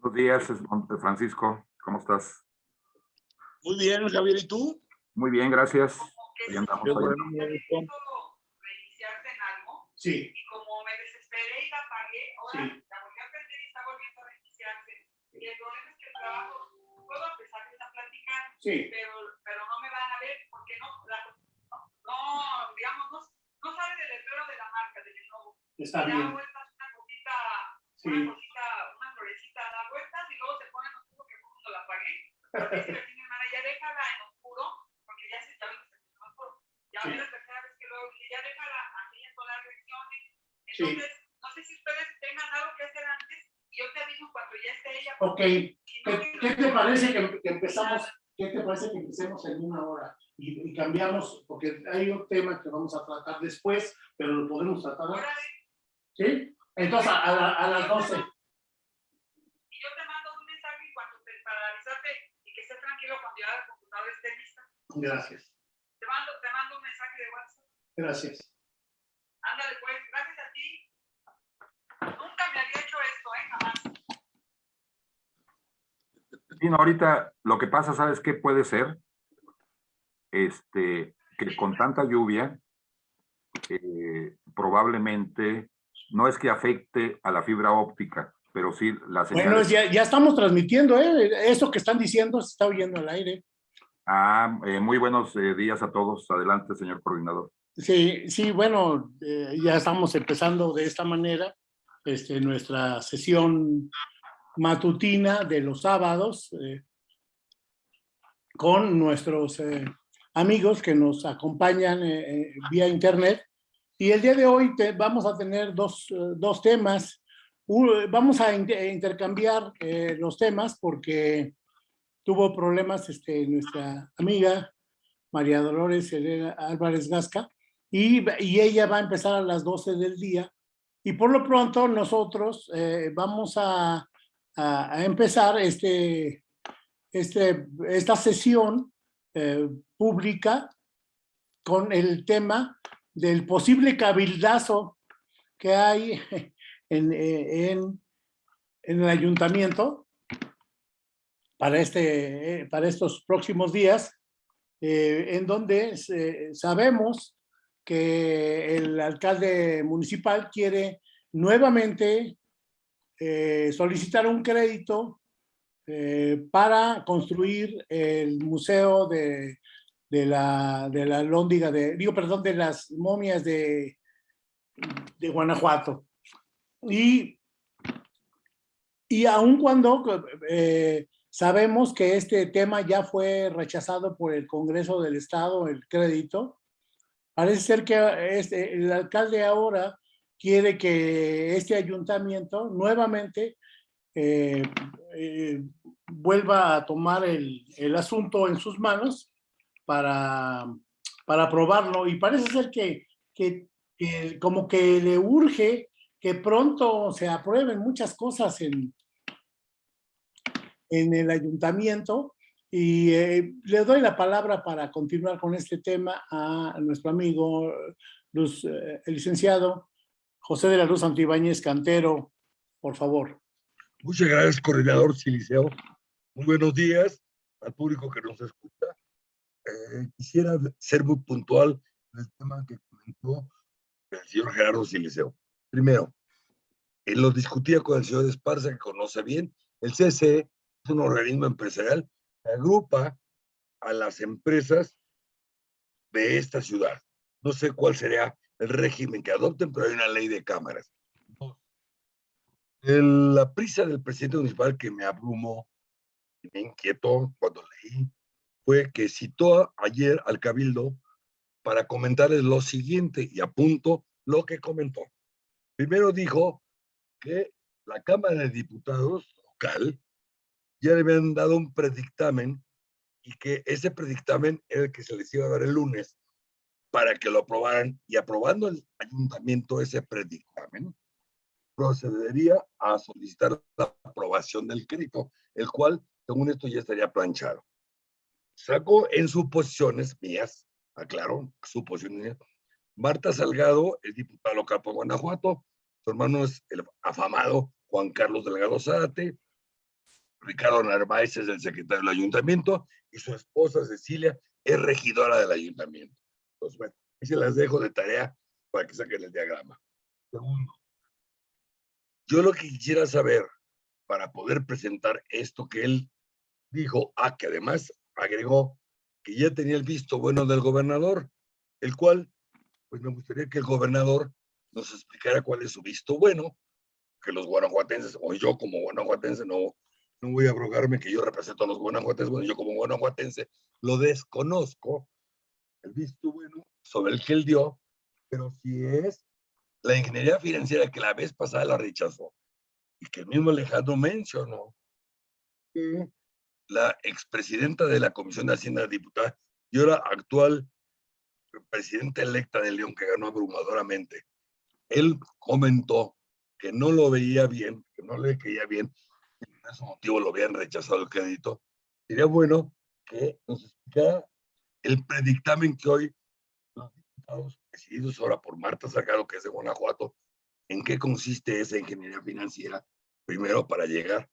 Buenos días, Francisco. ¿Cómo estás? Muy bien, Javier, ¿y tú? Muy bien, gracias. Ahí andamos. Qué ahí bueno, andamos. me gustó. reiniciarte en algo Sí, y como me desesperé y la apagué, ahora Sí. la volví a prender y está volviendo a reiniciarse. Y el problema es que el trabajo, puedo empezarles a platicar, sí, pero, pero no me van a ver porque no, la- no, digamos, no, no sabe del letrero de la marca, del logo. está da bien. vueltas una cosita, Sí, una cosita, una florecita da vueltas y luego se pone en oscuro que fue cuando la apagué. Porque dice la mi hermana, ya déjala en oscuro, porque ya se en oscuro. Ya Sí. es la tercera vez que luego dije, ya déjala así en todas las reacciones. Sí. Entonces, no sé si ustedes tengan algo que hacer antes y yo te aviso cuando ya esté ella. ok. si no, ¿Qué, qué te parece que, que empezamos? ¿Qué te parece que empecemos en una hora? Y, y cambiamos, porque hay un tema que vamos a tratar después, pero lo podemos tratar ¿Sí? Entonces, a, a la- a las 12. Gracias, Te mando, te mando un mensaje de WhatsApp. gracias. Ándale, pues, gracias a ti. Nunca me había hecho esto, ¿eh? Jamás. Sí, no, ahorita lo que pasa, ¿sabes qué puede ser? Este, que con tanta lluvia, eh, probablemente, no es que afecte a la fibra óptica, pero sí la señal. Bueno, ya, ya estamos transmitiendo, ¿eh? Eso que están diciendo se está oyendo al aire. Ah, eh, muy buenos eh, días a todos. Adelante, señor coordinador. Sí, sí, bueno, eh, ya estamos empezando de esta manera este, nuestra sesión matutina de los sábados con nuestros amigos que nos acompañan vía internet. Y el día de hoy vamos a tener dos, dos temas. Vamos a in- intercambiar los temas porque tuvo problemas este, nuestra amiga María Dolores Herrera Álvarez Gasca, y, y ella va a empezar a las 12 del día. Y por lo pronto nosotros eh, vamos a, a- empezar este, este, esta sesión eh, pública con el tema del posible cabildazo que hay en, eh, en, en el ayuntamiento para, este, eh, para estos próximos días, eh, en donde sabemos que el alcalde municipal quiere nuevamente eh, solicitar un crédito para construir el museo de, de la, de la lóndiga de, digo, perdón, de las momias de, de Guanajuato. Y, y aun cuando sabemos que este tema ya fue rechazado por el Congreso del Estado, el crédito, parece ser que este, el alcalde ahora quiere que este ayuntamiento nuevamente eh, eh, vuelva a tomar el, asunto en sus manos para, aprobarlo. Y parece ser que, que como que le urge que pronto se aprueben muchas cosas en, en el ayuntamiento. Y eh, le doy la palabra para continuar con este tema a nuestro amigo, Luz, eh, el licenciado José de la Luz Antibáñez Cantero, por favor. Muchas gracias, coordinador Siliceo. Muy buenos días al público que nos escucha. Eh, quisiera ser muy puntual en el tema que comentó el señor Gerardo Siliceo. Primero, él lo discutía con el señor Esparza, que conoce bien. El CCE es un organismo empresarial que agrupa a las empresas de esta ciudad. No sé cuál sería el régimen que adopten, pero hay una ley de cámaras. El- la prisa del presidente municipal que me abrumó y me inquietó cuando leí fue que citó ayer al cabildo para comentarles lo siguiente y apunto lo que comentó. Primero dijo que la Cámara de Diputados local ya le habían dado un predictamen y que ese predictamen era el que se les iba a dar el lunes para que lo aprobaran y aprobando el ayuntamiento ese predictamen, procedería a solicitar la aprobación del crédito, el cual, según esto, ya estaría planchado. Sacó en suposiciones mías, aclaro, suposiciones mías, Marta Salgado es diputada local por Guanajuato, su hermano es el afamado Juan Carlos Delgado Zárate, Ricardo Narváez es el secretario del ayuntamiento y su esposa Cecilia es regidora del ayuntamiento. Entonces, bueno, ahí se las dejo de tarea para que saquen el diagrama. Segundo, yo lo que quisiera saber para poder presentar esto que él dijo, ah, que además agregó que ya tenía el visto bueno del gobernador, el cual, pues me gustaría que el gobernador nos explicara cuál es su visto bueno, que los guanajuatenses, o yo como guanajuatense, no, no voy a abrogarme que yo represento a los guanajuatenses, bueno, yo como guanajuatense lo desconozco, el visto bueno sobre el que él dio, pero si es la ingeniería financiera que la vez pasada la rechazó y que el mismo Alejandro mencionó, que la expresidenta de la Comisión de Hacienda Diputada y ahora actual presidenta electa de León, que ganó abrumadoramente, él comentó que no lo veía bien, que no le caía bien, ese motivo lo habían rechazado el crédito. Sería bueno que nos explicara el predictamen que hoy los diputados, presididos ahora por Marta Sagaro, que es de Guanajuato, en qué consiste esa ingeniería financiera, primero para llegar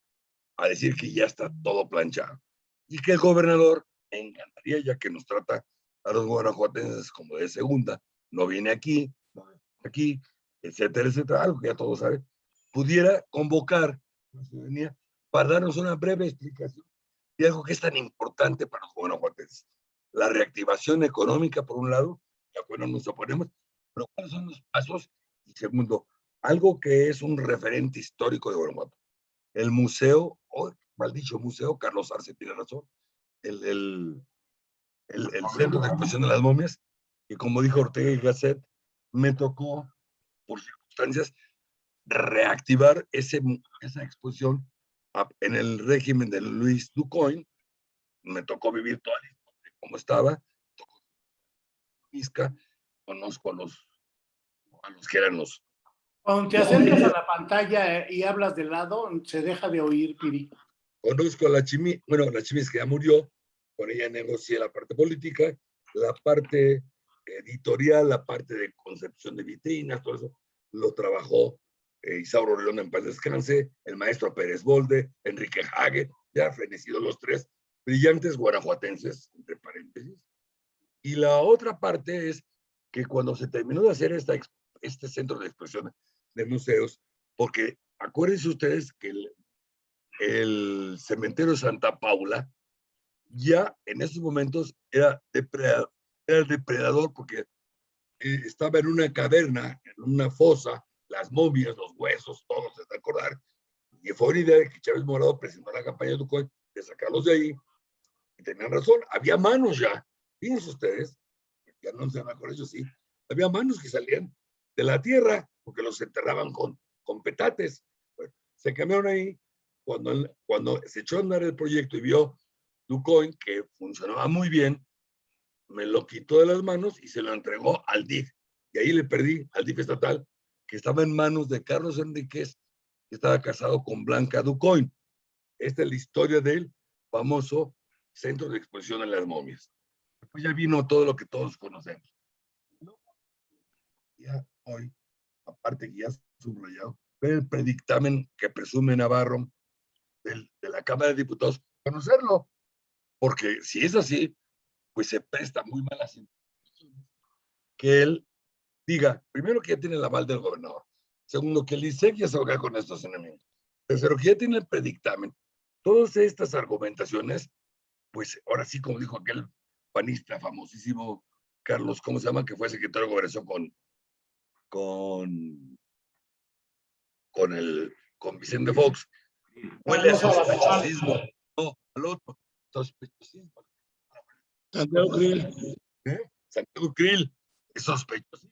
a decir que ya está todo planchado. Y que el gobernador, me encantaría, ya que nos trata a los guanajuatenses como de segunda, no viene aquí, no viene aquí, etcétera, etcétera, algo que ya todos saben, pudiera convocar la ciudadanía para darnos una breve explicación de algo que es tan importante para los guanajuatenses. La reactivación económica, por un lado, de acuerdo nos oponemos, pero cuáles son los pasos, y segundo, algo que es un referente histórico de Guanajuato. El museo, o mal dicho museo, Carlos Arce tiene razón, el, el, el, el Centro de Exposición de las Momias, y como dijo Ortega y Gasset, me tocó, por circunstancias, reactivar ese, esa exposición en el régimen de Luis Ducoin. Me tocó vivir toda la historia de cómo estaba, Misca, conozco a los, a los que eran los Cuando te acercas a la pantalla eh, y hablas de lado, se deja de oír, Piri. Conozco a la Chimi, bueno, la Chimis que ya murió, con ella negocié la parte política, la parte editorial, la parte de concepción de vitrinas, todo eso, lo trabajó eh, Isauro León en paz descanse, el maestro Pérez Bolde, Enrique Hague, ya fenecidos los tres, brillantes guanajuatenses, entre paréntesis. Y la otra parte es que cuando se terminó de hacer este centro de expresión de museos, porque acuérdense ustedes que el, el cementerio de Santa Paula ya en esos momentos era, depredador, era depredador porque eh, estaba en una caverna, en una fosa, las momias, los huesos, todos se de acordar. Y fue una idea de que Chávez Morado presentó la campaña de Ducoy de sacarlos de ahí. Y tenían razón, había manos ya. Fíjense ustedes, ya no se van a eso sí, había manos que salían de la tierra porque los enterraban con, con petates. Bueno, se cambiaron ahí cuando, cuando se echó a andar el proyecto y vio Ducoin que funcionaba muy bien, me lo quitó de las manos y se lo entregó al DIF. Y ahí le perdí al DIF estatal, que estaba en manos de Carlos Enríquez, que estaba casado con Blanca Ducoin. Esta es la historia del famoso Centro de Exposición de las Momias. Después ya vino todo lo que todos conocemos. Ya hoy, aparte que ya subrayado, ver el predictamen que presume Navarro del- de la Cámara de Diputados, conocerlo. Porque si es así, pues se presta muy malas intenciones que él diga, primero que ya tiene el aval del gobernador, segundo que el ISEC ya se va a quedar con estos enemigos, tercero que ya tiene el predictamen. Todas estas argumentaciones, pues ahora sí, como dijo aquel panista famosísimo, Carlos, ¿cómo se llama? Que fue secretario de gobernación con, con, con el, con Vicente Fox. Huele a la sospechosismo. No, al otro. Sospechosismo. Santiago Krill. ¿eh? Santiago Krill, es sospechoso.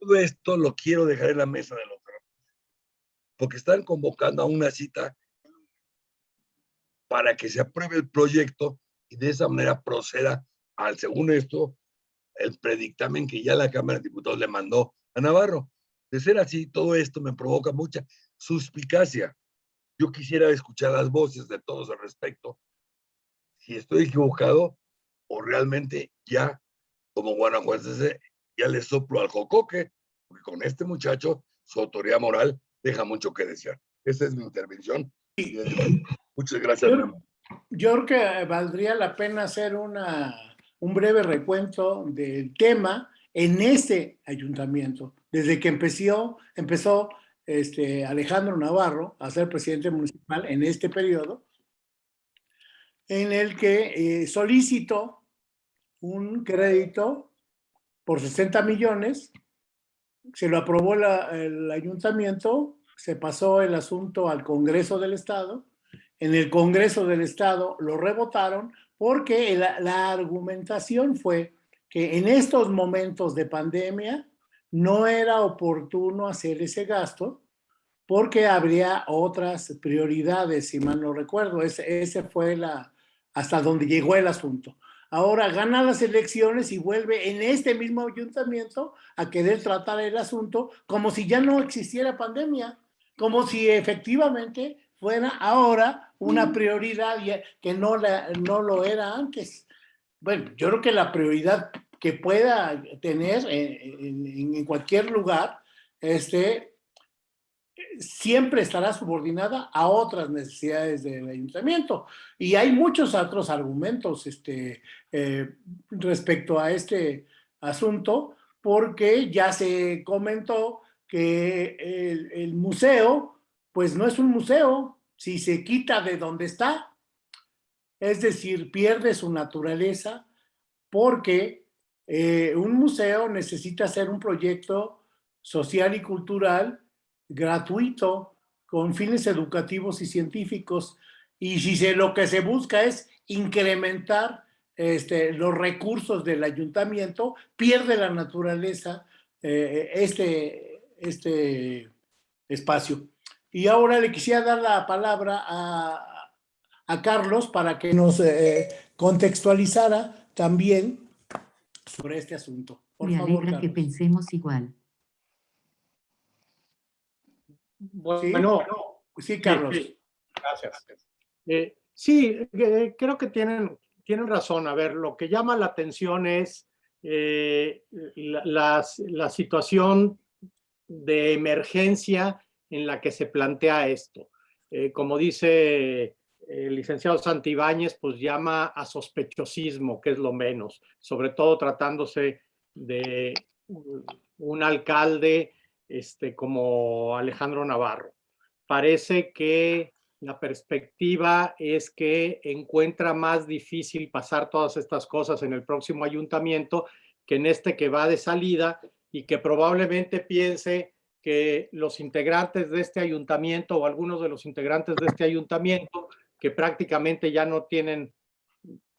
Todo esto lo quiero dejar en la mesa de los porque están convocando a una cita para que se apruebe el proyecto y de esa manera proceda al, según esto, el predictamen que ya la Cámara de Diputados le mandó a Navarro. De ser así, todo esto me provoca mucha suspicacia. Yo quisiera escuchar las voces de todos al respecto. Si estoy equivocado o realmente ya, como guanajuatense, ya le soplo al jocoque, porque con este muchacho su autoridad moral deja mucho que desear. Esa es mi intervención. Muchas gracias. Yo- creo que valdría la pena hacer una, un breve recuento del tema en este ayuntamiento. Desde que empezó, empezó este, Alejandro Navarro a ser presidente municipal en este periodo, en el que eh, solicitó un crédito por 60 millones, se lo aprobó el ayuntamiento, se pasó el asunto al Congreso del Estado, en el Congreso del Estado lo rebotaron porque la, argumentación fue que en estos momentos de pandemia no era oportuno hacer ese gasto porque habría otras prioridades, si mal no recuerdo. Ese, ese fue la, hasta donde llegó el asunto. Ahora gana las elecciones y vuelve en este mismo ayuntamiento a querer tratar el asunto como si ya no existiera pandemia, como si efectivamente fuera ahora una prioridad que no, la, no lo era antes. Bueno, yo creo que la prioridad que pueda tener en, en- en cualquier lugar, este, siempre estará subordinada a otras necesidades del ayuntamiento. Y hay muchos otros argumentos este, eh, respecto a este asunto, porque ya se comentó que el, museo, pues no es un museo, si se quita de donde está, es decir, pierde su naturaleza, porque eh, un museo necesita ser un proyecto social y cultural gratuito, con fines educativos y científicos. Y si se, lo que se busca es incrementar este, los recursos del ayuntamiento, pierde la naturaleza eh, este, este espacio. Y ahora le quisiera dar la palabra a, a Carlos para que nos eh, contextualizara también sobre este asunto. Por Me favor, alegra que pensemos igual. Bueno, Sí, Carlos. sí, gracias. Eh, sí, eh, creo que tienen, tienen razón. A ver, lo que llama la atención es eh, la, las- la situación de emergencia en la que se plantea esto. Como dice el licenciado Santibáñez, pues llama a sospechosismo, que es lo menos, sobre todo tratándose de un alcalde este, como Alejandro Navarro. Parece que la perspectiva es que encuentra más difícil pasar todas estas cosas en el próximo ayuntamiento que en este que va de salida y que probablemente piense que los integrantes de este ayuntamiento o algunos de los integrantes de este ayuntamiento que prácticamente ya no tienen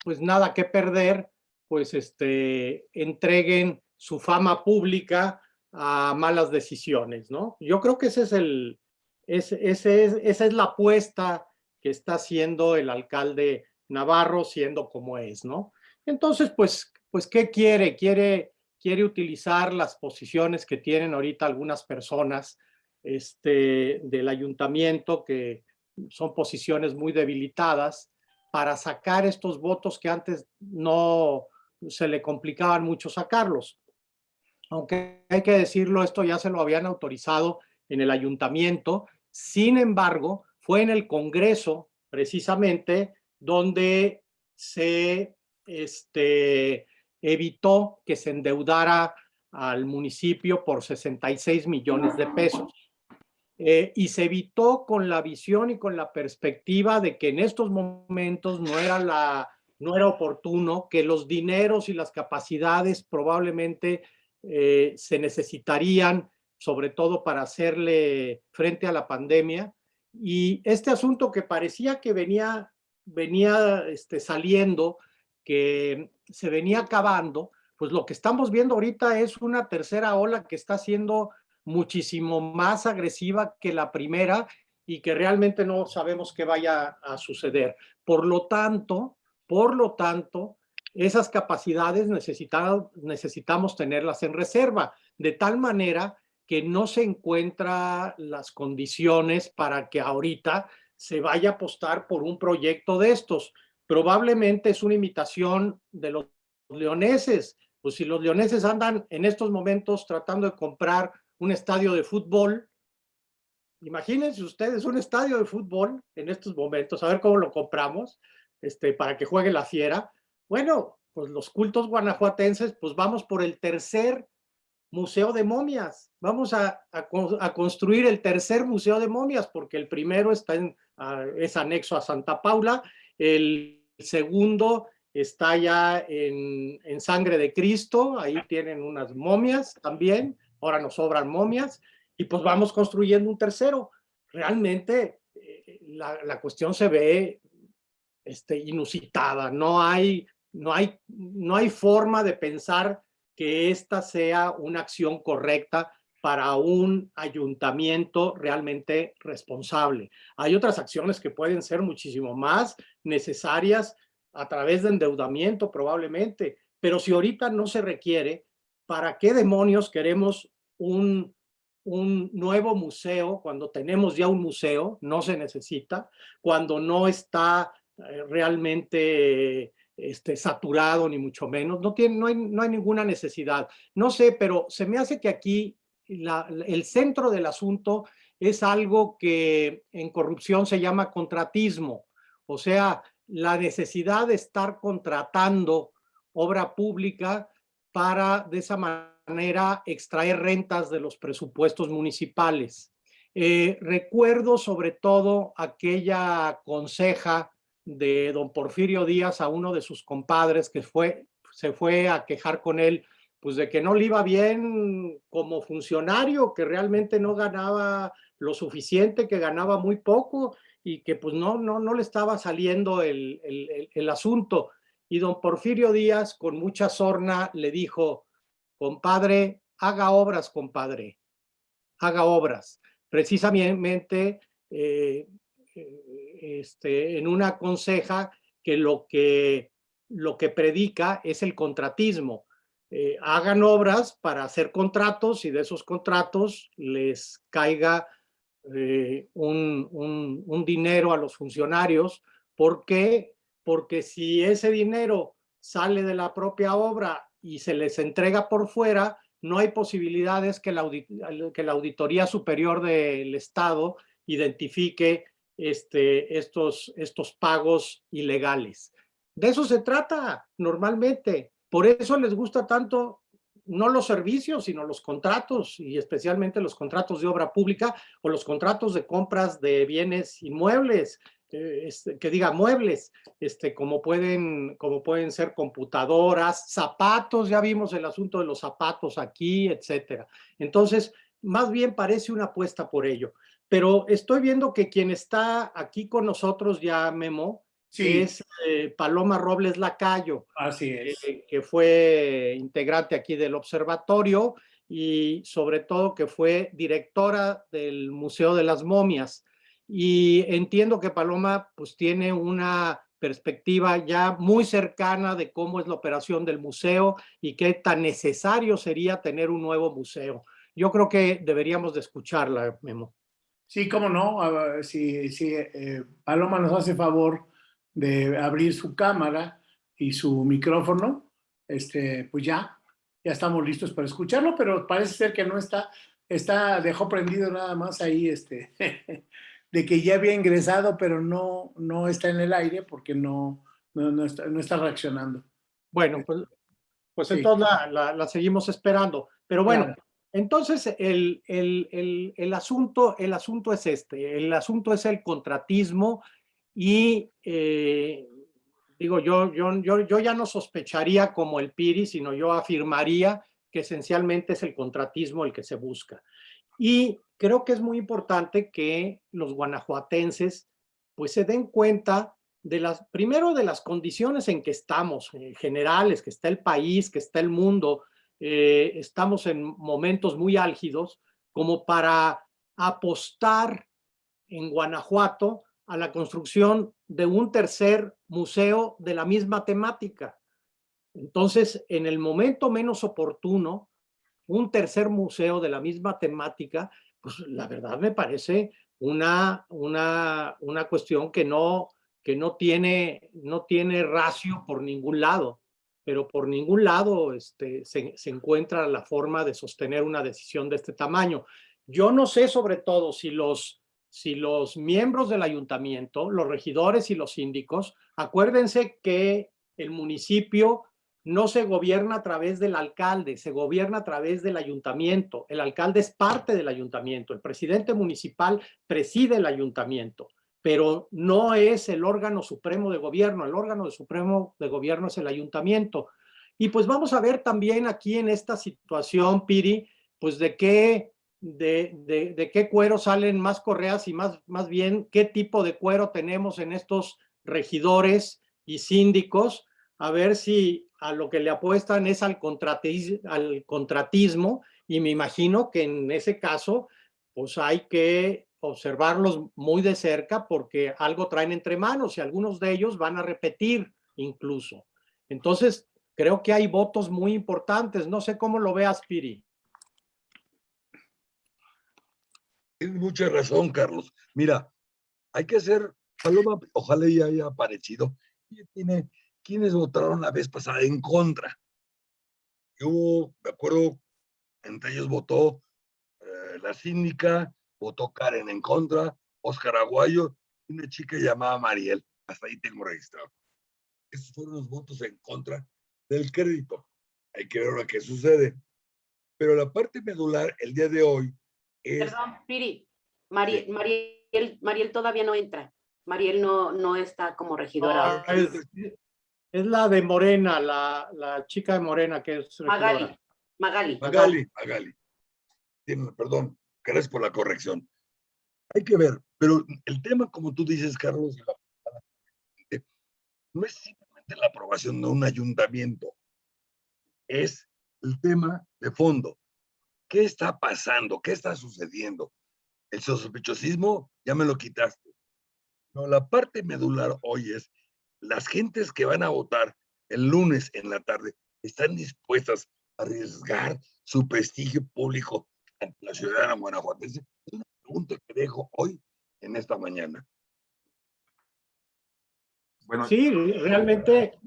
pues nada que perder, pues este entreguen su fama pública a malas decisiones, ¿no? Yo creo que ese es el, ese, es, esa es la apuesta que está haciendo el alcalde Navarro, siendo como es, ¿no? Entonces, pues, pues ¿qué quiere? Quiere, quiere utilizar las posiciones que tienen ahorita algunas personas este, del ayuntamiento, que son posiciones muy debilitadas, para sacar estos votos que antes no se le complicaban mucho sacarlos aunque hay que decirlo, esto ya se lo habían autorizado en el ayuntamiento. Sin embargo, fue en el Congreso, precisamente, donde se este, evitó que se endeudara al municipio por 66 millones de pesos. Eh, y se evitó con la visión y con la perspectiva de que en estos momentos no era, la, no era oportuno, que los dineros y las capacidades probablemente eh, se necesitarían, sobre todo para hacerle frente a la pandemia. Y este asunto que parecía que venía, venía este, saliendo, que se venía acabando, pues lo que estamos viendo ahorita es una tercera ola que está siendo muchísimo más agresiva que la primera y que realmente no sabemos qué vaya a suceder. Por lo tanto, por lo tanto, esas capacidades necesita, necesitamos tenerlas en reserva, de tal manera que no se encuentra las condiciones para que ahorita se vaya a apostar por un proyecto de estos. Probablemente es una imitación de los leoneses. Pues si los leoneses andan en estos momentos tratando de comprar un estadio de fútbol, imagínense ustedes un estadio de fútbol en estos momentos, a ver cómo lo compramos, este, para que juegue la fiera. Bueno, pues los cultos guanajuatenses, pues vamos por el tercer museo de momias. Vamos a, construir el tercer museo de momias, porque el primero está en, es anexo a Santa Paula, el segundo está ya en, en, Sangre de Cristo, ahí tienen unas momias también, ahora nos sobran momias, y pues vamos construyendo un tercero. Realmente eh, la, la, cuestión se ve este, inusitada, no hay, no, hay, no hay forma de pensar que esta sea una acción correcta para un ayuntamiento realmente responsable. Hay otras acciones que pueden ser muchísimo más necesarias a través de endeudamiento probablemente, pero si ahorita no se requiere, ¿para qué demonios queremos un, un nuevo museo cuando tenemos ya un museo? No se necesita, cuando no está eh, realmente este, saturado ni mucho menos, no, tiene, no, hay, no hay ninguna necesidad. No sé, pero se me hace que aquí la, el centro del asunto es algo que en corrupción se llama contratismo, o sea, la necesidad de estar contratando obra pública para de esa manera extraer rentas de los presupuestos municipales. Eh, recuerdo sobre todo aquella conseja de don Porfirio Díaz a uno de sus compadres que fue, se fue a quejar con él, pues de que no le iba bien como funcionario, que realmente no ganaba lo suficiente, que ganaba muy poco y que pues no, no, no le estaba saliendo el, el, el asunto. Y don Porfirio Díaz, con mucha sorna, le dijo, compadre, haga obras, compadre, haga obras. Precisamente eh, este, en una conseja que lo que, lo que predica es el contratismo. Eh, hagan obras para hacer contratos y de esos contratos les caiga eh, un, un, dinero a los funcionarios. ¿Por qué? Porque si ese dinero sale de la propia obra y se les entrega por fuera, no hay posibilidades que la, que la Auditoría Superior del Estado identifique este, estos, estos pagos ilegales. De eso se trata normalmente. Por eso les gusta tanto no los servicios, sino los contratos y especialmente los contratos de obra pública o los contratos de compras de bienes inmuebles, eh, este, que diga muebles, este, como, pueden, como pueden ser computadoras, zapatos, ya vimos el asunto de los zapatos aquí, etcétera. Entonces, más bien parece una apuesta por ello. Pero estoy viendo que quien está aquí con nosotros ya, Memo, es eh, Paloma Robles Lacayo. Así es. Eh, que fue integrante aquí del observatorio y sobre todo que fue directora del Museo de las Momias. Y entiendo que Paloma pues tiene una perspectiva ya muy cercana de cómo es la operación del museo y qué tan necesario sería tener un nuevo museo. Yo creo que deberíamos de escucharla, Memo. Sí, cómo no, si, si eh, Paloma nos hace favor de abrir su cámara y su micrófono, este, pues ya, ya estamos listos para escucharlo, pero parece ser que no está, está, dejó prendido nada más ahí, este, de que ya había ingresado, pero no, no está en el aire porque no, no, está, no está, reaccionando. Bueno, pues, pues entonces la, la, seguimos esperando. Pero bueno, entonces, el, el, el, asunto, el asunto es este, el asunto es el contratismo y, eh, digo, yo, yo, yo, yo ya no sospecharía como el PIRI, sino yo afirmaría que esencialmente es el contratismo el que se busca. Y creo que es muy importante que los guanajuatenses pues se den cuenta de las, primero de las condiciones en que estamos, eh, generales, que está el país, que está el mundo, eh, estamos en momentos muy álgidos como para apostar en Guanajuato a la construcción de un tercer museo de la misma temática. Entonces, en el momento menos oportuno, un tercer museo de la misma temática, pues la verdad me parece una, una, una cuestión que no, que no tiene, no tiene ratio por ningún lado pero por ningún lado este, se, encuentra la forma de sostener una decisión de este tamaño. Yo no sé sobre todo si los, si los miembros del ayuntamiento, los regidores y los síndicos, acuérdense que el municipio no se gobierna a través del alcalde, se gobierna a través del ayuntamiento. El alcalde es parte del ayuntamiento, el presidente municipal preside el ayuntamiento, pero no es el órgano supremo de gobierno, el órgano supremo de gobierno es el ayuntamiento. Y pues vamos a ver también aquí en esta situación, Piri, pues de qué, de, de, qué cuero salen más correas y más, más bien qué tipo de cuero tenemos en estos regidores y síndicos, a ver si a lo que le apuestan es al, al contratismo y me imagino que en ese caso pues hay que observarlos muy de cerca porque algo traen entre manos y algunos de ellos van a repetir incluso. Entonces, creo que hay votos muy importantes. No sé cómo lo veas, Piri. Tienes mucha razón, Carlos. Mira, hay que hacer, Paloma, ojalá ya haya aparecido. Tiene ¿quiénes votaron la vez pasada en contra? Yo me acuerdo, entre ellos votó eh, la síndica, votó Karen en contra, Oscar Aguayo y una chica llamada Mariel. Hasta ahí tengo registrado. Esos fueron los votos en contra del crédito. Hay que ver ahora qué sucede. Pero la parte medular el día de hoy es... Perdón, Piri, Mariel, Mariel, Mariel todavía no entra. Mariel no, no está como regidora. Ah, es la de Morena, la, la chica de Morena que es Magali. Magali. Magali, Magali. perdón, gracias por la corrección. Hay que ver, pero el tema, como tú dices, Carlos, no es simplemente la aprobación de un ayuntamiento, es el tema de fondo. ¿Qué está pasando? ¿Qué está sucediendo? El sospechosismo ya me lo quitaste. No, la parte medular hoy es las gentes que van a votar el lunes en la tarde están dispuestas a arriesgar su prestigio público la ciudadana guanajuatense? Es una pregunta que dejo hoy en esta mañana. Bueno, sí, realmente,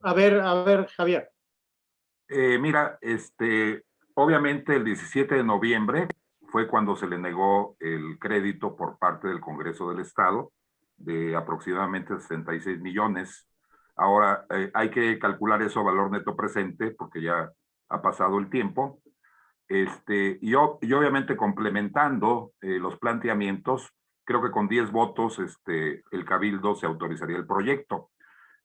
a ver, a ver, Javier. Eh, mira, este, obviamente el 17 de noviembre fue cuando se le negó el crédito por parte del Congreso del Estado de aproximadamente 66 millones. Ahora, eh, hay que calcular eso a valor neto presente porque ya ha pasado el tiempo. Este, y, y obviamente complementando eh, los planteamientos, creo que con 10 votos este, el Cabildo se autorizaría el proyecto.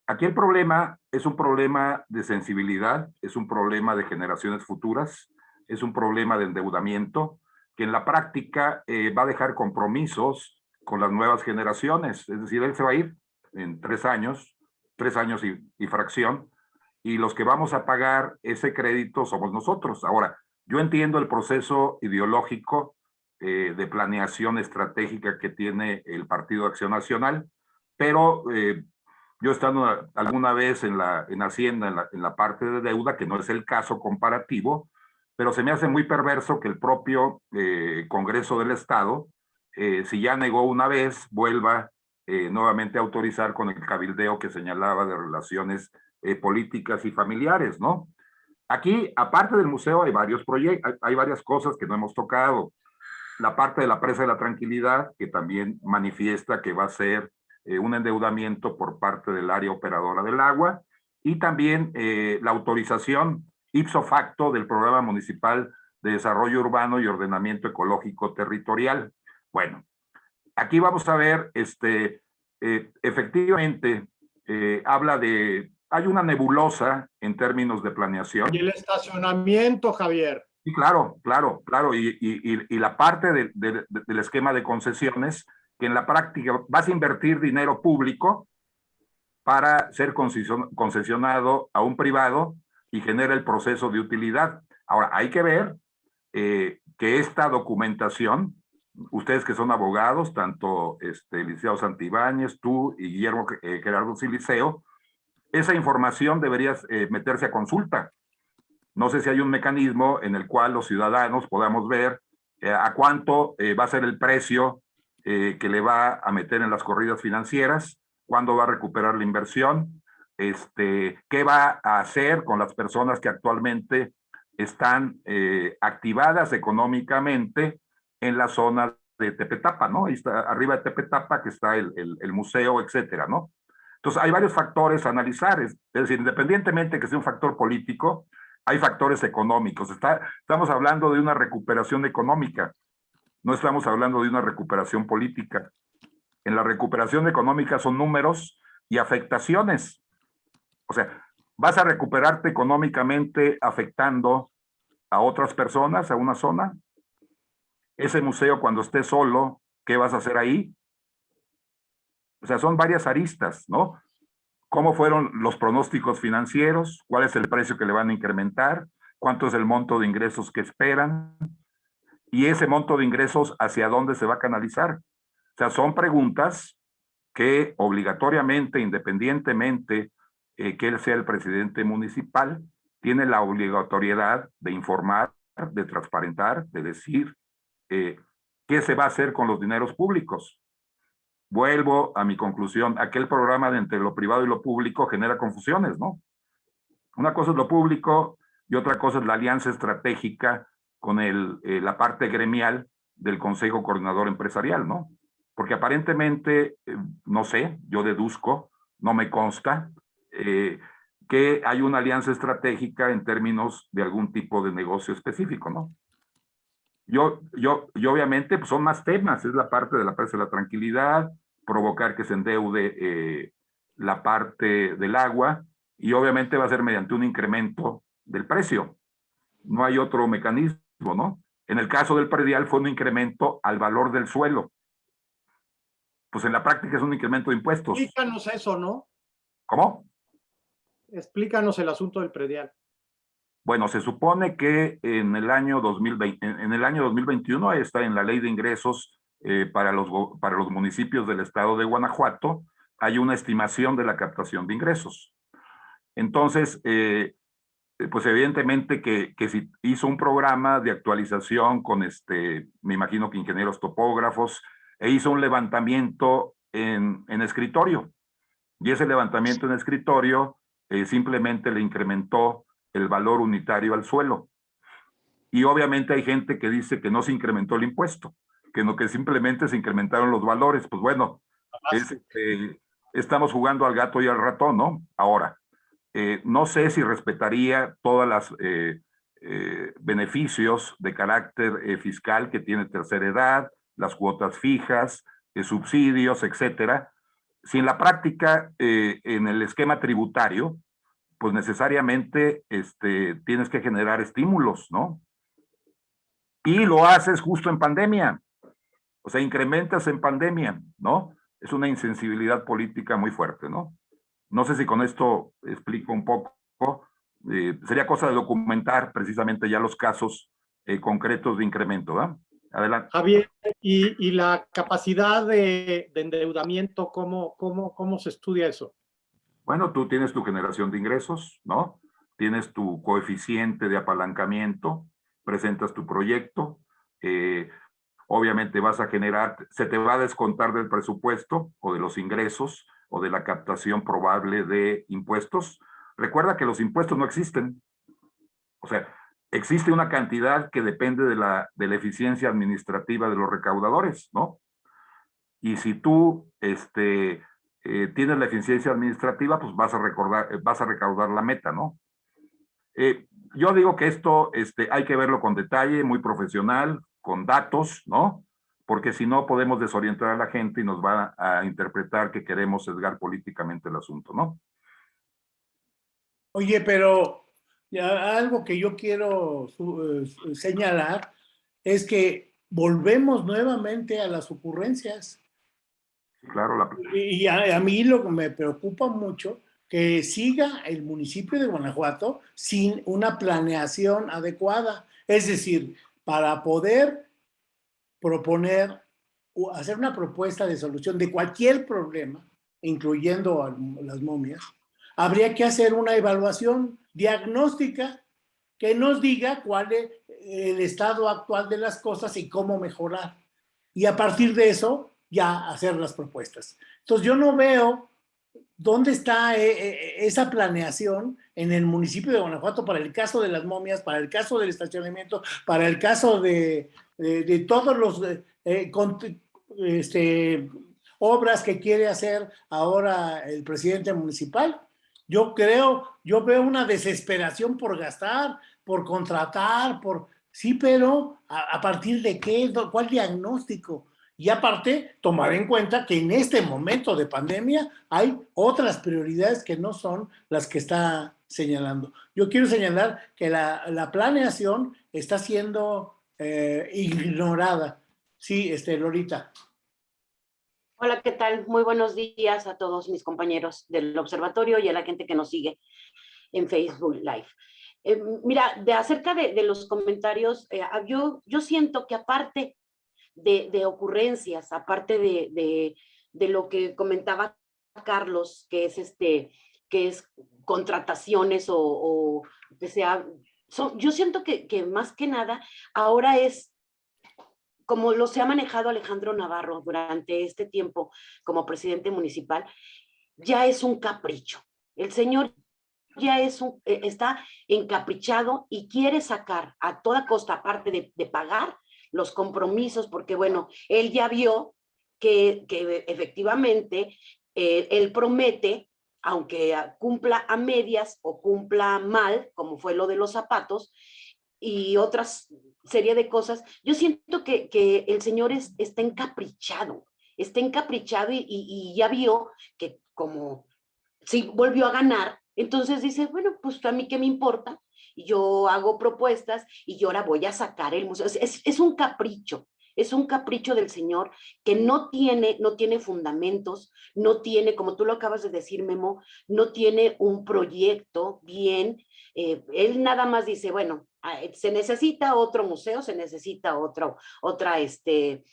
Aquí el problema es un problema de sensibilidad, es un problema de generaciones futuras, es un problema de endeudamiento, que en la práctica eh, va a dejar compromisos con las nuevas generaciones. Es decir, él se va a ir en tres años, tres años y, fracción, y los que vamos a pagar ese crédito somos nosotros. Ahora, yo entiendo el proceso ideológico eh, de planeación estratégica que tiene el Partido Acción Nacional, pero eh, yo estando alguna vez en la en Hacienda, en la, parte de deuda, que no es el caso comparativo, pero se me hace muy perverso que el propio eh, Congreso del Estado si ya negó una vez, vuelva nuevamente a autorizar con el cabildeo que señalaba de relaciones políticas y familiares, ¿no? Aquí, aparte del museo, hay varios proyectos, hay, varias cosas que no hemos tocado. La parte de la presa de la tranquilidad, que también manifiesta que va a ser un endeudamiento por parte del área operadora del agua, y también la autorización ipso facto del Programa Municipal de Desarrollo Urbano y Ordenamiento Ecológico Territorial. Bueno, aquí vamos a ver, este, eh, efectivamente, eh, habla de, hay una nebulosa en términos de planeación. Y el estacionamiento, Javier. Sí, claro, claro, claro, y, y, la parte del esquema de concesiones, que en la práctica vas a invertir dinero público para ser concesionado a un privado y genera el proceso de utilidad. Ahora, hay que ver eh, que esta documentación ustedes que son abogados, tanto este, Liceo Santibáñez, tú y Guillermo eh, Gerardo Siliceo, esa información debería eh, meterse a consulta. No sé si hay un mecanismo en el cual los ciudadanos podamos ver eh, a cuánto va a ser el precio que le va a meter en las corridas financieras, cuándo va a recuperar la inversión, este, qué va a hacer con las personas que actualmente están activadas económicamente en la zona de Tepetapa, ¿no? Ahí está, arriba de Tepetapa, que está el, el, el museo, etcétera, ¿no? Entonces, hay varios factores a analizar, es, decir, independientemente que sea un factor político, hay factores económicos. Estamos hablando de una recuperación económica, no estamos hablando de una recuperación política. En la recuperación económica son números y afectaciones. O sea, vas a recuperarte económicamente afectando a otras personas, a una zona. Ese museo cuando esté solo, ¿qué vas a hacer ahí? O sea, son varias aristas, ¿no? ¿Cómo fueron los pronósticos financieros? ¿Cuál es el precio que le van a incrementar? ¿Cuánto es el monto de ingresos que esperan? Y ese monto de ingresos, ¿hacia dónde se va a canalizar? O sea, son preguntas que obligatoriamente, independientemente eh, que él sea el presidente municipal, tiene la obligatoriedad de informar, de transparentar, de decir eh, qué se va a hacer con los dineros públicos. Vuelvo a mi conclusión, aquel programa de entre lo privado y lo público genera confusiones, ¿no? Una cosa es lo público y otra cosa es la alianza estratégica con el, eh, la parte gremial del Consejo Coordinador Empresarial, ¿no? Porque aparentemente, eh, no sé, yo deduzco, no me consta, eh, que hay una alianza estratégica en términos de algún tipo de negocio específico, ¿no? Yo, yo, yo obviamente pues son más temas, es la parte de la presa de la tranquilidad, provocar que se endeude eh, la parte del agua y obviamente va a ser mediante un incremento del precio. No hay otro mecanismo, ¿no? En el caso del predial fue un incremento al valor del suelo. Pues en la práctica es un incremento de impuestos. Explícanos eso, ¿no? ¿Cómo? Explícanos el asunto del predial. Bueno, se supone que en el año 2020, en el año 2021 está en la ley de ingresos eh, para, los, para los municipios del estado de Guanajuato, hay una estimación de la captación de ingresos. Entonces, eh, pues evidentemente que, que hizo un programa de actualización con este, me imagino que ingenieros topógrafos, e hizo un levantamiento en, en escritorio. Y ese levantamiento en escritorio eh, simplemente le incrementó el valor unitario al suelo. Y obviamente hay gente que dice que no se incrementó el impuesto, que no que simplemente se incrementaron los valores. Pues bueno, es, eh, estamos jugando al gato y al ratón, ¿no? Ahora, eh, no sé si respetaría todas las eh, beneficios de carácter fiscal que tiene tercera edad, las cuotas fijas, subsidios, etcétera. Si en la práctica, en el esquema tributario, pues necesariamente este, tienes que generar estímulos, ¿no? Y lo haces justo en pandemia. O sea, incrementas en pandemia, ¿no? Es una insensibilidad política muy fuerte, ¿no? No sé si con esto explico un poco. eh, sería cosa de documentar precisamente ya los casos eh, concretos de incremento, ¿verdad? Adelante. Javier, ¿y, y la capacidad de, de endeudamiento, ¿cómo, cómo, cómo se estudia eso? Bueno, tú tienes tu generación de ingresos, ¿no? Tienes tu coeficiente de apalancamiento, presentas tu proyecto, eh, obviamente vas a generar, se te va a descontar del presupuesto o de los ingresos o de la captación probable de impuestos. Recuerda que los impuestos no existen. O sea, existe una cantidad que depende de la, de la eficiencia administrativa de los recaudadores, ¿no? Y si tú este, eh, tienes la eficiencia administrativa, pues vas a, recordar, eh, vas a recaudar la meta, ¿no? Eh, yo digo que esto este, hay que verlo con detalle, muy profesional, con datos, ¿no? Porque si no podemos desorientar a la gente y nos va a interpretar que queremos sesgar políticamente el asunto, ¿no? Oye, pero algo que yo quiero señalar es que volvemos nuevamente a las ocurrencias. Claro, la, Y a, mí lo que me preocupa mucho que siga el municipio de Guanajuato sin una planeación adecuada. Es decir, para poder proponer o hacer una propuesta de solución de cualquier problema, incluyendo las momias, habría que hacer una evaluación diagnóstica que nos diga cuál es el estado actual de las cosas y cómo mejorar. Y a partir de eso, ya hacer las propuestas. Entonces yo no veo dónde está eh, eh, esa planeación en el municipio de Guanajuato para el caso de las momias, para el caso del estacionamiento, para el caso de, eh, de todos los eh, eh, con- este, obras que quiere hacer ahora el presidente municipal. Yo creo, yo veo una desesperación por gastar, por contratar, por... Sí, pero ¿a, a partir de qué? ¿Cuál diagnóstico? Y aparte, tomar en cuenta que en este momento de pandemia hay otras prioridades que no son las que está señalando. Yo quiero señalar que la, la planeación está siendo eh, ignorada. Sí, este, Lorita. Hola, ¿qué tal? Muy buenos días a todos mis compañeros del observatorio y a la gente que nos sigue en Facebook Live. Eh, mira, de acerca de, de los comentarios, eh, yo, yo siento que aparte de, de ocurrencias, aparte de, de, lo que comentaba Carlos, que es este, que es contrataciones o, o que sea, son, yo siento que, que más que nada ahora es como lo se ha manejado Alejandro Navarro durante este tiempo como presidente municipal, ya es un capricho. El señor ya es un, eh, está encaprichado y quiere sacar a toda costa, aparte de, de pagar los compromisos, porque bueno, él ya vio que, que efectivamente eh, él promete, aunque cumpla a medias o cumpla mal, como fue lo de los zapatos, y otras serie de cosas, yo siento que, que el señor es, está encaprichado, está encaprichado y, y- y ya vio que como si volvió a ganar, entonces dice, bueno, pues a mí qué me importa, yo hago propuestas y yo ahora voy a sacar el museo. Es, es- un capricho, es un capricho del señor que no tiene, no tiene fundamentos, no tiene, como tú lo acabas de decir, Memo, no tiene un proyecto bien. eh, él nada más dice, bueno, ah, eh, se necesita otro museo, se necesita otro, otra, este,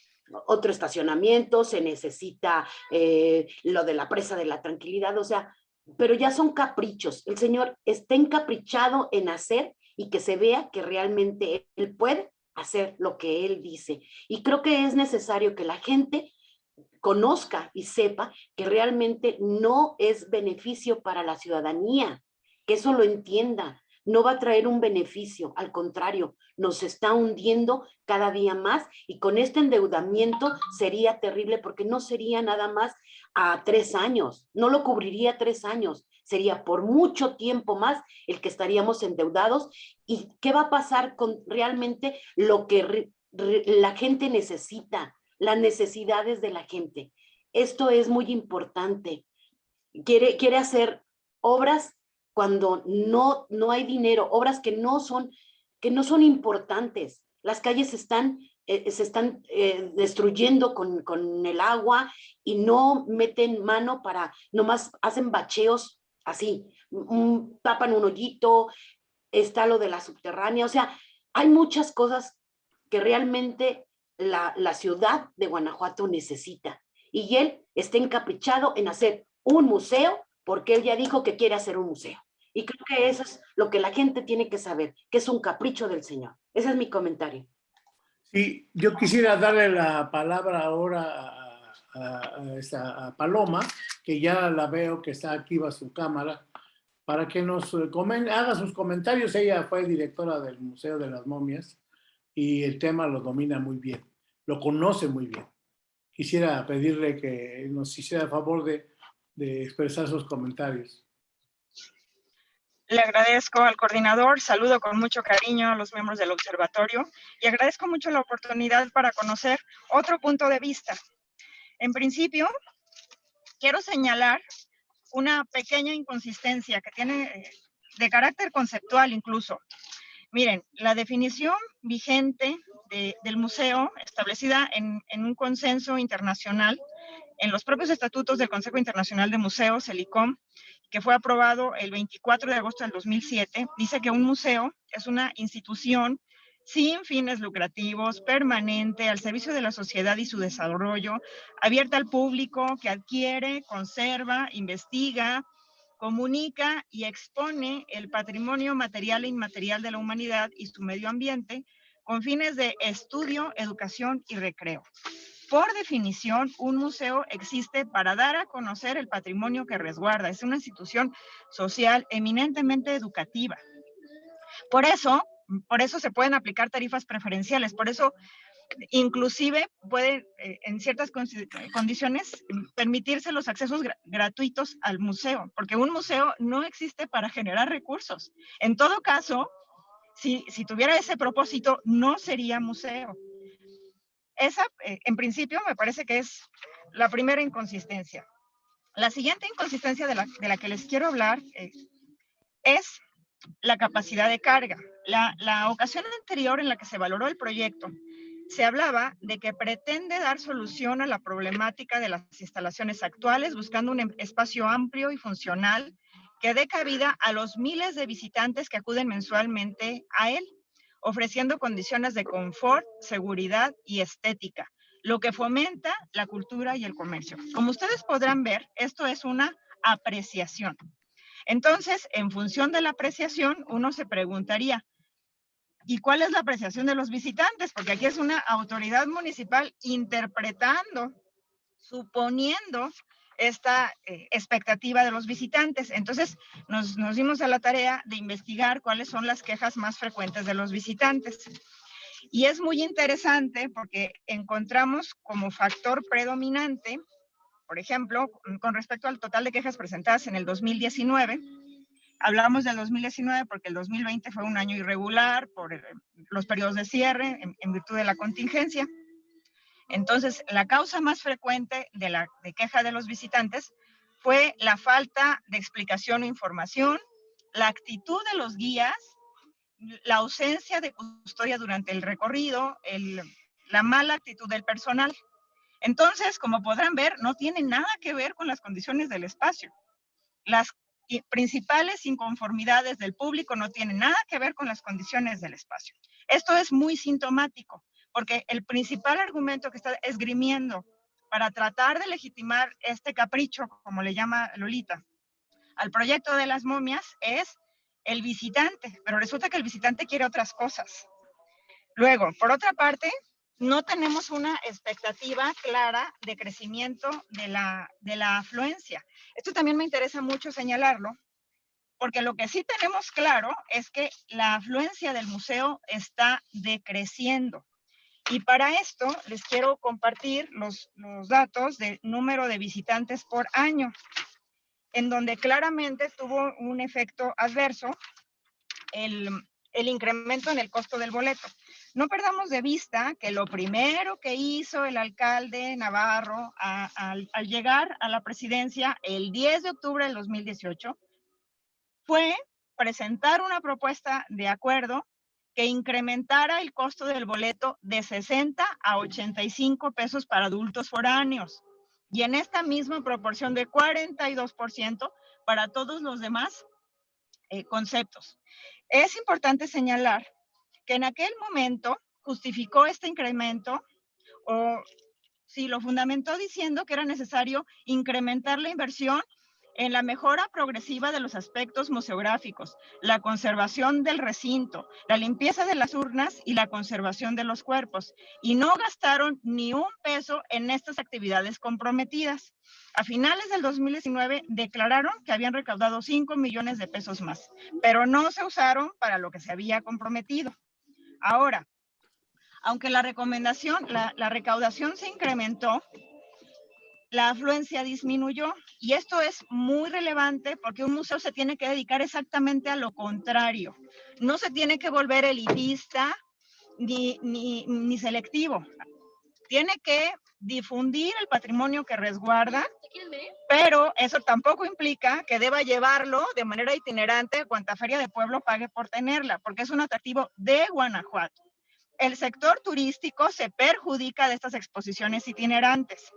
otro estacionamiento, se necesita eh, lo de la presa de la tranquilidad, o sea, pero ya son caprichos. El señor está encaprichado en hacer y que se vea que realmente él puede hacer lo que él dice. Y creo que es necesario que la gente conozca y sepa que realmente no es beneficio para la ciudadanía, que eso lo entienda. No va a traer un beneficio, al contrario, nos está hundiendo cada día más y con este endeudamiento sería terrible porque no sería nada más a tres años, no lo cubriría tres años, sería por mucho tiempo más el que estaríamos endeudados y qué va a pasar con realmente lo que la gente necesita, las necesidades de la gente. Esto es muy importante. Quiere, quiere hacer obras cuando no, no hay dinero, obras que no son, que no son importantes. Las calles están, eh, se están eh, destruyendo con, con el agua y no meten mano para, nomás hacen bacheos así, mm, tapan un hoyito, está lo de la subterránea, o sea, hay muchas cosas que realmente la, la ciudad de Guanajuato necesita. Y él está encaprichado en hacer un museo porque él ya dijo que quiere hacer un museo. Y creo que eso es lo que la gente tiene que saber, que es un capricho del Señor. Ese es mi comentario. Sí, yo quisiera darle la palabra ahora a, esta- Paloma, que ya la veo que está activa su cámara, para que nos eh, comen- haga sus comentarios. Ella fue directora del Museo de las Momias y el tema lo domina muy bien, lo conoce muy bien. Quisiera pedirle que nos hiciera el favor de expresar sus comentarios. Le agradezco al coordinador, saludo con mucho cariño a los miembros del observatorio y agradezco mucho la oportunidad para conocer otro punto de vista. En principio, quiero señalar una pequeña inconsistencia que tiene eh, de carácter conceptual incluso. Miren, la definición vigente de- del museo, establecida en, en un consenso internacional, en los propios estatutos del Consejo Internacional de Museos, el ICOM, que fue aprobado el 24 de agosto del 2007, dice que un museo es una institución sin fines lucrativos, permanente, al servicio de la sociedad y su desarrollo, abierta al público, que adquiere, conserva, investiga, comunica y expone el patrimonio material e inmaterial de la humanidad y su medio ambiente con fines de estudio, educación y recreo. Por definición, un museo existe para dar a conocer el patrimonio que resguarda. Es una institución social eminentemente educativa. Por eso, por eso se pueden aplicar tarifas preferenciales. Por eso Inclusive puede, eh, en ciertas condiciones, permitirse los accesos gratuitos al museo, porque un museo no existe para generar recursos. En todo caso, si, si tuviera ese propósito, no sería museo. Esa, eh, en principio, me parece que es la primera inconsistencia. La siguiente inconsistencia de la, de la que les quiero hablar eh, es la capacidad de carga. La, la ocasión anterior en la que se valoró el proyecto, se hablaba de que pretende dar solución a la problemática de las instalaciones actuales, buscando un em, espacio amplio y funcional que dé cabida a los miles de visitantes que acuden mensualmente a él, ofreciendo condiciones de confort, seguridad y estética, lo que fomenta la cultura y el comercio. Como ustedes podrán ver, esto es una apreciación. Entonces, en función de la apreciación, uno se preguntaría, ¿y cuál es la apreciación de los visitantes? Porque aquí es una autoridad municipal interpretando, suponiendo esta eh, expectativa de los visitantes. Entonces, nos, nos dimos a la tarea de investigar cuáles son las quejas más frecuentes de los visitantes. Y es muy interesante porque encontramos como factor predominante, por ejemplo, con respecto al total de quejas presentadas en el 2019, hablamos del 2019 porque el 2020 fue un año irregular por los periodos de cierre en, en virtud de la contingencia. Entonces, la causa más frecuente de la queja de los visitantes fue la falta de explicación o información, la actitud de los guías, la ausencia de custodia durante el recorrido, la mala actitud del personal. Entonces, como podrán ver, no tiene nada que ver con las condiciones del espacio. Las principales inconformidades del público no tienen nada que ver con las condiciones del espacio. Esto es muy sintomático porque el principal argumento que está esgrimiendo para tratar de legitimar este capricho, como le llama Lolita, al proyecto de las momias es el visitante, pero resulta que el visitante quiere otras cosas. Luego, por otra parte, no tenemos una expectativa clara de crecimiento de la, de la afluencia. Esto también me interesa mucho señalarlo, porque lo que sí tenemos claro es que la afluencia del museo está decreciendo. Y para esto les quiero compartir los, datos del número de visitantes por año, en donde claramente tuvo un efecto adverso el, incremento en el costo del boleto. No perdamos de vista que lo primero que hizo el alcalde Navarro al llegar a la presidencia el 10 de octubre del 2018 fue presentar una propuesta de acuerdo que incrementara el costo del boleto de 60 a 85 pesos para adultos foráneos y en esta misma proporción de 42% para todos los demás eh, conceptos. Es importante señalar que en aquel momento justificó este incremento o si lo fundamentó diciendo que era necesario incrementar la inversión en la mejora progresiva de los aspectos museográficos, la conservación del recinto, la limpieza de las urnas y la conservación de los cuerpos. Y no gastaron ni un peso en estas actividades comprometidas. A finales del 2019 declararon que habían recaudado 5 millones de pesos más, pero no se usaron para lo que se había comprometido. Ahora, aunque la recomendación, la, la recaudación se incrementó, la afluencia disminuyó. Y esto es muy relevante porque un museo se tiene que dedicar exactamente a lo contrario. No se tiene que volver elitista ni, ni, ni selectivo. Tiene que difundir el patrimonio que resguarda, pero eso tampoco implica que deba llevarlo de manera itinerante a cuanta feria de pueblo pague por tenerla, porque es un atractivo de Guanajuato. El sector turístico se perjudica de estas exposiciones itinerantes.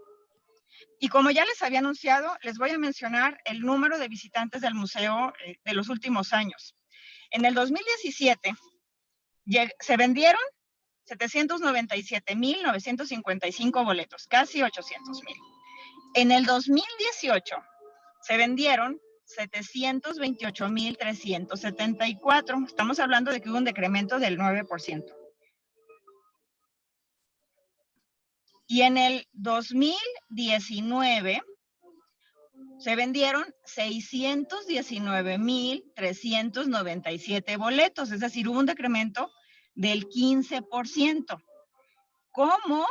Y como ya les había anunciado, les voy a mencionar el número de visitantes del museo eh, de los últimos años. En el 2017 se vendieron 797.955 boletos, casi 800.000. En el 2018 se vendieron 728.374. Estamos hablando de que hubo un decremento del 9%. Y en el 2019 se vendieron 619.397 boletos, es decir, hubo un decremento del 15%. ¿cómo,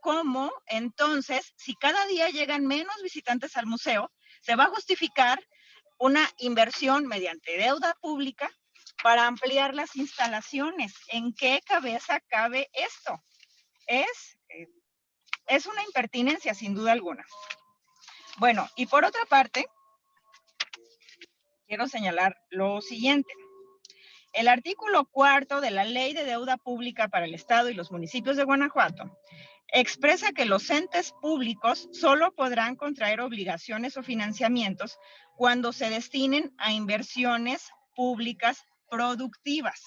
cómo entonces, si cada día llegan menos visitantes al museo, se va a justificar una inversión mediante deuda pública para ampliar las instalaciones? ¿En qué cabeza cabe esto? Es, es una impertinencia, sin duda alguna. Bueno, y por otra parte, quiero señalar lo siguiente. El artículo cuarto de la Ley de Deuda Pública para el Estado y los municipios de Guanajuato expresa que los entes públicos solo podrán contraer obligaciones o financiamientos cuando se destinen a inversiones públicas productivas.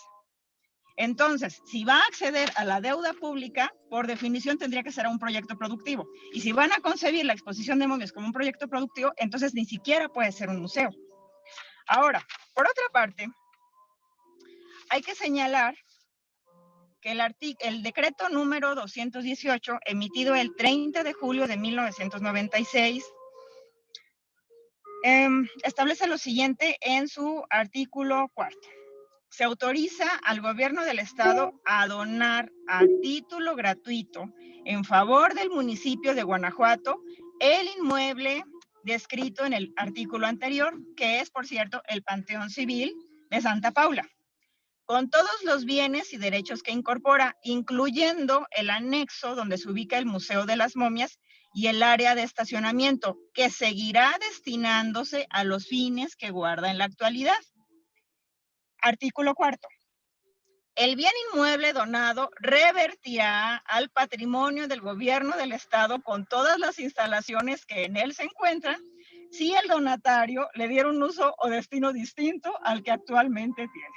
Entonces, si va a acceder a la deuda pública, por definición tendría que ser un proyecto productivo. Y si van a concebir la exposición de momias como un proyecto productivo, entonces ni siquiera puede ser un museo. Ahora, por otra parte, hay que señalar que el, el decreto número 218, emitido el 30 de julio de 1996, em, establece lo siguiente en su artículo cuarto se autoriza al gobierno del estado a donar a título gratuito en favor del municipio de Guanajuato el inmueble descrito en el artículo anterior, que es, por cierto, el Panteón Civil de Santa Paula, con todos los bienes y derechos que incorpora, incluyendo el anexo donde se ubica el Museo de las Momias y el área de estacionamiento, que seguirá destinándose a los fines que guarda en la actualidad. Artículo cuarto. El bien inmueble donado revertirá al patrimonio del gobierno del estado con todas las instalaciones que en él se encuentran si el donatario le diera un uso o destino distinto al que actualmente tiene.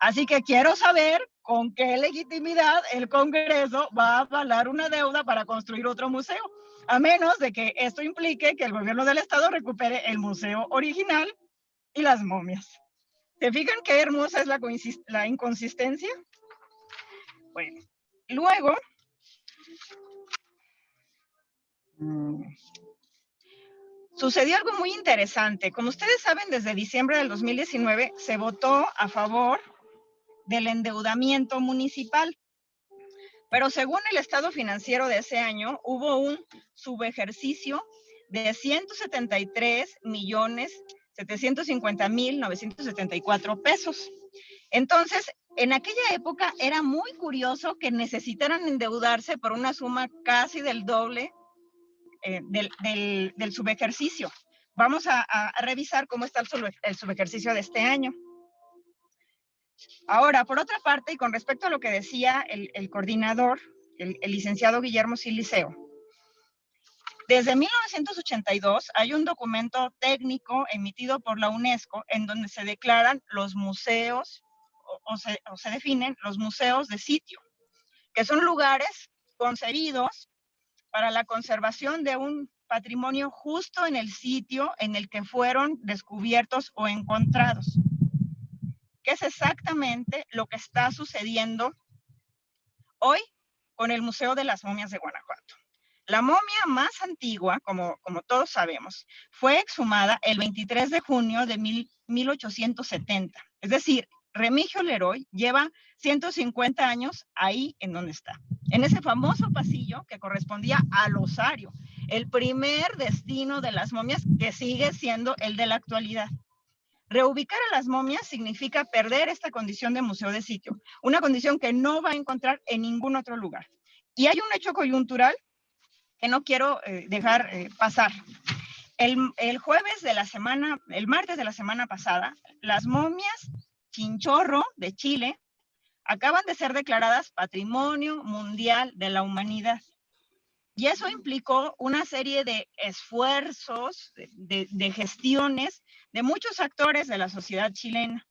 Así que quiero saber con qué legitimidad el Congreso va a avalar una deuda para construir otro museo, a menos de que esto implique que el gobierno del estado recupere el museo original y las momias. ¿Se fijan qué hermosa es la, inconsistencia? Bueno, luego, mm, sucedió algo muy interesante. Como ustedes saben, desde diciembre del 2019 se votó a favor del endeudamiento municipal. Pero según el estado financiero de ese año, hubo un subejercicio de 173 millones 750 mil 974 pesos. Entonces, en aquella época era muy curioso que necesitaran endeudarse por una suma casi del doble eh, del, del, subejercicio. Vamos a, revisar cómo está el, subejercicio de este año. Ahora, por otra parte, y con respecto a lo que decía el, coordinador, el, licenciado Guillermo Siliceo, desde 1982 hay un documento técnico emitido por la UNESCO en donde se declaran los museos o, se, definen los museos de sitio, que son lugares concebidos para la conservación de un patrimonio justo en el sitio en el que fueron descubiertos o encontrados, que es exactamente lo que está sucediendo hoy con el Museo de las Momias de Guanajuato. La momia más antigua, como, todos sabemos, fue exhumada el 23 de junio de 1870. Es decir, Remigio Leroy lleva 150 años ahí en donde está, en ese famoso pasillo que correspondía al osario, el primer destino de las momias que sigue siendo el de la actualidad. Reubicar a las momias significa perder esta condición de museo de sitio, una condición que no va a encontrar en ningún otro lugar. Y hay un hecho coyuntural que no quiero eh, dejar eh, pasar. El, el, jueves de la semana, el martes de la semana pasada, las momias chinchorro de Chile acaban de ser declaradas Patrimonio Mundial de la Humanidad. Y eso implicó una serie de esfuerzos, de, de gestiones de muchos actores de la sociedad chilena.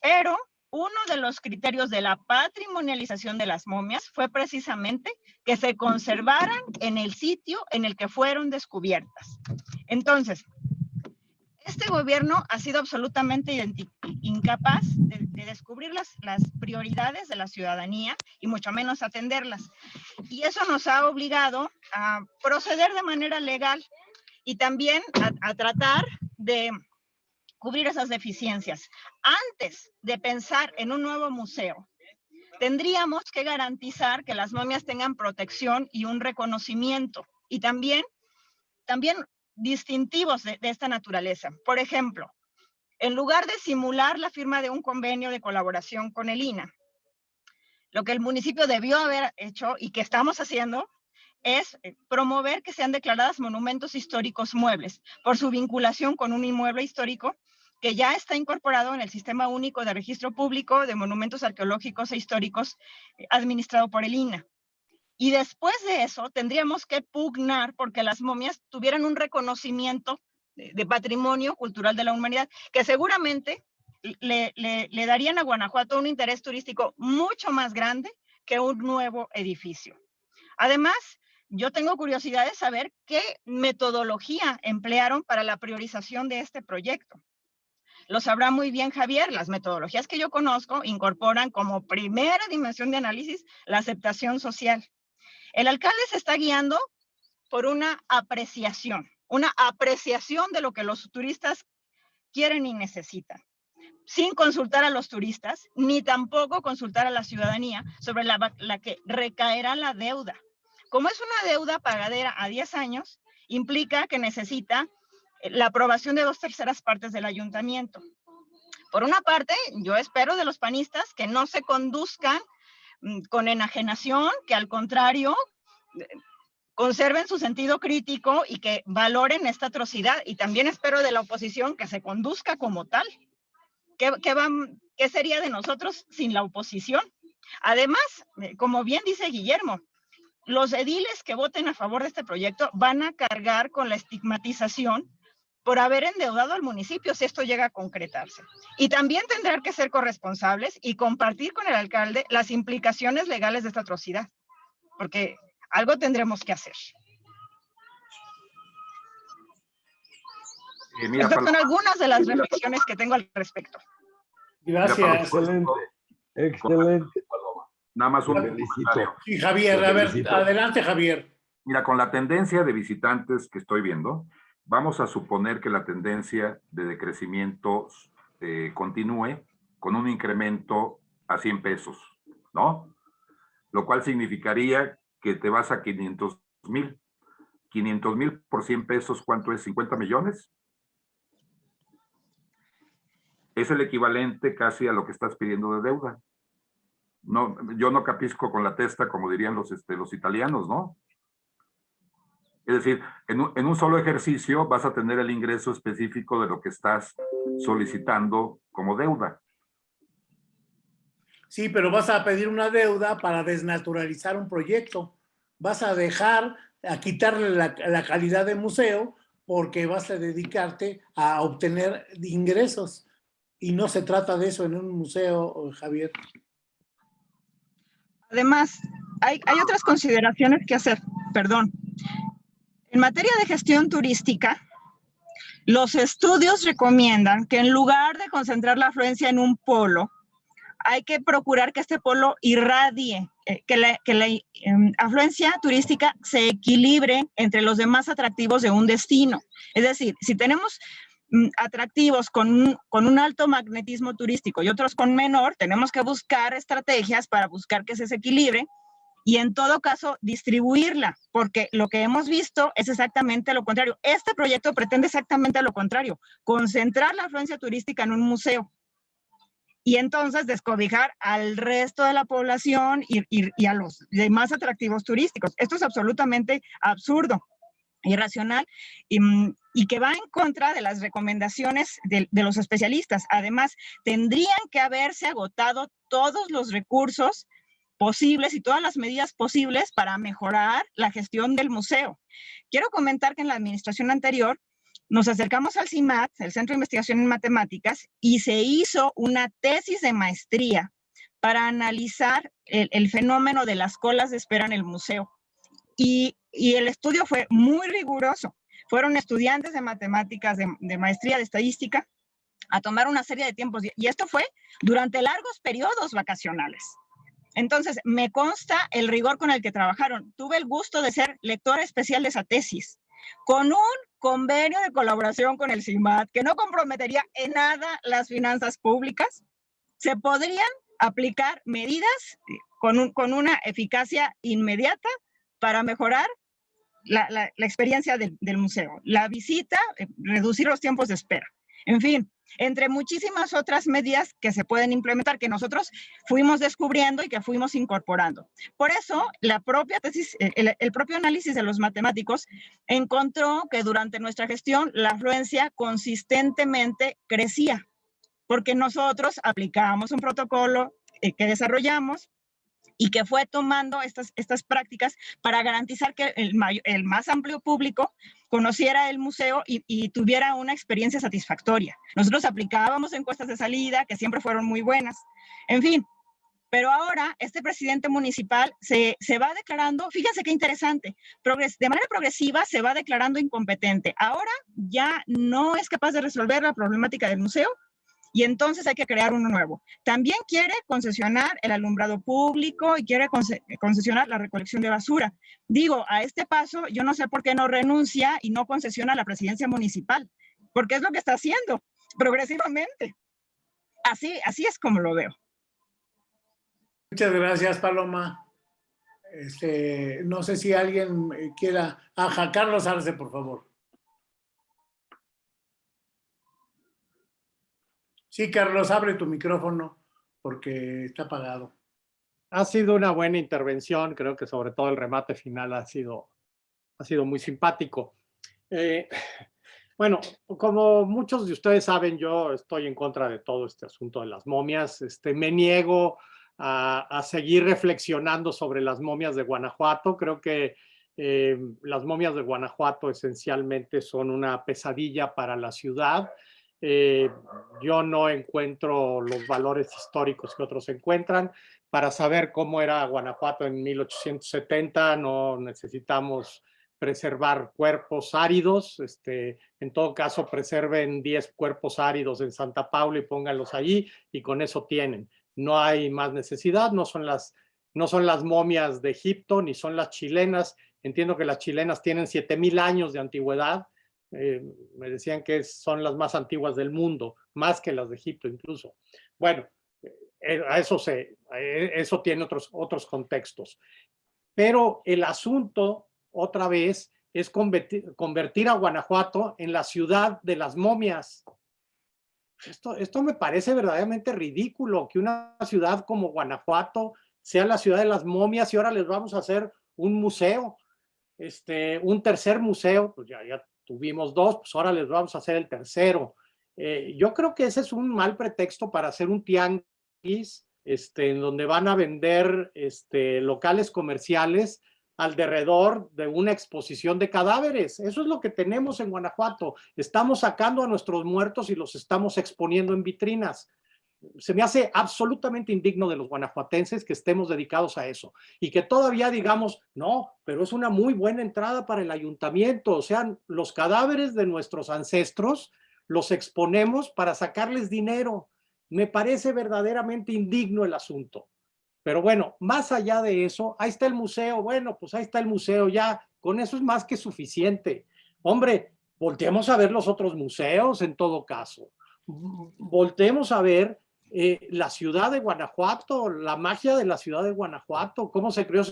Pero uno de los criterios de la patrimonialización de las momias fue precisamente que se conservaran en el sitio en el que fueron descubiertas. Entonces, este gobierno ha sido absolutamente incapaz de, descubrir las, prioridades de la ciudadanía y mucho menos atenderlas. Y eso nos ha obligado a proceder de manera legal y también a tratar de cubrir esas deficiencias. Antes de pensar en un nuevo museo, tendríamos que garantizar que las momias tengan protección y un reconocimiento y también, también distintivos de, de esta naturaleza. Por ejemplo, en lugar de simular la firma de un convenio de colaboración con el INA, lo que el municipio debió haber hecho y que estamos haciendo es eh, promover que sean declaradas monumentos históricos muebles por su vinculación con un inmueble histórico que ya está incorporado en el Sistema Único de Registro Público de Monumentos Arqueológicos e Históricos eh, administrado por el INA. Y después de eso tendríamos que pugnar porque las momias tuvieran un reconocimiento de, patrimonio cultural de la humanidad, que seguramente le, le, le darían a Guanajuato un interés turístico mucho más grande que un nuevo edificio. Además, yo tengo curiosidad de saber qué metodología emplearon para la priorización de este proyecto. Lo sabrá muy bien Javier, las metodologías que yo conozco incorporan como primera dimensión de análisis la aceptación social. El alcalde se está guiando por una apreciación, una apreciación de lo que los turistas quieren y necesitan, sin consultar a los turistas, ni tampoco consultar a la ciudadanía sobre la, la que recaerá la deuda. Como es una deuda pagadera a 10 años, implica que necesita la aprobación de dos terceras partes del ayuntamiento. Por una parte, yo espero de los panistas que no se conduzcan mm, con enajenación, que al contrario eh, conserven su sentido crítico y que valoren esta atrocidad. Y también espero de la oposición que se conduzca como tal. ¿Qué, sería de nosotros sin la oposición? Además, eh, como bien dice Guillermo, los ediles que voten a favor de este proyecto van a cargar con la estigmatización por haber endeudado al municipio si esto llega a concretarse. Y también tendrán que ser corresponsables y compartir con el alcalde las implicaciones legales de esta atrocidad, porque algo tendremos que hacer. Eh, mira, Estas son algunas de las reflexiones que tengo al respecto. mira, Paloma, Gracias. Excelente. Excelente. Paloma. Nada más un Felicito. Sí, Javier, a ver, adelante, Javier. Mira, con la tendencia de visitantes que estoy viendo, vamos a suponer que la tendencia de decrecimiento eh, continúe con un incremento a 100 pesos, ¿no? Lo cual significaría que te vas a 500 mil. 500 mil por 100 pesos, ¿cuánto es? ¿50 millones? Es el equivalente casi a lo que estás pidiendo de deuda. No, yo no capisco con la testa, como dirían los, este, los italianos, ¿no? Es decir, en un, en un solo ejercicio vas a tener el ingreso específico de lo que estás solicitando como deuda. Sí, pero vas a pedir una deuda para desnaturalizar un proyecto. Vas a dejar, a quitarle la, la calidad de museo porque vas a dedicarte a obtener ingresos. Y no se trata de eso en un museo, Javier. Además, hay, hay otras consideraciones que hacer, perdón. En materia de gestión turística, los estudios recomiendan que en lugar de concentrar la afluencia en un polo, hay que procurar que este polo irradie, eh, que la, eh, afluencia turística se equilibre entre los demás atractivos de un destino. Es decir, si tenemos mm, atractivos con un, con un alto magnetismo turístico y otros con menor, tenemos que buscar estrategias para buscar que se equilibre y en todo caso distribuirla, porque lo que hemos visto es exactamente lo contrario. Este proyecto pretende exactamente lo contrario, concentrar la afluencia turística en un museo y entonces descobijar al resto de la población y, y, a los demás atractivos turísticos. Esto es absolutamente absurdo irracional y, y, que va en contra de las recomendaciones de, los especialistas. Además, tendrían que haberse agotado todos los recursos posibles y todas las medidas posibles para mejorar la gestión del museo. Quiero comentar que en la administración anterior nos acercamos al CIMAT, el Centro de Investigación en Matemáticas, y se hizo una tesis de maestría para analizar el, fenómeno de las colas de espera en el museo. Y, y, el estudio fue muy riguroso. Fueron estudiantes de matemáticas, de, de, maestría de estadística, a tomar una serie de tiempos. Y esto fue durante largos periodos vacacionales. Entonces, me consta el rigor con el que trabajaron. Tuve el gusto de ser lectora especial de esa tesis, con un convenio de colaboración con el CIMAT que no comprometería en nada las finanzas públicas. Se podrían aplicar medidas con, un- con una eficacia inmediata para mejorar la, experiencia del, del museo. La visita, eh, reducir los tiempos de espera. En fin, entre muchísimas otras medidas que se pueden implementar que nosotros fuimos descubriendo y que fuimos incorporando. Por eso, la propia tesis, el, el propio análisis de los matemáticos encontró que durante nuestra gestión la afluencia consistentemente crecía, porque nosotros aplicábamos un protocolo eh, que desarrollamos y que fue tomando estas, estas prácticas para garantizar que el, may- el más amplio público conociera el museo y, y tuviera una experiencia satisfactoria. Nosotros aplicábamos encuestas de salida que siempre fueron muy buenas. En fin, pero ahora este presidente municipal se, se va declarando, fíjense qué interesante, progres- de manera progresiva se va declarando incompetente. Ahora ya no es capaz de resolver la problemática del museo y entonces hay que crear uno nuevo. También quiere concesionar el alumbrado público y quiere conce- concesionar la recolección de basura. Digo, a este paso yo no sé por qué no renuncia y no concesiona la presidencia municipal, porque es lo que está haciendo progresivamente. Así, así es como lo veo. Muchas gracias, Paloma. Este, no sé si alguien eh, quiera... Ajá, Carlos Arce, por favor. Sí, Carlos, abre tu micrófono porque está apagado. Ha sido una buena intervención, creo que sobre todo el remate final ha sido, ha sido muy simpático. Eh, bueno, como muchos de ustedes saben, yo estoy en contra de todo este asunto de las momias. Este, me niego a, seguir reflexionando sobre las momias de Guanajuato. Creo que eh, las momias de Guanajuato esencialmente son una pesadilla para la ciudad. Eh, yo no encuentro los valores históricos que otros encuentran. Para saber cómo era Guanajuato en 1870 no necesitamos preservar cuerpos áridos. Este, en todo caso, preserven 10 cuerpos áridos en Santa Paula y pónganlos allí y con eso tienen. No hay más necesidad, no son las, no son las momias de Egipto ni son las chilenas. Entiendo que las chilenas tienen 7000 años de antigüedad. Eh, me decían que son las más antiguas del mundo, más que las de Egipto incluso. Bueno, eh, a eso, se, eh, eso tiene otros, otros contextos. Pero el asunto, otra vez, es convertir, convertir a Guanajuato en la ciudad de las momias. Esto, esto me parece verdaderamente ridículo, que una ciudad como Guanajuato sea la ciudad de las momias y ahora les vamos a hacer un museo, este, un tercer museo, pues ya, ya tuvimos dos, pues ahora les vamos a hacer el tercero. Eh, yo creo que ese es un mal pretexto para hacer un tianguis, este, en donde van a vender este, locales comerciales alrededor de una exposición de cadáveres. Eso es lo que tenemos en Guanajuato. Estamos sacando a nuestros muertos y los estamos exponiendo en vitrinas. Se me hace absolutamente indigno de los guanajuatenses que estemos dedicados a eso y que todavía digamos, no, pero es una muy buena entrada para el ayuntamiento. O sea, los cadáveres de nuestros ancestros los exponemos para sacarles dinero. Me parece verdaderamente indigno el asunto. Pero bueno, más allá de eso, ahí está el museo. Bueno, pues ahí está el museo ya. Con eso es más que suficiente. Hombre, volteemos a ver los otros museos en todo caso. Voltemos a ver eh, la ciudad de Guanajuato, la magia de la ciudad de Guanajuato, cómo se creó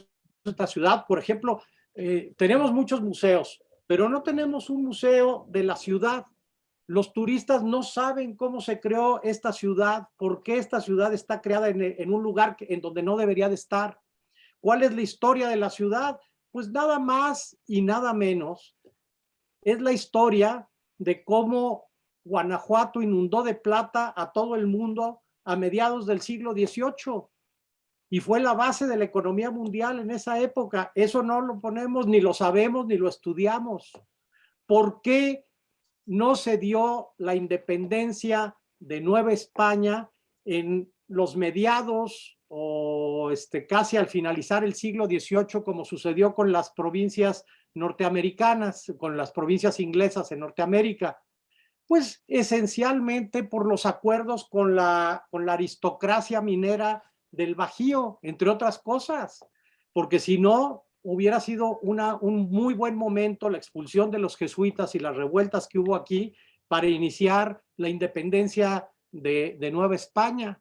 esta ciudad. Por ejemplo, eh, tenemos muchos museos, pero no tenemos un museo de la ciudad. Los turistas no saben cómo se creó esta ciudad, por qué esta ciudad está creada en, un lugar en donde no debería de estar. ¿Cuál es la historia de la ciudad? Pues nada más y nada menos es la historia de cómo Guanajuato inundó de plata a todo el mundo a mediados del siglo XVIII y fue la base de la economía mundial en esa época. Eso no lo ponemos, ni lo sabemos, ni lo estudiamos. ¿Por qué no se dio la independencia de Nueva España en los mediados o este, casi al finalizar el siglo XVIII, como sucedió con las provincias norteamericanas, con las provincias inglesas en Norteamérica? Pues esencialmente por los acuerdos con la, con la aristocracia minera del Bajío, entre otras cosas, porque si no, hubiera sido una, un muy buen momento la expulsión de los jesuitas y las revueltas que hubo aquí para iniciar la independencia de, de Nueva España.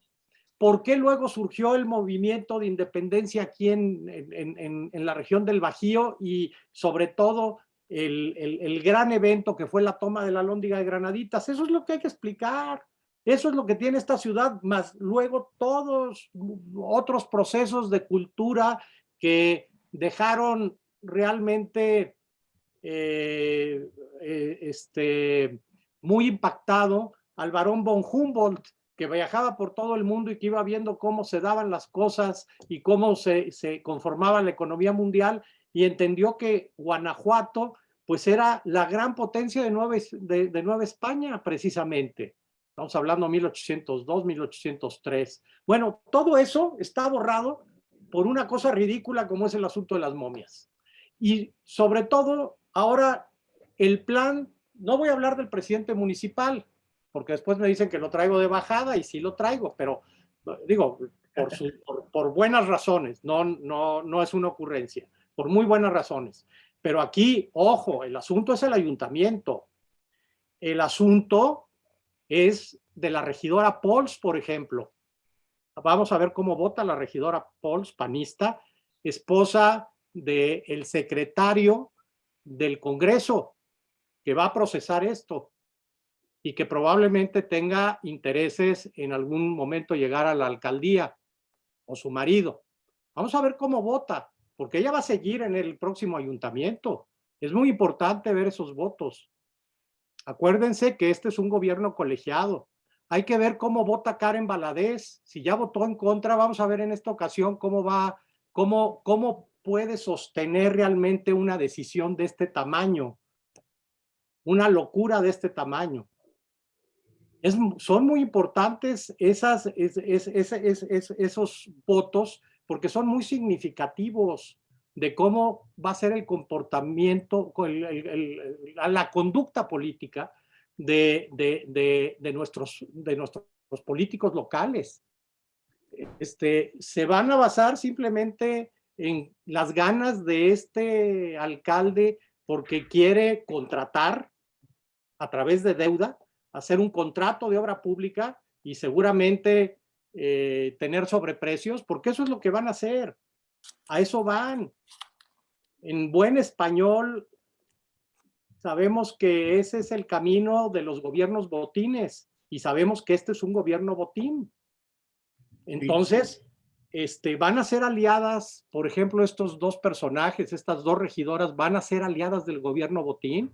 ¿Por qué luego surgió el movimiento de independencia aquí en, en, en, en la región del Bajío y sobre todo el, el, gran evento que fue la toma de la Lóndiga de Granaditas? Eso es lo que hay que explicar. Eso es lo que tiene esta ciudad, más luego todos otros procesos de cultura que dejaron realmente eh, eh, este, muy impactado al barón von Humboldt, que viajaba por todo el mundo y que iba viendo cómo se daban las cosas y cómo se, se conformaba la economía mundial y entendió que Guanajuato pues era la gran potencia de Nueva, de, de Nueva España precisamente. Estamos hablando 1802, 1803. Bueno, todo eso está borrado por una cosa ridícula como es el asunto de las momias. Y sobre todo, ahora el plan, no voy a hablar del presidente municipal, porque después me dicen que lo traigo de bajada y sí lo traigo, pero digo, por, por buenas razones, no, no, no es una ocurrencia, por muy buenas razones. Pero aquí, ojo, el asunto es el ayuntamiento. El asunto es de la regidora Pols, por ejemplo. Vamos a ver cómo vota la regidora Pols, panista, esposa del el secretario del Congreso, que va a procesar esto y que probablemente tenga intereses en algún momento llegar a la alcaldía o su marido. Vamos a ver cómo vota, porque ella va a seguir en el próximo ayuntamiento. Es muy importante ver esos votos. Acuérdense que este es un gobierno colegiado. Hay que ver cómo vota Karen Baladés. Si ya votó en contra, vamos a ver en esta ocasión cómo va, cómo, cómo puede sostener realmente una decisión de este tamaño. Una locura de este tamaño. Son muy importantes esos votos porque son muy significativos de cómo va a ser el comportamiento, la conducta política de, de, de, de, nuestros, de nuestros políticos locales. Este, se van a basar simplemente en las ganas de este alcalde porque quiere contratar a través de deuda, hacer un contrato de obra pública y seguramente eh, tener sobreprecios, porque eso es lo que van a hacer. A eso van. En buen español, sabemos que ese es el camino de los gobiernos botines y sabemos que este es un gobierno botín. Entonces, este, van a ser aliadas, por ejemplo, estos dos personajes, estas dos regidoras, van a ser aliadas del gobierno botín,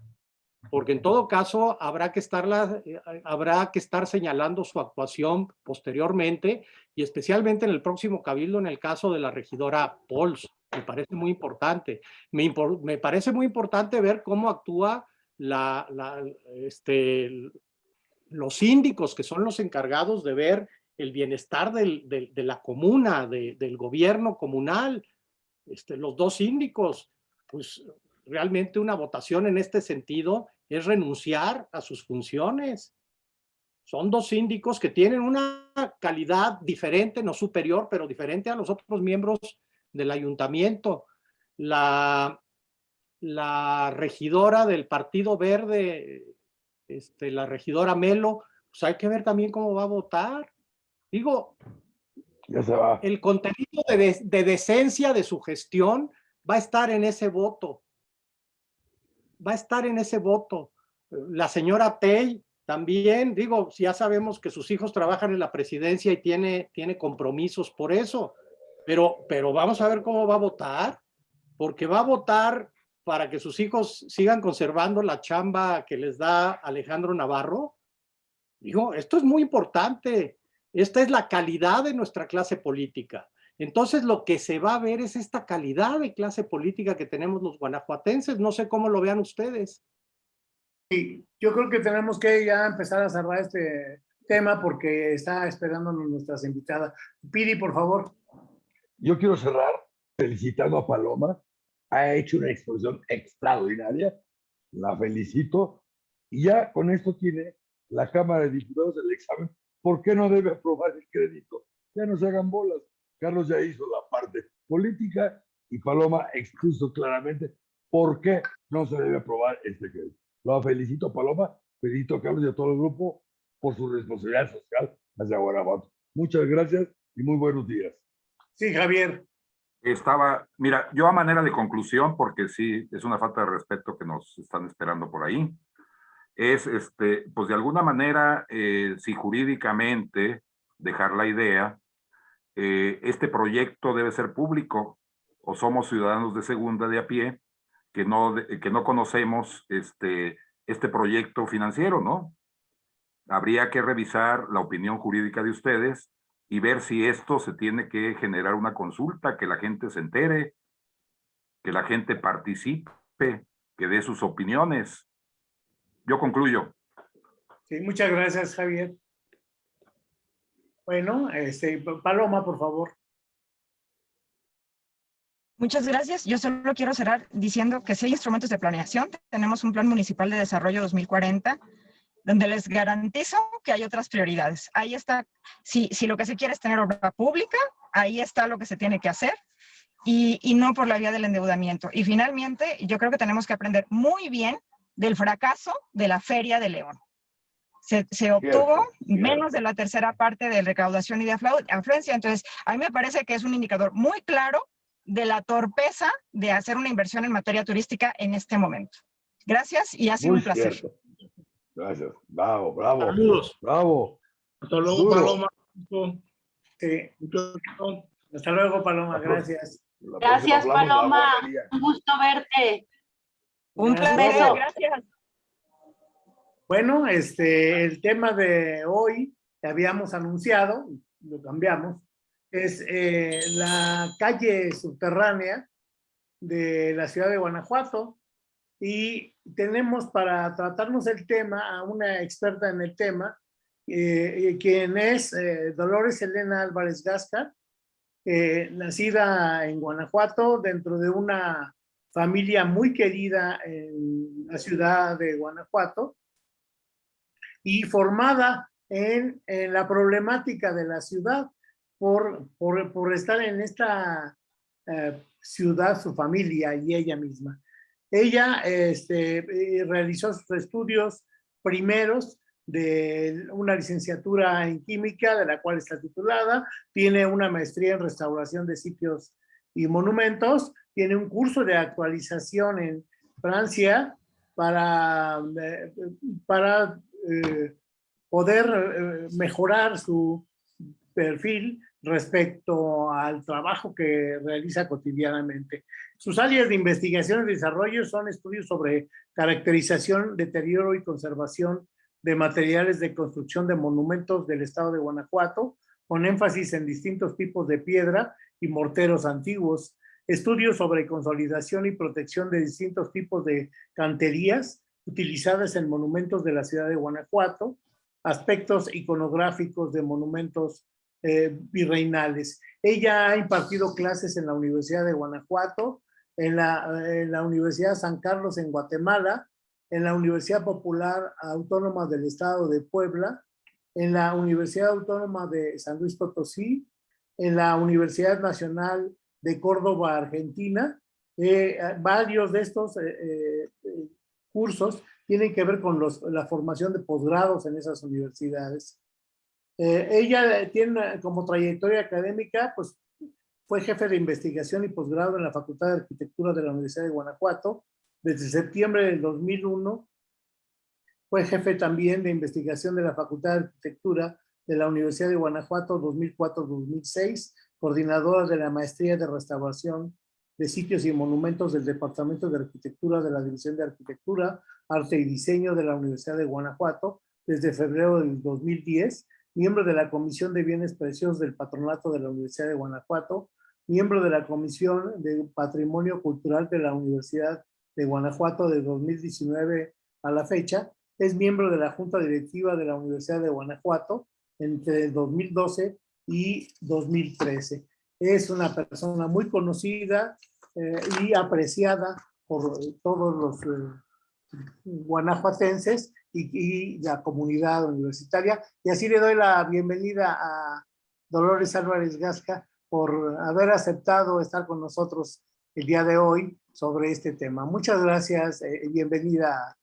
porque en todo caso habrá que, estarla, eh, habrá que estar señalando su actuación posteriormente y especialmente en el próximo cabildo en el caso de la regidora Pols. Me parece muy importante. Me, me parece muy importante ver cómo actúa la, la, este, los síndicos, que son los encargados de ver el bienestar del, del, de la comuna, de, del gobierno comunal, este, los dos síndicos, pues realmente una votación en este sentido es renunciar a sus funciones. Son dos síndicos que tienen una calidad diferente, no superior, pero diferente a los otros miembros del ayuntamiento. La, la regidora del Partido Verde, este, la regidora Melo, pues hay que ver también cómo va a votar. Digo, ya se va. el contenido de, de decencia de su gestión va a estar en ese voto va a estar en ese voto. La señora Tey también, digo, ya sabemos que sus hijos trabajan en la presidencia y tiene, tiene compromisos por eso, pero, pero vamos a ver cómo va a votar, porque va a votar para que sus hijos sigan conservando la chamba que les da Alejandro Navarro. Digo, esto es muy importante. Esta es la calidad de nuestra clase política. Entonces lo que se va a ver es esta calidad de clase política que tenemos los guanajuatenses. No sé cómo lo vean ustedes. Sí, yo creo que tenemos que ya empezar a cerrar este tema porque está esperándonos nuestras invitadas. Pidi, por favor. Yo quiero cerrar felicitando a Paloma. Ha hecho una exposición extraordinaria. La felicito. Y ya con esto tiene la Cámara de Diputados el examen. ¿Por qué no debe aprobar el crédito? Ya no se hagan bolas. Carlos ya hizo la parte política y Paloma expuso claramente por qué no se debe aprobar este crédito. Lo felicito Paloma, felicito a Carlos y a todo el grupo por su responsabilidad social hacia Guanajuato. Muchas gracias y muy buenos días. Sí, Javier. Estaba, mira, yo a manera de conclusión, porque sí, es una falta de respeto que nos están esperando por ahí, es, este, pues de alguna manera, eh, si jurídicamente dejar la idea, eh, este proyecto debe ser público o somos ciudadanos de segunda de a pie que no, que no conocemos este, este proyecto financiero, ¿no? Habría que revisar la opinión jurídica de ustedes y ver si esto se tiene que generar una consulta, que la gente se entere, que la gente participe, que dé sus opiniones. Yo concluyo. Sí, muchas gracias, Javier. Bueno, este, Paloma, por favor. Muchas gracias. Yo solo quiero cerrar diciendo que si hay instrumentos de planeación, tenemos un Plan Municipal de Desarrollo 2040, donde les garantizo que hay otras prioridades. Ahí está, si, si lo que se quiere es tener obra pública, ahí está lo que se tiene que hacer y, y no por la vía del endeudamiento. Y finalmente, yo creo que tenemos que aprender muy bien del fracaso de la Feria de León. Se, se obtuvo Cierto, menos de la tercera parte de recaudación y de aflu- afluencia. Entonces, a mí me parece que es un indicador muy claro de la torpeza de hacer una inversión en materia turística en este momento. Gracias y ha sido Muy un placer. cierto. Gracias. Bravo, bravo. Saludos. Bravo. Hasta luego, Duro. Paloma. Sí. Hasta luego, Paloma. Gracias. Gracias, Paloma. Un gusto verte. Un placer. Gracias. Bueno, este, el tema de hoy que habíamos anunciado, lo cambiamos, es eh, la calle subterránea de la ciudad de Guanajuato. Y tenemos para tratarnos el tema a una experta en el tema, eh, quien es eh, Dolores Elena Álvarez Gasca, nacida en Guanajuato dentro de una familia muy querida en la ciudad de Guanajuato y formada en, en la problemática de la ciudad por, por, por estar en esta eh, ciudad, su familia y ella misma. Ella este, eh, realizó sus estudios primeros de una licenciatura en química, de la cual está titulada, tiene una maestría en restauración de sitios y monumentos, tiene un curso de actualización en Francia para, eh, para eh, poder eh, mejorar su perfil respecto al trabajo que realiza cotidianamente. Sus áreas de investigación y desarrollo son estudios sobre caracterización, deterioro y conservación de materiales de construcción de monumentos del estado de Guanajuato, con énfasis en distintos tipos de piedra y morteros antiguos, estudios sobre consolidación y protección de distintos tipos de canterías utilizadas en monumentos de la ciudad de Guanajuato, aspectos iconográficos de monumentos eh, virreinales. Ella ha impartido clases en la Universidad de Guanajuato, en la, en la Universidad San Carlos en Guatemala, en la Universidad Popular Autónoma del Estado de Puebla, en la Universidad Autónoma de San Luis Potosí, en la Universidad Nacional de Córdoba, Argentina. Eh, varios de estos eh, eh, cursos tienen que ver con la formación de posgrados en esas universidades. Eh, ella tiene como trayectoria académica, pues fue jefe de investigación y posgrado en la Facultad de Arquitectura de la Universidad de Guanajuato. Desde septiembre del 2001 fue jefe también de investigación de la Facultad de Arquitectura de la Universidad de Guanajuato 2004-2006, coordinadora de la Maestría de Restauración de Sitios y Monumentos del Departamento de Arquitectura de la División de Arquitectura, Arte y Diseño de la Universidad de Guanajuato desde febrero del 2010, miembro de la Comisión de Bienes Preciosos del Patronato de la Universidad de Guanajuato, miembro de la Comisión de Patrimonio Cultural de la Universidad de Guanajuato de 2019 a la fecha, es miembro de la Junta Directiva de la Universidad de Guanajuato entre 2012 y 2013. Es una persona muy conocida eh, y apreciada por todos los eh, guanajuatenses y, y, la comunidad universitaria. Y así le doy la bienvenida a Dolores Álvarez Gasca por haber aceptado estar con nosotros el día de hoy sobre este tema. Muchas gracias y eh, bienvenida,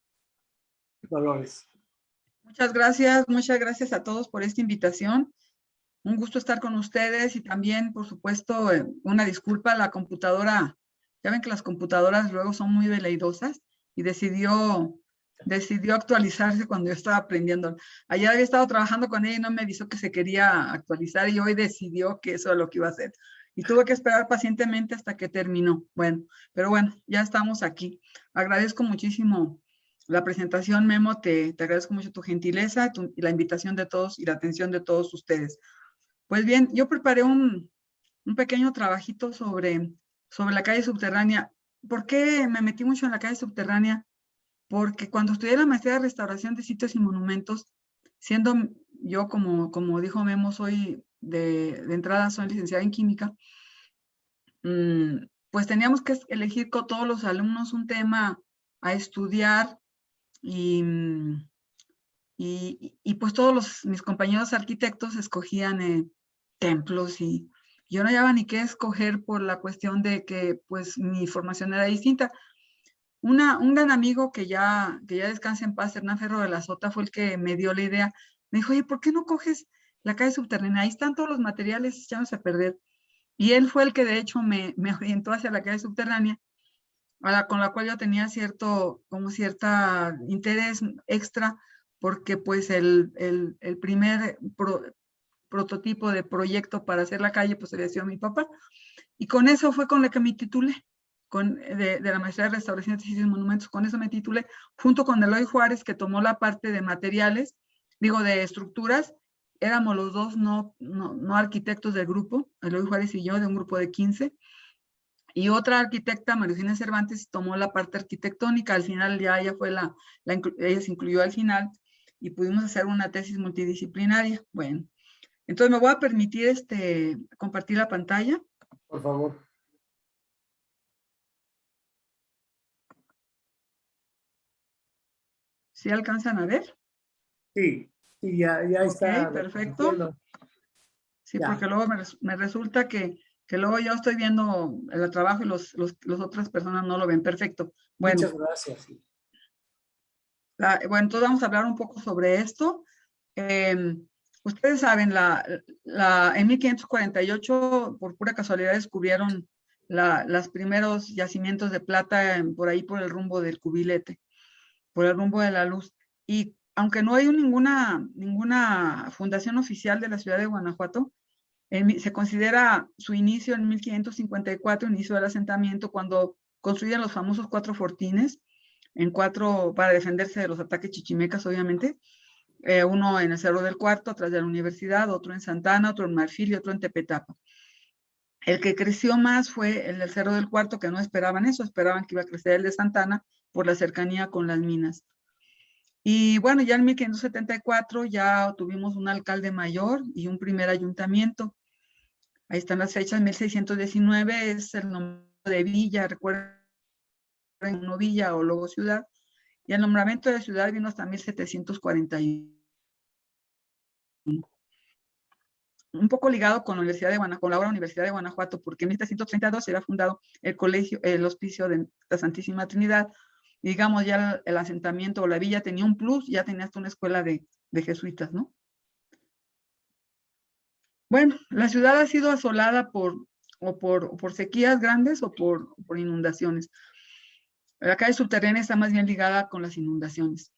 Dolores. Muchas gracias, muchas gracias a todos por esta invitación. Un gusto estar con ustedes y también, por supuesto, eh, una disculpa, la computadora, ya ven que las computadoras luego son muy veleidosas y decidió, decidió actualizarse cuando yo estaba aprendiendo. Ayer había estado trabajando con ella y no me avisó que se quería actualizar y hoy decidió que eso es lo que iba a hacer. Y tuve que esperar pacientemente hasta que terminó. Bueno, pero bueno, ya estamos aquí. Agradezco muchísimo la presentación, Memo, te, te agradezco mucho tu gentileza tu, y la invitación de todos y la atención de todos ustedes. Pues bien, yo preparé un, un pequeño trabajito sobre, sobre la calle subterránea. ¿Por qué me metí mucho en la calle subterránea? Porque cuando estudié la maestría de restauración de sitios y monumentos, siendo yo, como, como dijo Memo, soy de, de entrada, soy licenciada en química, mmm, pues teníamos que elegir con todos los alumnos un tema a estudiar y, y, pues todos mis compañeros arquitectos escogían eh, templos y yo no había ni qué escoger por la cuestión de que pues mi formación era distinta. Una, un gran amigo que ya, que ya descansa en paz, Hernán Ferro de la Sota, fue el que me dio la idea. Me dijo, oye, ¿por qué no coges la calle subterránea? Ahí están todos los materiales echándose a perder. Y él fue el que de hecho me, me orientó hacia la calle subterránea la, con la cual yo tenía cierto, como cierta interés extra, porque pues el, el, el primer pro, prototipo de proyecto para hacer la calle, pues había sido mi papá. Y con eso fue con lo que me titulé, con, de, de la maestría de restauración de y monumentos, con eso me titulé, junto con Eloy Juárez, que tomó la parte de materiales, digo, de estructuras, éramos los dos no, no, no arquitectos del grupo, Eloy Juárez y yo, de un grupo de 15, y otra arquitecta, María Cervantes, tomó la parte arquitectónica, al final ya ella fue la, la, ella se incluyó al final, y pudimos hacer una tesis multidisciplinaria. Bueno, entonces me voy a permitir este, compartir la pantalla. Por favor. ¿Sí alcanzan a ver? Sí, sí ya, ya está. Ok, perfecto. Sí, ya. porque luego me, me resulta que que luego yo estoy viendo el trabajo y los, los, los otras personas no lo ven perfecto. Bueno, Muchas gracias. La, bueno, entonces vamos a hablar un poco sobre esto. Eh, ustedes saben, la, la, en 1548, por pura casualidad, descubrieron los primeros yacimientos de plata por ahí por el rumbo del cubilete, por el rumbo de la luz. Y aunque no hay ninguna, ninguna fundación oficial de la ciudad de Guanajuato, se considera su inicio en 1554, inicio del asentamiento, cuando construyen los famosos cuatro fortines, en cuatro, para defenderse de los ataques chichimecas, obviamente, eh, uno en el Cerro del Cuarto, atrás de la universidad, otro en Santana, otro en Marfil y otro en Tepetapa. El que creció más fue el del Cerro del Cuarto, que no esperaban eso, esperaban que iba a crecer el de Santana por la cercanía con las minas. Y bueno, ya en 1574 ya tuvimos un alcalde mayor y un primer ayuntamiento. Ahí están las fechas, 1619 es el nombre de villa, recuerden, no villa o luego ciudad. Y el nombramiento de ciudad vino hasta 1741. Un poco ligado con la Universidad de Guanajuato, con la ahora Universidad de Guanajuato, porque en 1732 se había fundado el colegio, el hospicio de la Santísima Trinidad, digamos, ya el, el, asentamiento o la villa tenía un plus, ya tenías una escuela de, de jesuitas, ¿no? Bueno, la ciudad ha sido asolada por, o por, por sequías grandes o por, por inundaciones. La calle subterránea está más bien ligada con las inundaciones.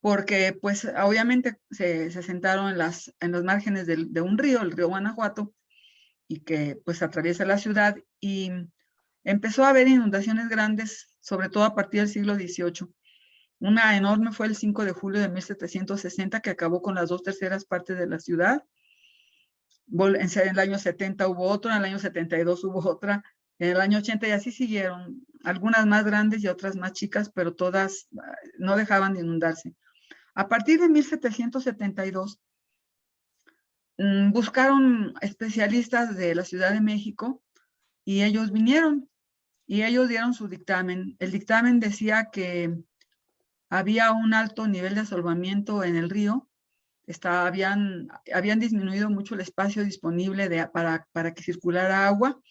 Porque, pues, obviamente se, se sentaron en, las, en los márgenes de, un río, el río Guanajuato, y que, pues, atraviesa la ciudad y empezó a haber inundaciones grandes sobre todo a partir del siglo XVIII. Una enorme fue el 5 de julio de 1760 que acabó con las dos terceras partes de la ciudad. En el año 70 hubo otro, en el año 72 hubo otra, en el año 80 y así siguieron, algunas más grandes y otras más chicas, pero todas no dejaban de inundarse. A partir de 1772, mm, buscaron especialistas de la Ciudad de México y ellos vinieron y ellos dieron su dictamen. El dictamen decía que había un alto nivel de asolvamiento en el río, está, habían, disminuido mucho el espacio disponible para, para que circulara agua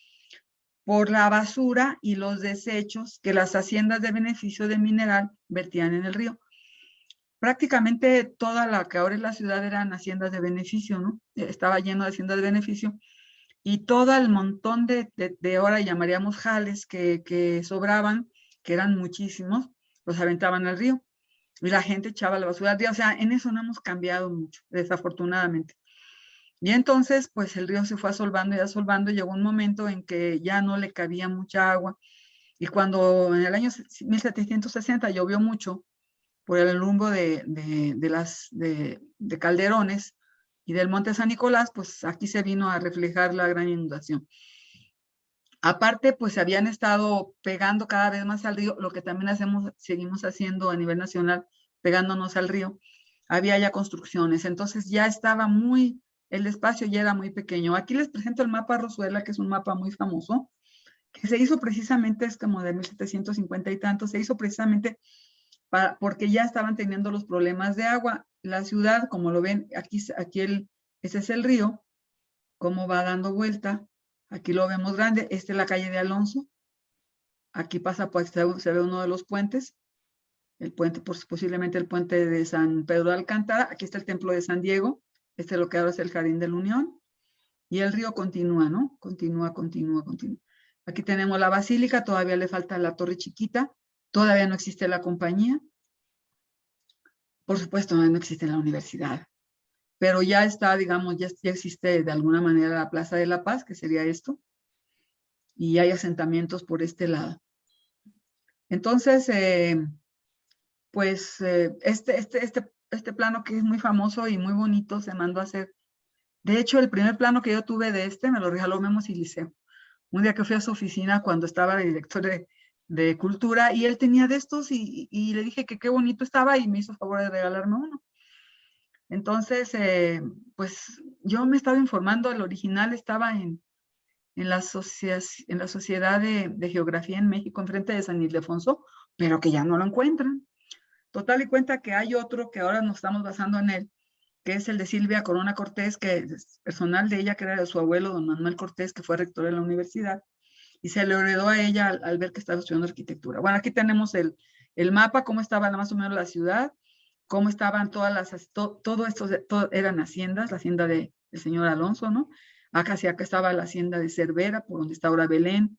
por la basura y los desechos que las haciendas de beneficio de mineral vertían en el río. prácticamente toda la que ahora es la ciudad eran haciendas de beneficio, ¿no? Estaba lleno de haciendas de beneficio y todo el montón de, de, ahora llamaríamos jales que, que sobraban, que eran muchísimos, los aventaban al río y la gente echaba la basura al río. O sea, en eso no hemos cambiado mucho, desafortunadamente. Y entonces, pues el río se fue asolvando y asolvando. Llegó un momento en que ya no le cabía mucha agua. Y cuando en el año 1760 llovió mucho por el rumbo de, de, las, de, de Calderones y del Monte San Nicolás, pues aquí se vino a reflejar la gran inundación. Aparte, pues se habían estado pegando cada vez más al río, lo que también hacemos, seguimos haciendo a nivel nacional, pegándonos al río. Había ya construcciones, entonces ya estaba muy, el espacio ya era muy pequeño. Aquí les presento el mapa Rosuela, que es un mapa muy famoso, que se hizo precisamente, es como de 1750 y tanto, se hizo precisamente para, porque ya estaban teniendo los problemas de agua. La ciudad, como lo ven, aquí, aquí el, ese es el río, cómo va dando vuelta, Aquí lo vemos grande. Esta es la calle de Alonso. Aquí pasa, pues se ve uno de los puentes. El puente, pues, posiblemente el puente de San Pedro de Alcántara. Aquí está el templo de San Diego. Este es lo que ahora es el Jardín de la Unión. Y el río continúa, ¿no? Continúa, continúa, continúa. Aquí tenemos la basílica, todavía le falta la torre chiquita, todavía no existe la compañía. Por supuesto, no existe la universidad pero ya está, digamos, ya, existe de alguna manera la Plaza de la Paz, que sería esto, y hay asentamientos por este lado. Entonces, eh, pues eh, este, este, este, este plano que es muy famoso y muy bonito se mandó a hacer. De hecho, el primer plano que yo tuve de este me lo regaló Memo Siliceo. Un día que fui a su oficina cuando estaba el director de, de cultura y él tenía de estos y, le dije que qué bonito estaba y me hizo favor de regalarme uno. Entonces, eh, pues yo me estaba informando, el original estaba en, en, la, en la Sociedad de, Geografía en México, enfrente de San Ildefonso, pero que ya no lo encuentran. Total y cuenta que hay otro que ahora nos estamos basando en él, que es el de Silvia Corona Cortés, que es personal de ella, que era de su abuelo, don Manuel Cortés, que fue rector de la universidad, y se le heredó a ella al, ver que estaba estudiando arquitectura. Bueno, aquí tenemos el, el mapa, cómo estaba más o menos la ciudad, cómo estaban todas las, todo esto, eran haciendas, la hacienda de, del señor Alonso, ¿no? Acá sí, acá estaba la hacienda de Cervera, por donde está ahora Belén.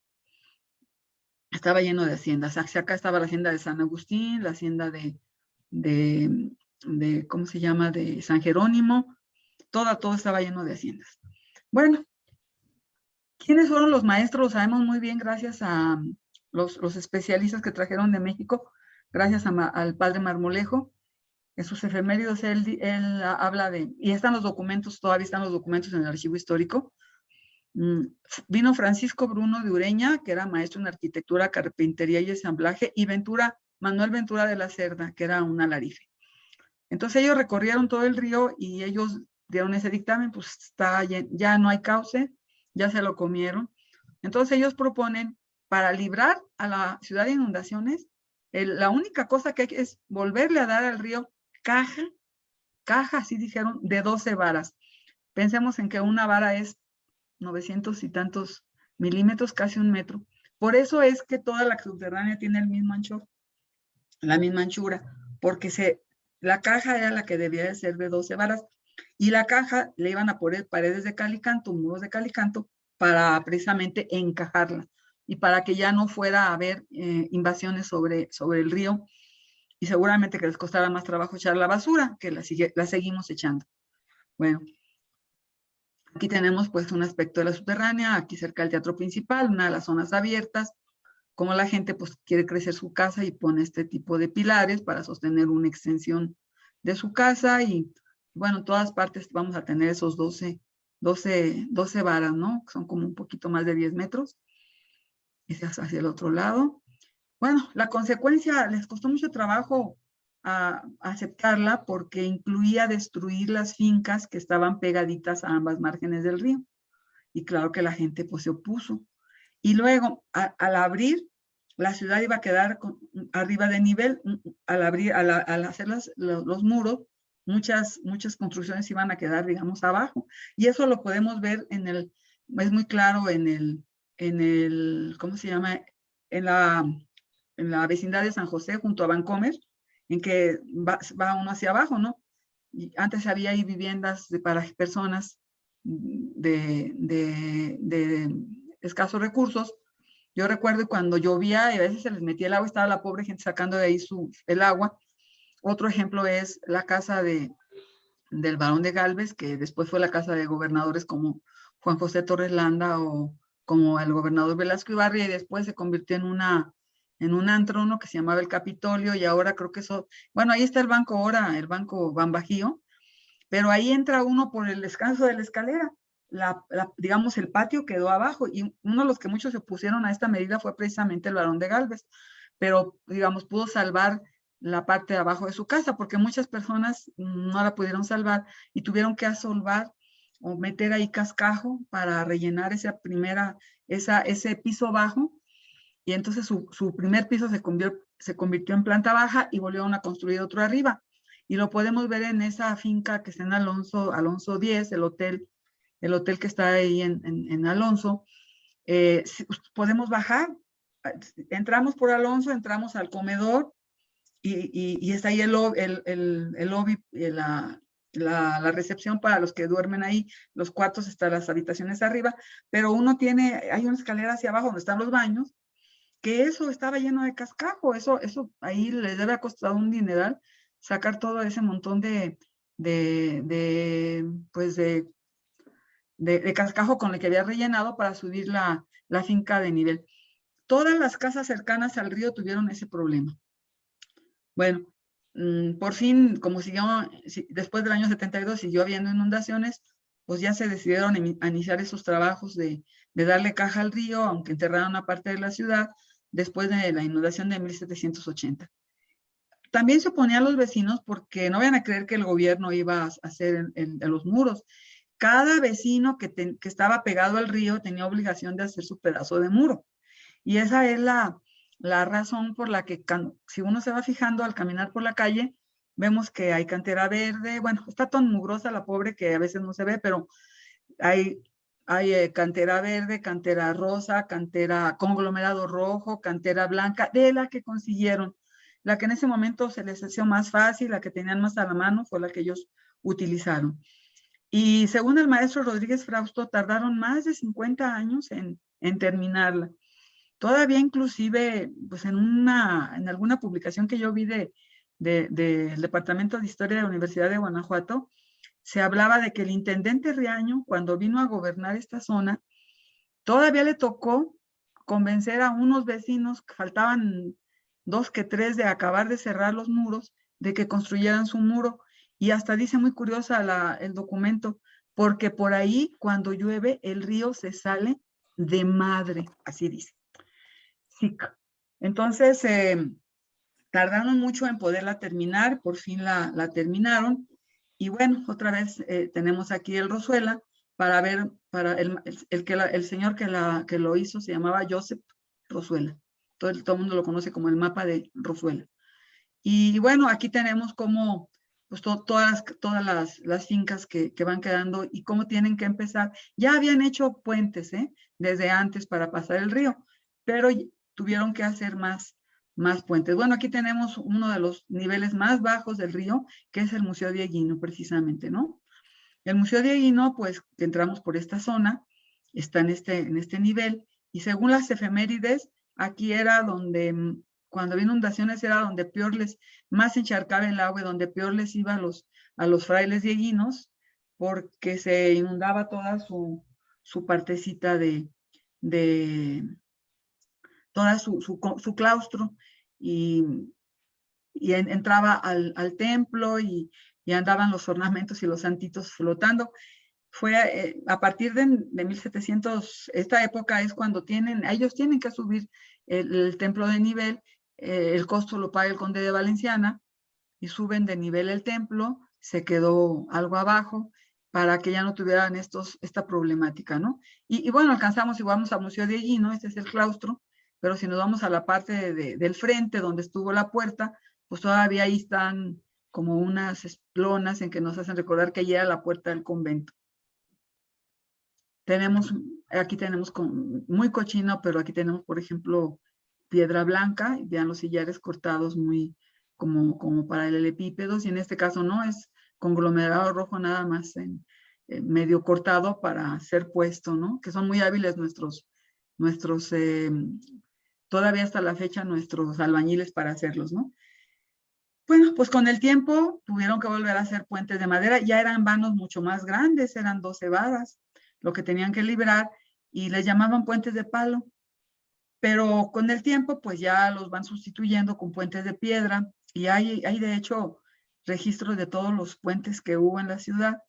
Estaba lleno de haciendas. Acá estaba la hacienda de San Agustín, la hacienda de, de, ¿cómo se llama? De San Jerónimo. Toda, todo estaba lleno de haciendas. Bueno, ¿quiénes fueron los maestros? Sabemos muy bien gracias a los, los especialistas que trajeron de México, gracias al padre Marmolejo, en sus efeméridos él, él, habla de, y están los documentos, todavía están los documentos en el archivo histórico, vino Francisco Bruno de Ureña, que era maestro en arquitectura, carpintería y ensamblaje, y Ventura, Manuel Ventura de la Cerda, que era un alarife. Entonces ellos recorrieron todo el río y ellos dieron ese dictamen, pues está, ya no hay cauce, ya se lo comieron. Entonces ellos proponen, para librar a la ciudad de inundaciones, la única cosa que hay es volverle a dar al río caja, caja, así dijeron, de 12 varas. Pensemos en que una vara es 900 y tantos milímetros, casi un metro. Por eso es que toda la subterránea tiene el mismo ancho, la misma anchura, porque se, la caja era la que debía de ser de 12 varas y la caja le iban a poner paredes de calicanto, muros de calicanto, para precisamente encajarla y para que ya no fuera a haber eh, invasiones sobre, sobre el río y seguramente que les costará más trabajo echar la basura, que la, sigue, la seguimos echando. Bueno, aquí tenemos pues un aspecto de la subterránea, aquí cerca del teatro principal, una de las zonas abiertas, como la gente pues quiere crecer su casa y pone este tipo de pilares para sostener una extensión de su casa y bueno, en todas partes vamos a tener esos 12, 12, 12 varas, ¿no? Son como un poquito más de 10 metros. Ese es hacia el otro lado. Bueno, la consecuencia les costó mucho trabajo a, aceptarla porque incluía destruir las fincas que estaban pegaditas a ambas márgenes del río. Y claro que la gente pues se opuso. Y luego, al abrir, la ciudad iba a quedar arriba de nivel, al abrir, al, hacer los, los, muros, muchas, muchas construcciones iban a quedar, digamos, abajo. Y eso lo podemos ver en el, es muy claro en el, en el, ¿cómo se llama? En la en la vecindad de San José, junto a Vancomer, en que va, va uno hacia abajo, ¿no? Antes había ahí viviendas para personas de escasos recursos. Yo recuerdo cuando llovía y a veces se les metía el agua, estaba la pobre gente sacando de ahí su, el agua. Otro ejemplo es la casa de, del Barón de Galvez, que después fue la casa de gobernadores como Juan José Torres Landa o como el gobernador Velasco Ibarri, y después se convirtió en una en un antro, que se llamaba el Capitolio, y ahora creo que eso, bueno, ahí está el banco ahora, el banco Bambajío, pero ahí entra uno por el descanso de la escalera, la, digamos, el patio quedó abajo, y uno de los que muchos se opusieron a esta medida fue precisamente el varón de Galvez, pero, digamos, pudo salvar la parte de abajo de su casa, porque muchas personas no la pudieron salvar y tuvieron que asolvar o meter ahí cascajo para rellenar esa primera, esa, ese piso bajo, y entonces su, su primer piso se convirtió, se convirtió en planta baja y volvieron a construir otro arriba. Y lo podemos ver en esa finca que está en Alonso, Alonso 10, el hotel, el hotel que está ahí en, en, Alonso. Eh, podemos bajar, entramos por Alonso, entramos al comedor y, y, y está ahí el, el, el, el lobby, eh, la, la, la, recepción para los que duermen ahí, los cuartos están las habitaciones arriba, pero uno tiene, hay una escalera hacia abajo donde están los baños, que eso estaba lleno de cascajo, eso, eso ahí les debe costado un dineral sacar todo ese montón de, de, de pues de, de, de, cascajo con el que había rellenado para subir la, la finca de nivel. Todas las casas cercanas al río tuvieron ese problema. Bueno, mmm, por fin, como siguió, después del año 72 siguió habiendo inundaciones, pues ya se decidieron a iniciar esos trabajos de, de darle caja al río, aunque enterraron una parte de la ciudad, después de la inundación de 1780. También se oponía a los vecinos porque no vayan a creer que el gobierno iba a hacer en los muros. Cada vecino que, estaba pegado al río tenía obligación de hacer su pedazo de muro. Y esa es la, la razón por la que si uno se va fijando al caminar por la calle, vemos que hay cantera verde, bueno, está tan mugrosa la pobre que a veces no se ve, pero hay hay eh, cantera verde, cantera rosa, cantera conglomerado rojo, cantera blanca, de la que consiguieron. La que en ese momento se les hacía más fácil, la que tenían más a la mano, fue la que ellos utilizaron. Y según el maestro Rodríguez Frausto, tardaron más de 50 años en, terminarla. Todavía inclusive, pues en, una, en alguna publicación que yo vi de, de, del Departamento de Historia de la Universidad de Guanajuato, se hablaba de que el intendente Riaño, cuando vino a gobernar esta zona, todavía le tocó convencer a unos vecinos, que faltaban dos que tres de acabar de cerrar los muros, de que construyeran su muro. Y hasta dice muy curiosa el documento, porque por ahí cuando llueve el río se sale de madre, así dice. Sí. Entonces, eh, tardaron mucho en poderla terminar, por fin la terminaron. Y bueno, otra vez eh, tenemos aquí el Rosuela para ver, para el, el, el el señor que, la, que lo hizo se llamaba Joseph Rosuela. Todo el, todo el mundo lo conoce como el mapa de Rosuela. Y bueno, aquí tenemos como pues to, todas, las, todas las, las fincas que, que, van quedando y cómo tienen que empezar. Ya habían hecho puentes ¿eh? desde antes para pasar el río, pero tuvieron que hacer más, más puentes. Bueno, aquí tenemos uno de los niveles más bajos del río, que es el Museo Dieguino, precisamente, ¿no? El Museo Dieguino, pues, que entramos por esta zona, está en este, en este nivel, y según las efemérides, aquí era donde, cuando había inundaciones, era donde peor les, más encharcaba el agua y donde peor les iba a los, a los frailes dieguinos, porque se inundaba toda su, su partecita de, toda su, su, claustro y, y en, entraba al, al templo y, y, andaban los ornamentos y los santitos flotando. Fue eh, a partir de, de, 1700, esta época es cuando tienen, ellos tienen que subir el, el templo de nivel, eh, el costo lo paga el conde de Valenciana y suben de nivel el templo, se quedó algo abajo para que ya no tuvieran estos, esta problemática, ¿no? Y, y bueno, alcanzamos y vamos al Museo de allí, ¿no? Este es el claustro, pero si nos vamos a la parte de, de, del frente donde estuvo la puerta, pues todavía ahí están como unas lonas en que nos hacen recordar que allí era la puerta del convento. Tenemos, aquí tenemos con, muy cochino, pero aquí tenemos, por ejemplo, piedra blanca, vean los sillares cortados muy, como, como para el epípedos y en este caso no, es conglomerado rojo nada más medio cortado para ser puesto, ¿no? Que son muy hábiles nuestros, nuestros eh, todavía hasta la fecha nuestros albañiles para hacerlos, ¿no? Bueno, pues con el tiempo tuvieron que volver a hacer puentes de madera, ya eran vanos mucho más grandes, eran 12 varas, lo que tenían que librar, y les llamaban puentes de palo. Pero con el tiempo, pues ya los van sustituyendo con puentes de piedra, y hay, hay de hecho registros de todos los puentes que hubo en la ciudad.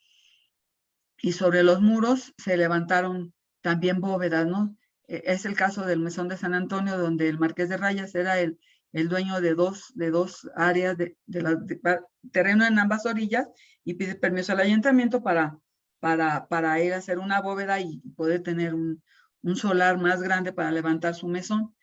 Y sobre los muros se levantaron también bóvedas, ¿no? E, es el caso del Mesón de San Antonio, donde el Marqués de Rayas era el, el dueño de dos, de dos áreas de, terreno en ambas orillas y pide permiso al ayuntamiento para, para, para ir a hacer una bóveda y poder tener un, un solar más grande para levantar su mesón.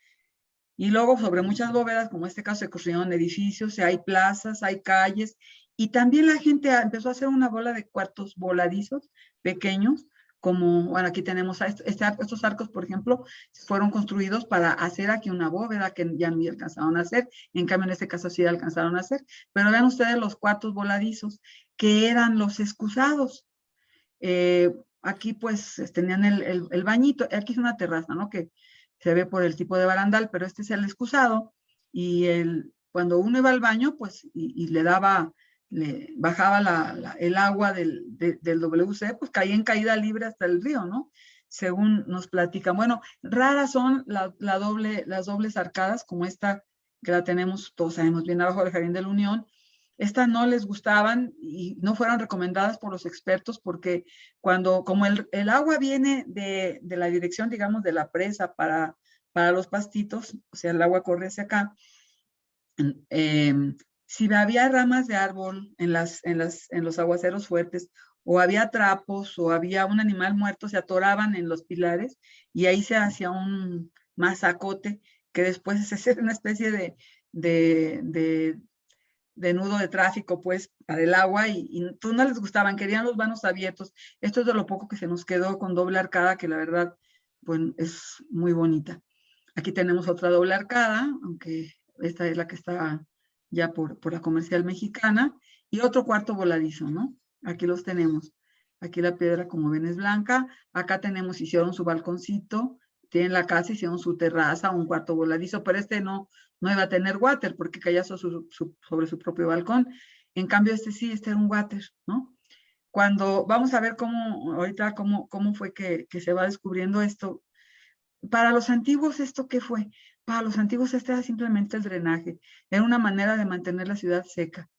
Y luego sobre muchas bóvedas, como este caso, se construyeron edificios, hay plazas, hay calles, y también la gente empezó a hacer una bola de cuartos voladizos pequeños, como, bueno, aquí tenemos este, estos arcos, por ejemplo, fueron construidos para hacer aquí una bóveda que ya no alcanzaron a hacer, en cambio en este caso sí alcanzaron a hacer, pero vean ustedes los cuartos voladizos, que eran los excusados. Eh, aquí pues tenían el, el, bañito, aquí es una terraza, ¿no? Que se ve por el tipo de barandal, pero este es el excusado, y el, cuando uno iba al baño, pues, y le daba le bajaba el agua del, del, WC, pues caía en caída libre hasta el río, ¿no? Según nos platican. Bueno, raras son la, la las dobles arcadas, como esta que la tenemos, todos sabemos bien abajo del Jardín de la Unión. Estas no les gustaban y no fueron recomendadas por los expertos porque cuando, como el, agua viene de, de, la dirección, digamos, de la presa para, para los pastitos, o sea, el agua corre hacia acá, eh, si había ramas de árbol en, las, en, las, en los aguaceros fuertes, o había trapos, o había un animal muerto, se atoraban en los pilares, y ahí se hacía un masacote, que después hace una especie de, de, de, nudo de tráfico, pues, para el agua, y, no les gustaban, querían los vanos abiertos. Esto es de lo poco que se nos quedó con doble arcada, que la verdad, pues, es muy bonita. Aquí tenemos otra doble arcada, aunque esta es la que está ya por, por la comercial mexicana, y otro cuarto voladizo, ¿no? Aquí los tenemos. Aquí la piedra, como ven, es blanca. Acá tenemos, hicieron su balconcito, tienen la casa, hicieron su terraza, un cuarto voladizo, pero este no, no iba a tener water porque caía sobre su, propio balcón. En cambio, este sí, este era un water, ¿no? Cuando vamos a ver cómo, ahorita, cómo, cómo fue que se va descubriendo esto. Para los antiguos, ¿esto qué fue? Los antiguos este era simplemente el drenaje, era una manera de mantener la ciudad seca.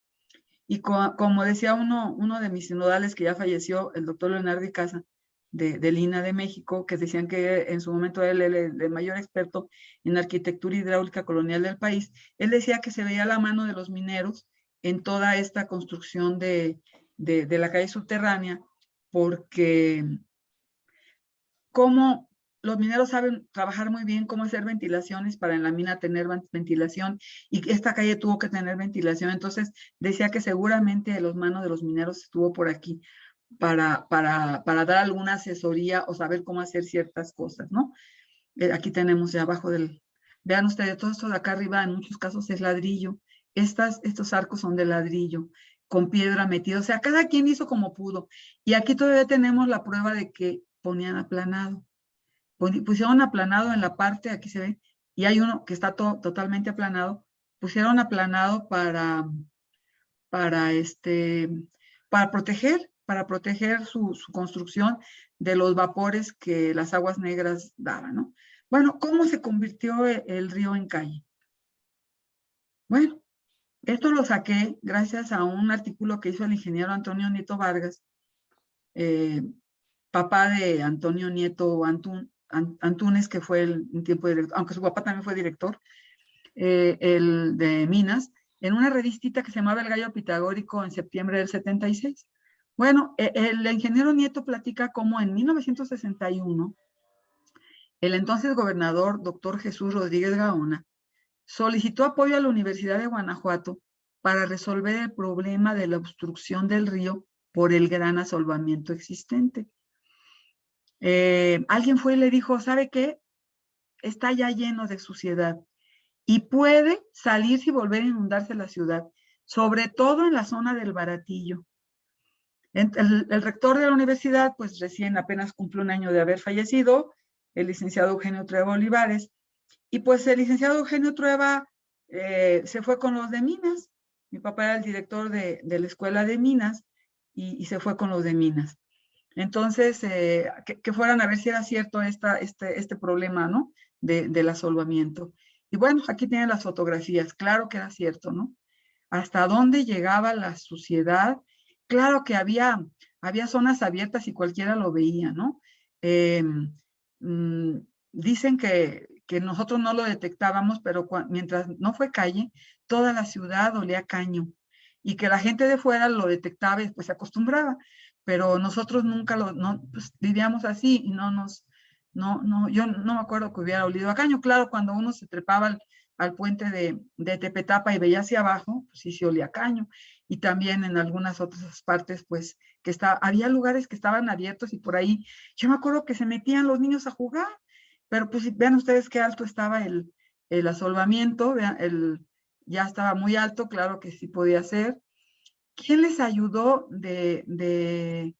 Y como decía uno, uno de mis sinodales que ya falleció, el doctor Leonardo Casa, de, de Lina de México, que decían que en su momento era el, mayor experto en arquitectura hidráulica colonial del país, él decía que se veía la mano de los mineros en toda esta construcción de, de, de la calle subterránea, porque cómo los mineros saben trabajar muy bien cómo hacer ventilaciones para en la mina tener ventilación y esta calle tuvo que tener ventilación. Entonces decía que seguramente los manos de los mineros estuvo por aquí para, para, para dar alguna asesoría o saber cómo hacer ciertas cosas, ¿no? Eh, aquí tenemos de abajo del, vean ustedes, todo esto de acá arriba en muchos casos es ladrillo. Estas, estos arcos son de ladrillo con piedra metida, o sea, cada quien hizo como pudo. Y aquí todavía tenemos la prueba de que ponían aplanado pusieron aplanado en la parte, aquí se ve, y hay uno que está totalmente aplanado, pusieron aplanado para, para, este, para proteger, para proteger su, construcción de los vapores que las aguas negras daban, ¿no? Bueno, ¿cómo se convirtió e, el, río en calle? Bueno, esto lo saqué gracias a un artículo que hizo el ingeniero Antonio Nieto Vargas, eh, papá de Antonio Nieto Antún, Antunes, que fue el, un tiempo director, aunque su papá también fue director, eh, el de Minas, en una revistita que se llamaba El Gallo Pitagórico en septiembre del 76. Bueno, e, el ingeniero Nieto platica cómo en 1961 el entonces gobernador, doctor Jesús Rodríguez Gaona, solicitó apoyo a la Universidad de Guanajuato para resolver el problema de la obstrucción del río por el gran asolvamiento existente. Eh, alguien fue y le dijo, ¿sabe qué? Está ya lleno de suciedad. y puede salirse y volver a inundarse la ciudad, sobre todo en la zona del Baratillo. El, rector de la universidad, pues recién apenas cumple un año de haber fallecido, el licenciado Eugenio Trueba Olivares, y pues el licenciado Eugenio Trueba eh, se fue con los de Minas. Mi papá era el director de, la escuela de Minas y, se fue con los de Minas. Entonces, eh, que, fueran a ver si era cierto esta, este, este problema, ¿no? De, del asolvamiento. Y bueno, aquí tienen las fotografías, claro que era cierto, ¿no? Hasta dónde llegaba la suciedad. Claro que había, había zonas abiertas y cualquiera lo veía, ¿no? Eh, mmm, dicen que, que, nosotros no lo detectábamos, pero mientras no fue calle, toda la ciudad olía caño y que la gente de fuera lo detectaba y pues se acostumbraba, pero nosotros nunca lo, no, pues, vivíamos así y no nos, no, no, yo no me acuerdo que hubiera olido a caño. Claro, cuando uno se trepaba al, puente de, de, Tepetapa y veía hacia abajo, pues sí se olía a caño. Y también en algunas otras partes, pues, que está, había lugares que estaban abiertos y por ahí, yo me acuerdo que se metían los niños a jugar, pero pues vean ustedes qué alto estaba el, el asolvamiento, el, ya estaba muy alto, claro que sí podía ser. ¿Quién les ayudó de, de,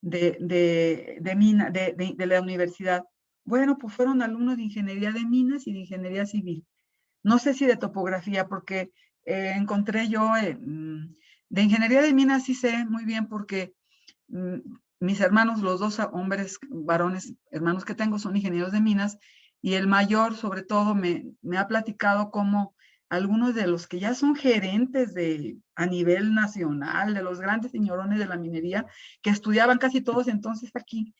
de, de, de, la universidad? Bueno, pues fueron alumnos de ingeniería de minas y de ingeniería civil. No sé si de topografía, porque eh, encontré yo, eh, de ingeniería de minas sí sé muy bien porque mm, mis hermanos, los dos hombres, varones, hermanos que tengo son ingenieros de minas y el mayor sobre todo me, me ha platicado cómo algunos de los que ya son gerentes de, a nivel nacional, de los grandes señorones de la minería, que estudiaban casi todos entonces aquí,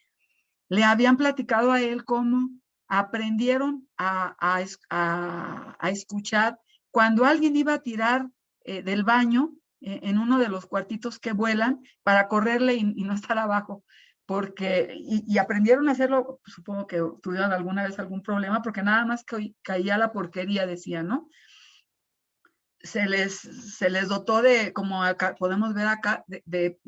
le habían platicado a él cómo aprendieron a, a, a, escuchar cuando alguien iba a tirar eh, del baño eh, en uno de los cuartitos que vuelan para correrle y, y no estar abajo, porque, y, y, aprendieron a hacerlo, supongo que tuvieron alguna vez algún problema, porque nada más que caía la porquería, decía, ¿no? Se les, se les dotó de, como acá, podemos ver acá, de,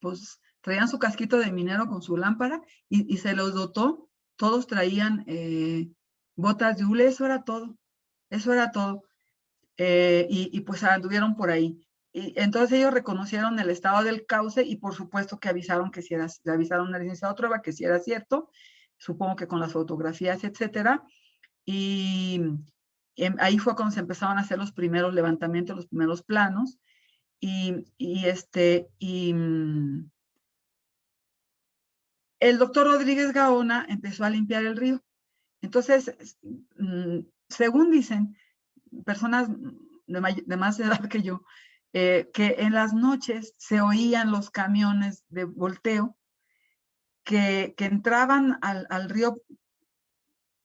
pues, traían su casquito de minero con su lámpara y, y se los dotó, todos traían eh, botas de hule, eso era todo, eso era todo. Eh, y, y, pues anduvieron por ahí. Y entonces ellos reconocieron el estado del cauce y por supuesto que avisaron que si era, le avisaron al que si era cierto, supongo que con las fotografías, etcétera. Y ahí fue cuando se empezaron a hacer los primeros levantamientos, los primeros planos. Y, este, y, el doctor Rodríguez Gaona empezó a limpiar el río. Entonces, mm, según dicen personas de, más edad que yo, eh, que en las noches se oían los camiones de volteo que, que entraban al, al, río,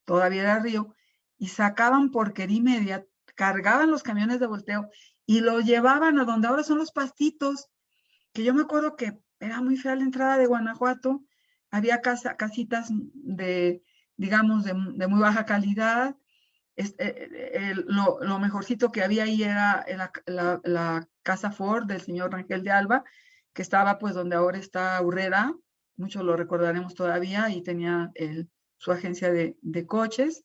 todavía era río, y sacaban porquería media, cargaban los camiones de volteo y lo llevaban a donde ahora son los pastitos, que yo me acuerdo que era muy fea la entrada de Guanajuato, había casa, casitas de, digamos, de, muy baja calidad. Este, el, lo, mejorcito que había ahí era la, casa Ford del señor Rangel de Alba, que estaba pues donde ahora está Urrera, muchos lo recordaremos todavía, y tenía el, su agencia de coches.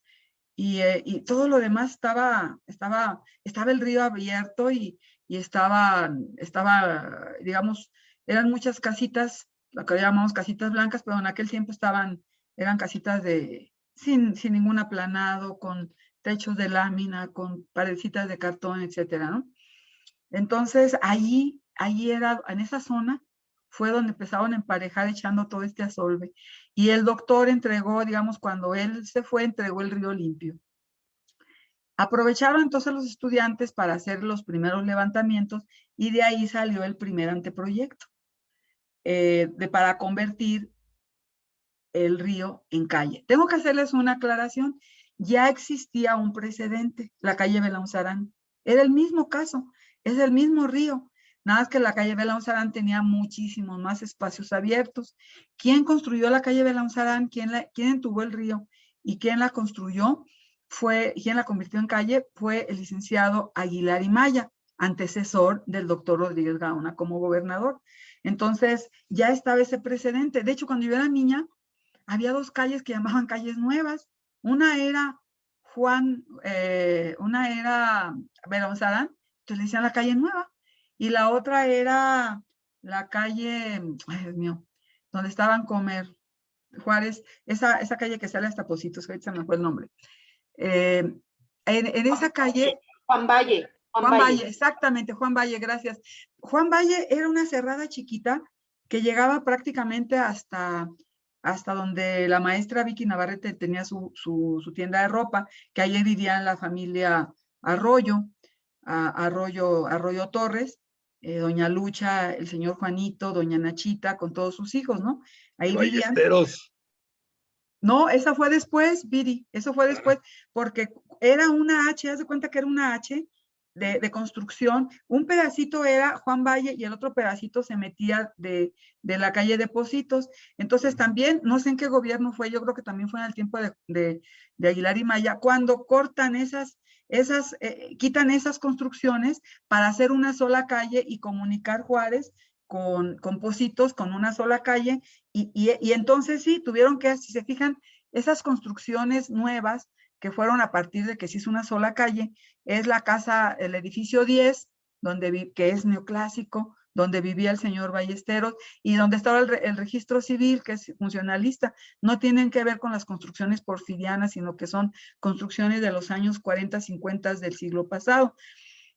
Y, eh, y, todo lo demás estaba, estaba, estaba el río abierto y, y estaba, estaba, digamos, eran muchas casitas lo que llamamos casitas blancas, pero en aquel tiempo estaban, eran casitas de, sin, sin ningún aplanado, con techos de lámina, con paredcitas de cartón, etcétera, ¿no? Entonces, allí, allí era, en esa zona, fue donde empezaron a emparejar echando todo este asolve. Y el doctor entregó, digamos, cuando él se fue, entregó el río limpio. Aprovecharon entonces los estudiantes para hacer los primeros levantamientos y de ahí salió el primer anteproyecto eh, de, para convertir el río en calle. Tengo que hacerles una aclaración. Ya existía un precedente, la calle Belaunzarán. Era el mismo caso, es el mismo río. Nada más que la calle Belaunzarán tenía muchísimos más espacios abiertos. ¿Quién construyó la calle Belaunzarán? ¿Quién, ¿Quién entubo el río? ¿Y quién la construyó? Fue, quién la convirtió en calle fue el licenciado Aguilar y Maya, antecesor del doctor Rodríguez Gaona como gobernador. Entonces, ya estaba ese precedente. De hecho, cuando yo era niña, había dos calles que llamaban calles nuevas. Una era Juan, eh, una era Sarán, entonces le decían la calle nueva, y la otra era la calle, ay Dios mío, donde estaban comer Juárez, esa, esa calle que sale hasta Positos, ahorita se me fue el nombre. Eh, en, en, esa calle... Juan Valle. Juan, Juan Valle. Valle, exactamente, Juan Valle, gracias. Juan Valle era una cerrada chiquita que llegaba prácticamente hasta, hasta donde la maestra Vicky Navarrete tenía su, su, su tienda de ropa, que allí vivía la familia Arroyo, a, Arroyo, Arroyo Torres, eh, doña Lucha, el señor Juanito, doña Nachita, con todos sus hijos, ¿no? Ahí vivían. No, esa fue después, Viri, eso fue después, porque era una H, haz de cuenta que era una H de, de, construcción, un pedacito era Juan Valle y el otro pedacito se metía de, de, la calle Depósitos. Entonces también, no sé en qué gobierno fue, yo creo que también fue en el tiempo de, de Aguilar y Maya, cuando cortan esas, esas, eh, quitan esas construcciones para hacer una sola calle y comunicar Juárez con, con Positos, con una sola calle, y, y, y entonces sí, tuvieron que, si se fijan, esas construcciones nuevas que fueron a partir de que se hizo una sola calle, es la casa, el edificio 10, donde, que es neoclásico, donde vivía el señor Ballesteros y donde estaba el, registro civil, que es funcionalista. No tienen que ver con las construcciones porfirianas, sino que son construcciones de los años 40, 50 del siglo pasado,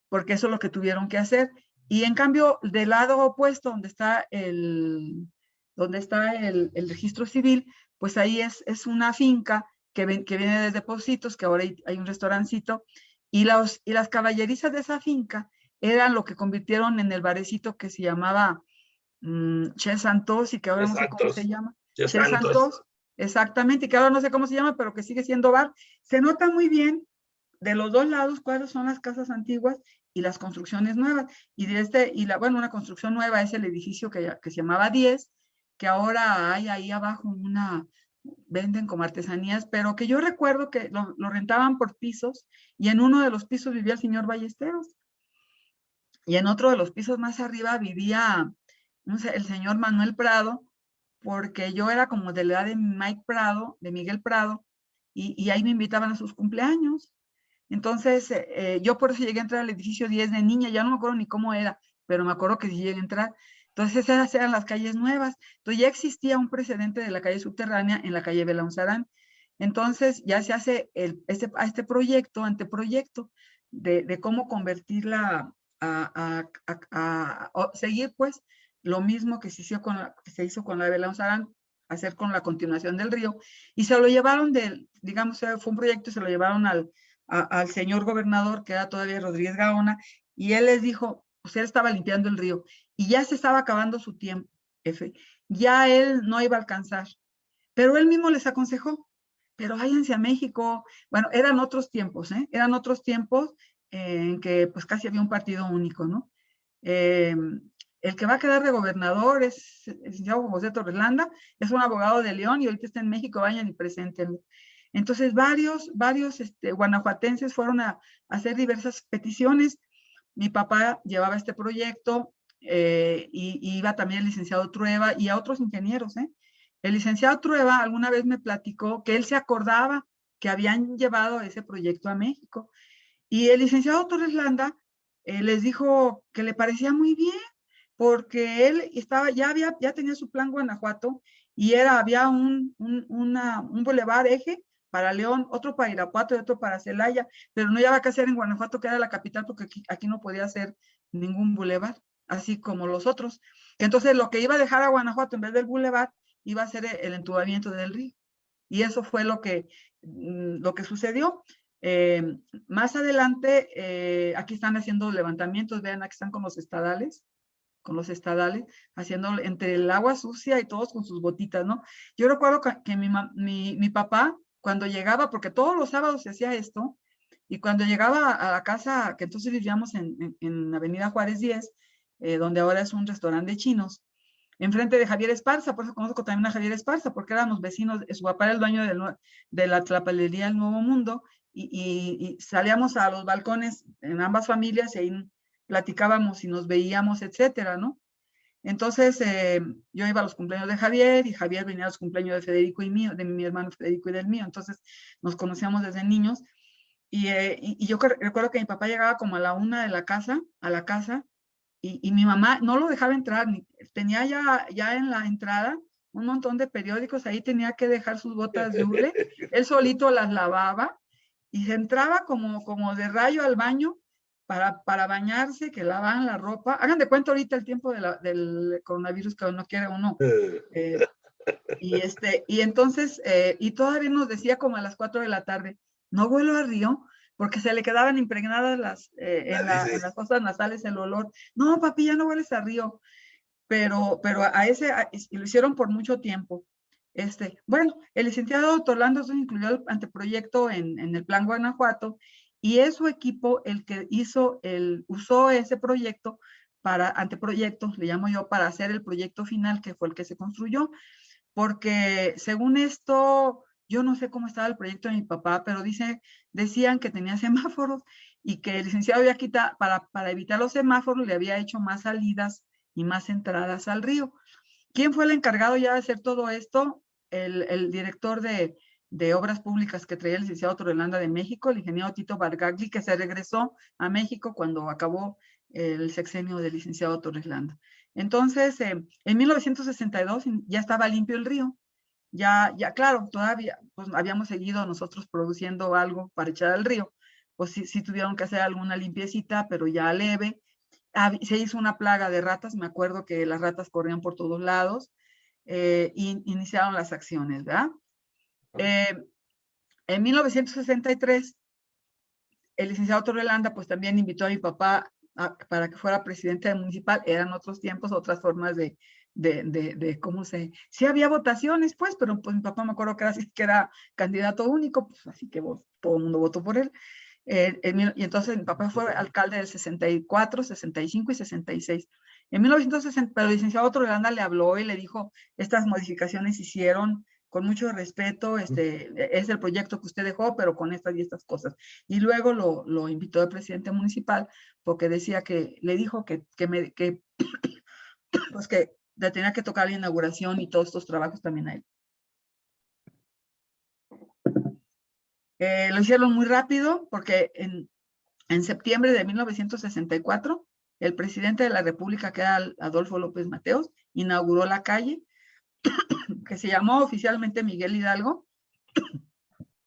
porque eso es lo que tuvieron que hacer. Y en cambio, del lado opuesto, donde está el, donde está el, el registro civil, pues ahí es, es una finca que, ven, que viene de depósitos, que ahora hay, hay un restaurancito, y, los, y las caballerizas de esa finca eran lo que convirtieron en el barecito que se llamaba mmm, Che Santos y que ahora Exactos. no sé cómo se llama. Che, che Santos. Santos. Exactamente, y que ahora no sé cómo se llama, pero que sigue siendo bar. Se nota muy bien de los dos lados cuáles son las casas antiguas y las construcciones nuevas. Y de este, y la, bueno, una construcción nueva es el edificio que, que se llamaba 10, que ahora hay ahí abajo una, venden como artesanías, pero que yo recuerdo que lo, lo, rentaban por pisos y en uno de los pisos vivía el señor Ballesteros. Y en otro de los pisos más arriba vivía el señor Manuel Prado, porque yo era como de la edad de Mike Prado, de Miguel Prado, y, ahí me invitaban a sus cumpleaños. Entonces, eh, yo por eso llegué a entrar al edificio 10 de niña, ya no me acuerdo ni cómo era, pero me acuerdo que sí llegué a entrar. Entonces esas eran las calles nuevas. Entonces ya existía un precedente de la calle subterránea en la calle Belaunzarán. Entonces ya se hace este, este proyecto, anteproyecto, de, de cómo convertirla a, seguir pues lo mismo que se hizo con la, que se hizo con la hacer con la continuación del río. Y se lo llevaron del, digamos, fue un proyecto, se lo llevaron al, al señor gobernador, que era todavía Rodríguez Gaona, y él les dijo, pues él estaba limpiando el río y ya se estaba acabando su tiempo, F. Ya él no iba a alcanzar, pero él mismo les aconsejó, pero váyanse a México. Bueno, eran otros tiempos, ¿eh? Eran otros tiempos en que pues casi había un partido único, ¿no? Eh, el que va a quedar de gobernador es el licenciado José Torreslanda, es un abogado de León y ahorita está en México, vayan y preséntenlo. Entonces, varios, varios este, guanajuatenses fueron a, hacer diversas peticiones mi papá llevaba este proyecto eh, y, iba también el licenciado Trueba y a otros ingenieros. ¿eh? El licenciado Trueba alguna vez me platicó que él se acordaba que habían llevado ese proyecto a México. Y el licenciado Torres Landa eh, les dijo que le parecía muy bien, porque él estaba, ya, había, ya tenía su plan Guanajuato y era, había un, un, un bulevar eje para León, otro para Irapuato y otro para Celaya, pero no llevaba que hacer en Guanajuato, que era la capital, porque aquí, aquí no podía hacer ningún bulevar, así como los otros. Entonces, lo que iba a dejar a Guanajuato en vez del bulevar, iba a ser el entubamiento del río. Y eso fue lo que, mm, lo que sucedió. Eh, más adelante, eh, aquí están haciendo levantamientos, vean, aquí están con los estadales, con los estadales, haciendo entre el agua sucia y todos con sus botitas, ¿no? Yo recuerdo que, mi, mi, mi papá, cuando llegaba, porque todos los sábados se hacía esto, y cuando llegaba a la casa, que entonces vivíamos en, en, en Avenida Juárez 10, eh, donde ahora es un restaurante de chinos, enfrente de Javier Esparza, por eso conozco también a Javier Esparza, porque éramos vecinos, su papá era el dueño del, de la tlapalería El Nuevo Mundo, y, salíamos a los balcones en ambas familias y ahí platicábamos y nos veíamos, etcétera, ¿no? Entonces, eh, yo iba a los cumpleaños de Javier y Javier venía a los cumpleaños de Federico y mío, de mi hermano Federico y del mío. Entonces, nos conocíamos desde niños. Y, eh, y- yo recuerdo que mi papá llegaba como a la una de la casa, a la casa, y, y mi mamá no lo dejaba entrar, ni, tenía ya, ya en la entrada un montón de periódicos, ahí tenía que dejar sus botas de hule, él solito las lavaba y se entraba como, como de rayo al baño para, para bañarse, que lavaban la ropa. Hagan de cuenta ahorita el tiempo de la- del coronavirus que no quiere uno. eh, y, este, y entonces, eh, y todavía nos decía como a las 4 de la tarde, no vuelo al río, porque se le quedaban impregnadas las, eh, en, la- en las fosas nasales el olor. No, papi, ya no vueles al río. Pero, pero a ese, a- y lo hicieron por mucho tiempo. Este, bueno, el licenciado Torlando se incluyó el anteproyecto en, el Plan Guanajuato y es su equipo el que hizo el, usó ese proyecto para anteproyecto, le llamo yo, para hacer el proyecto final que fue el que se construyó porque según esto, yo no sé cómo estaba el proyecto de mi papá, pero dice, decían que tenía semáforos y que el licenciado había quitado, para, para evitar los semáforos, le había hecho más salidas y más entradas al río. ¿Quién fue el encargado ya de hacer todo esto? El, director de, obras públicas que traía el licenciado Torrelanda de México, el ingeniero Tito Bargagli, que se regresó a México cuando acabó el sexenio del licenciado Torres Landa. Entonces, eh, en 1962 ya estaba limpio el río. Ya, ya, claro, todavía pues, habíamos seguido nosotros produciendo algo para echar al río. Pues sí, sí tuvieron que hacer alguna limpiecita, pero ya leve. Se hizo una plaga de ratas, me acuerdo que las ratas corrían por todos lados eh, iniciaron las acciones, ¿verdad? Eh, en 1963, el licenciado Torrelanda pues también invitó a mi papá a- para que fuera presidente municipal. Eran otros tiempos, otras formas de, de, de, de cómo se... Sí había votaciones, pues, pero pues mi papá me acuerdo que era, así, que era candidato único, pues así que todo el mundo votó por él. Eh, en y entonces mi papá fue alcalde del 64, 65 y 66. En 1960, pero el licenciado Torrelanda le habló y le dijo, estas modificaciones hicieron con mucho respeto, este, es el proyecto que usted dejó, pero con estas y estas cosas. Y luego lo, lo invitó el presidente municipal porque decía que, le dijo que, que, me, que, pues que le tenía que tocar la inauguración y todos estos trabajos también a él. Eh, lo hicieron muy rápido porque en, en septiembre de 1964, el presidente de la República, que era Adolfo López Mateos, inauguró la calle que se llamó oficialmente Miguel Hidalgo,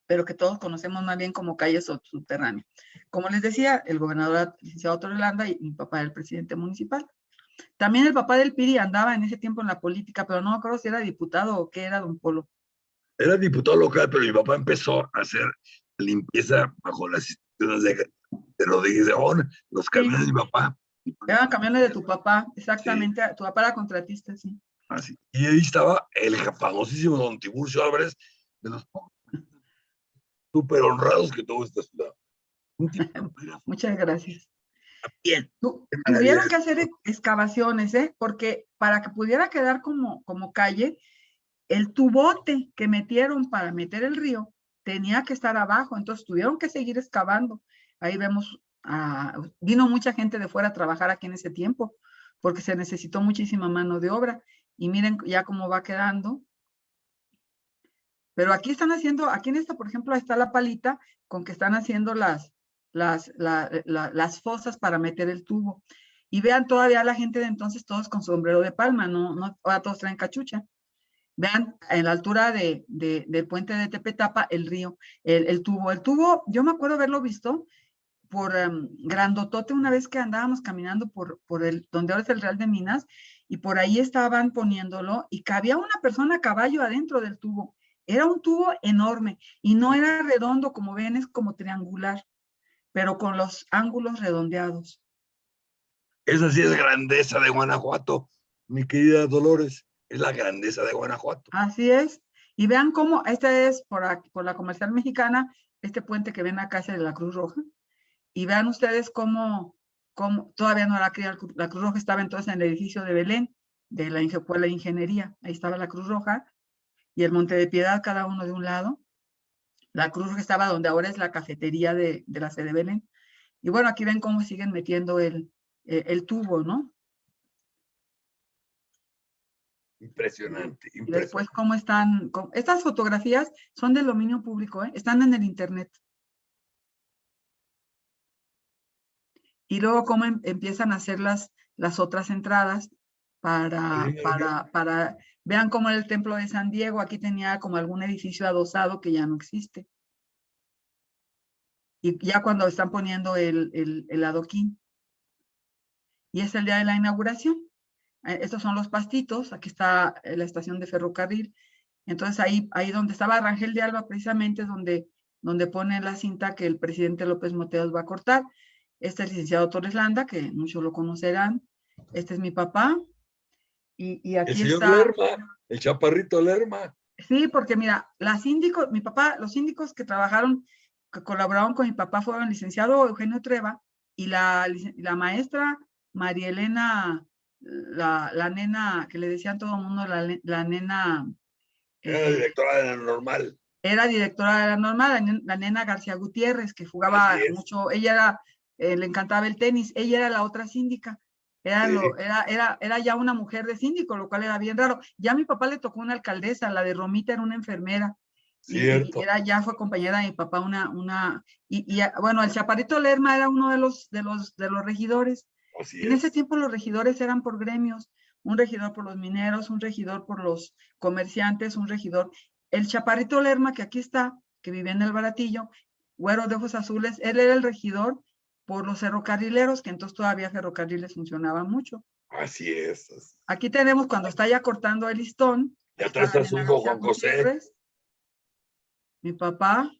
pero que todos conocemos más bien como calle sub- subterránea. Como les decía, el gobernador licenciado Torrelanda y mi papá era el presidente municipal. También el papá del Piri andaba en ese tiempo en la política, pero no me acuerdo si era diputado o qué era, don Polo. Era diputado local, pero mi papá empezó a hacer limpieza bajo las instituciones de, de Rodríguez de los camiones de mi papá. Eran camiones de tu papá, exactamente, tu papá era contratista, sí. Así. Y ahí estaba el famosísimo don Tiburcio Álvarez, de los súper honrados que tuvo esta ciudad. Muchas gracias. bien. Tuvieron que hacer ex- excavaciones, ¿eh? Porque para que pudiera quedar como, como calle, el tubote que metieron para meter el río tenía que estar abajo, entonces tuvieron que seguir excavando. Ahí vemos, ah, vino mucha gente de fuera a trabajar aquí en ese tiempo, porque se necesitó muchísima mano de obra. Y miren ya cómo va quedando. Pero aquí están haciendo, aquí en esta, por ejemplo, está la palita con que están haciendo las, las, la- la- las fosas para meter el tubo. Y vean todavía la gente de entonces todos con sombrero de palma, no, no, ahora todos traen cachucha. Vean en la altura de, de- del puente de Tepetapa el río, el, el tubo. El tubo, yo me acuerdo haberlo visto por em, Grandotote una vez que andábamos caminando por, por el, donde ahora es el Real de Minas, y por ahí estaban poniéndolo, y cabía una persona a caballo adentro del tubo. Era un tubo enorme, y no era redondo como ven, es como triangular, pero con los ángulos redondeados. Esa sí es grandeza de Guanajuato, mi querida Dolores. Es la grandeza de Guanajuato. Así es. Y vean cómo, este es por, aquí- por la comercial mexicana, este puente que ven acá es de la Cruz Roja. Y vean ustedes cómo, cómo todavía no la Cru- la Cruz Roja, estaba entonces en el edificio de Belén, de la Escuela de Ingeniería. Ahí estaba la Cruz Roja y el Monte de Piedad, cada uno de un lado. La Cruz Roja estaba donde ahora es la cafetería de, de la sede Belén. Y bueno, aquí ven cómo siguen metiendo el, el, el tubo, ¿no? Impresionante, Y impresionante. después cómo están, cómo- estas fotografías son del dominio público, ¿eh? están en el internet. Y luego cómo em- empiezan a hacer las, las otras entradas para, para, para, vean cómo era el templo de San Diego, aquí tenía como algún edificio adosado que ya no existe. Y ya cuando están poniendo el, el, el adoquín. Y es el día de la inauguración. Eh, Estos son los pastitos, aquí está eh, la estación de ferrocarril. Entonces ahí, ahí donde estaba Rangel de Alba, precisamente es donde, donde pone la cinta que el presidente López Mateos va a cortar. Este es el licenciado Torres Landa, que muchos lo conocerán. Este es mi papá. Y, y El aquí señor está. Lerma, el chaparrito Lerma. Sí, porque mira, las síndicos, mi papá, los síndicos que trabajaron, que colaboraron con mi papá fueron el licenciado Eugenio Treva y la, la maestra María Elena, la, la nena, que le decían todo el mundo, la, la nena, Era eh, directora de la normal. era directora de la normal, la, nen- la nena García Gutiérrez, que jugaba mucho, ella era, eh, le encantaba el tenis, ella era la otra síndica. Era, lo- era, era, era ya una mujer de síndico, lo cual era bien raro. Ya a mi papá le tocó una alcaldesa, la de Romita era una enfermera. y Cierto. era, ya fue compañera de mi papá, una, una, y, y, bueno, el Chaparrito Lerma era uno de los, de los, de los regidores. Así En ese es. tiempo los regidores eran por gremios, un regidor por los mineros, un regidor por los comerciantes, un regidor. El Chaparrito Lerma, que aquí está, que vivía en el Baratillo, güero de ojos azules, él era el regidor por los ferrocarrileros, que entonces todavía ferrocarriles funcionaban mucho. Así es. Aquí tenemos cuando está ya cortando el listón. Y atrás está su hijo Juan José. Mi papá,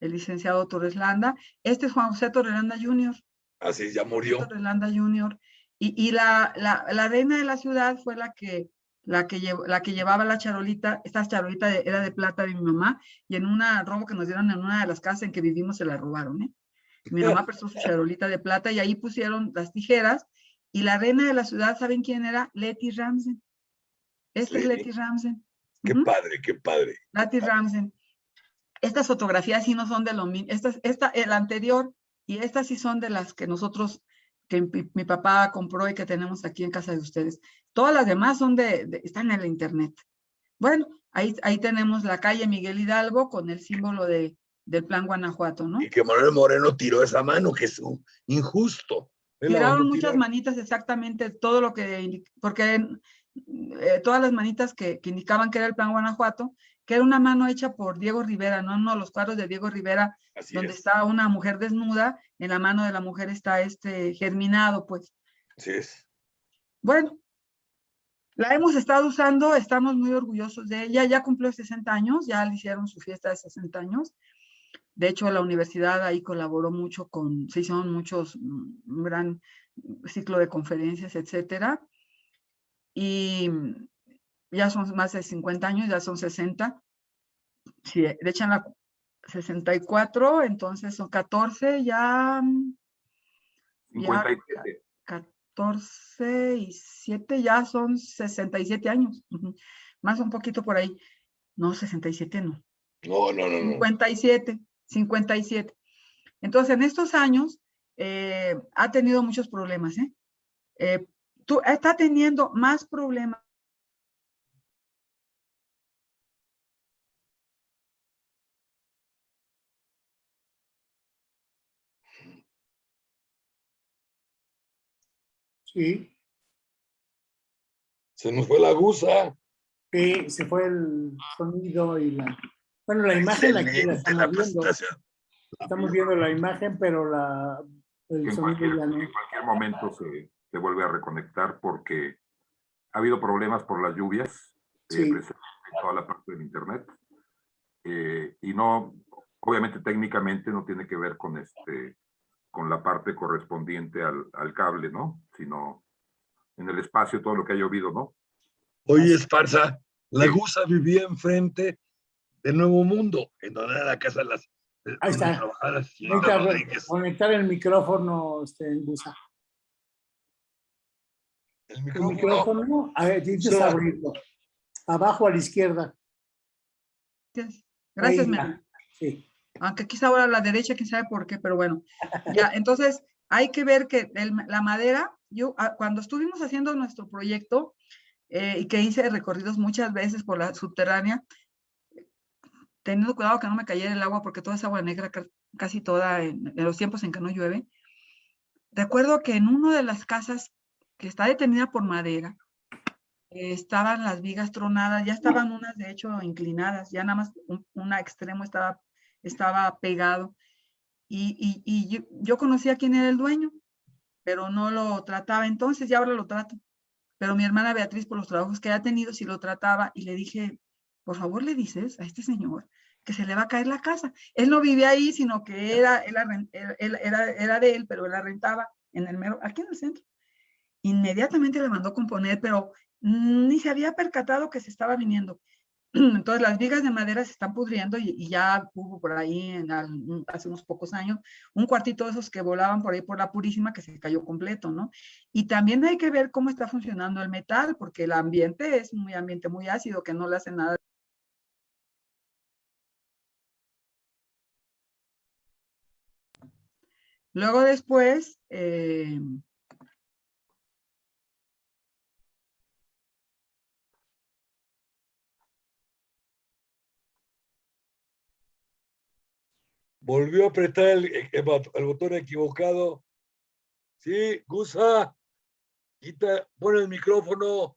el licenciado Torres Landa. Este es Juan José Torres Landa Jr. Así ya murió. Torres Landa Jr. Y, y la, la, la reina de la ciudad fue la que, la, que la que llevaba la charolita, esta charolita de- era de plata de mi mamá, y en una robo que nos dieron en una de las casas en que vivimos se la robaron, ¿eh? Mi mamá prestó su charolita de plata y ahí pusieron las tijeras, y la reina de la ciudad, ¿saben quién era? Letty Ramsden. Esta es. Letty Ramsden. Qué Ujú. padre, qué padre. Letty Ramsden. Estas fotografías sí no son de lo mismo. Esta, esta, el anterior y estas sí son de las que nosotros, que mi, mi papá compró y que tenemos aquí en casa de ustedes. Todas las demás son de, de- están en el internet. Bueno, ahí, ahí tenemos la calle Miguel Hidalgo con el símbolo de, del plan Guanajuato, ¿no? Y que Manuel Moreno tiró esa mano, que es un injusto. Tiraron muchas tirar. manitas exactamente todo lo que, porque eh, todas las manitas que, que indicaban que era el plan Guanajuato, que era una mano hecha por Diego Rivera, ¿no? No, los cuadros de Diego Rivera, Así donde es. está una mujer desnuda, en la mano de la mujer está este germinado, pues. Así es. Bueno, la hemos estado usando, estamos muy orgullosos de ella, ya cumplió 60 años, ya le hicieron su fiesta de 60 años. De hecho, la universidad ahí colaboró mucho con, se hicieron muchos, mm, un gran ciclo de conferencias, etcétera. Y mm, ya son más de 50 años, ya son 60. Si le echan la 64, entonces son 14, ya mm, Ya, 57. 14 y 7 ya son 67 años. Más un poquito por ahí. No, 67 no. No, no, no, no. 57, 57. Entonces, en estos años eh, ha tenido muchos problemas. ¿eh? Eh, tú, está teniendo más problemas. Sí, Se nos fue la gusa. sí, se fue el sonido y la... Bueno, la imagen aquí la Excelente estamos la viendo. Estamos viendo la imagen, pero la, el En sonido cualquier, ya no. en cualquier momento se, se vuelve a reconectar porque ha habido problemas por las lluvias, eh, Sí. precisamente en toda la parte del internet. Eh, y no, obviamente técnicamente no tiene que ver con este, con la parte correspondiente al, al cable, ¿no? Sino en el espacio, todo lo que ha llovido, ¿no? Oye, Esparza, la gusa vivía enfrente de Nuevo Mundo, en donde era la casa de las. de- Ahí está. Rodríguez. conectar el micrófono, este, en Busa. El El micrófono. micrófono, a ver, tienes que Sí. abrirlo. Abajo a la izquierda. Gracias, Gracias, Mena. Sí. aunque quizá ahora a la derecha, quién sabe por qué, pero bueno. Ya, entonces, hay que ver que el- la madera, yo ah, cuando estuvimos haciendo nuestro proyecto eh, y que hice recorridos muchas veces por la subterránea, teniendo cuidado que no me cayera el agua porque toda esa agua negra ca- casi toda en, los tiempos en que no llueve, recuerdo que en una de las casas que está detenida por madera, estaban las vigas tronadas, ya estaban unas de hecho inclinadas, ya nada más un, extremo estaba, estaba pegado. Y yo, yo conocía quién era el dueño, pero no lo trataba entonces y ahora lo trato. Pero mi hermana Beatriz, por los trabajos que ha tenido, sí lo trataba y le dije, por favor le dices a este señor que se le va a caer la casa. Él no vivía ahí, sino que era, él, era, era de él, pero él la rentaba en el mero, aquí en el centro. Inmediatamente le mandó componer, pero ni se había percatado que se estaba viniendo. Entonces las vigas de madera se están pudriendo y, y ya hubo por ahí en al, hace unos pocos años un cuartito de esos que volaban por ahí por la Purísima que se cayó completo, ¿no? Y también hay que ver cómo está funcionando el metal, porque el ambiente es muy ambiente muy ácido que no le hace nada Luego después, eh, Volvió a apretar el, el, el botón equivocado. Sí, Gusa. Quita, pon el micrófono.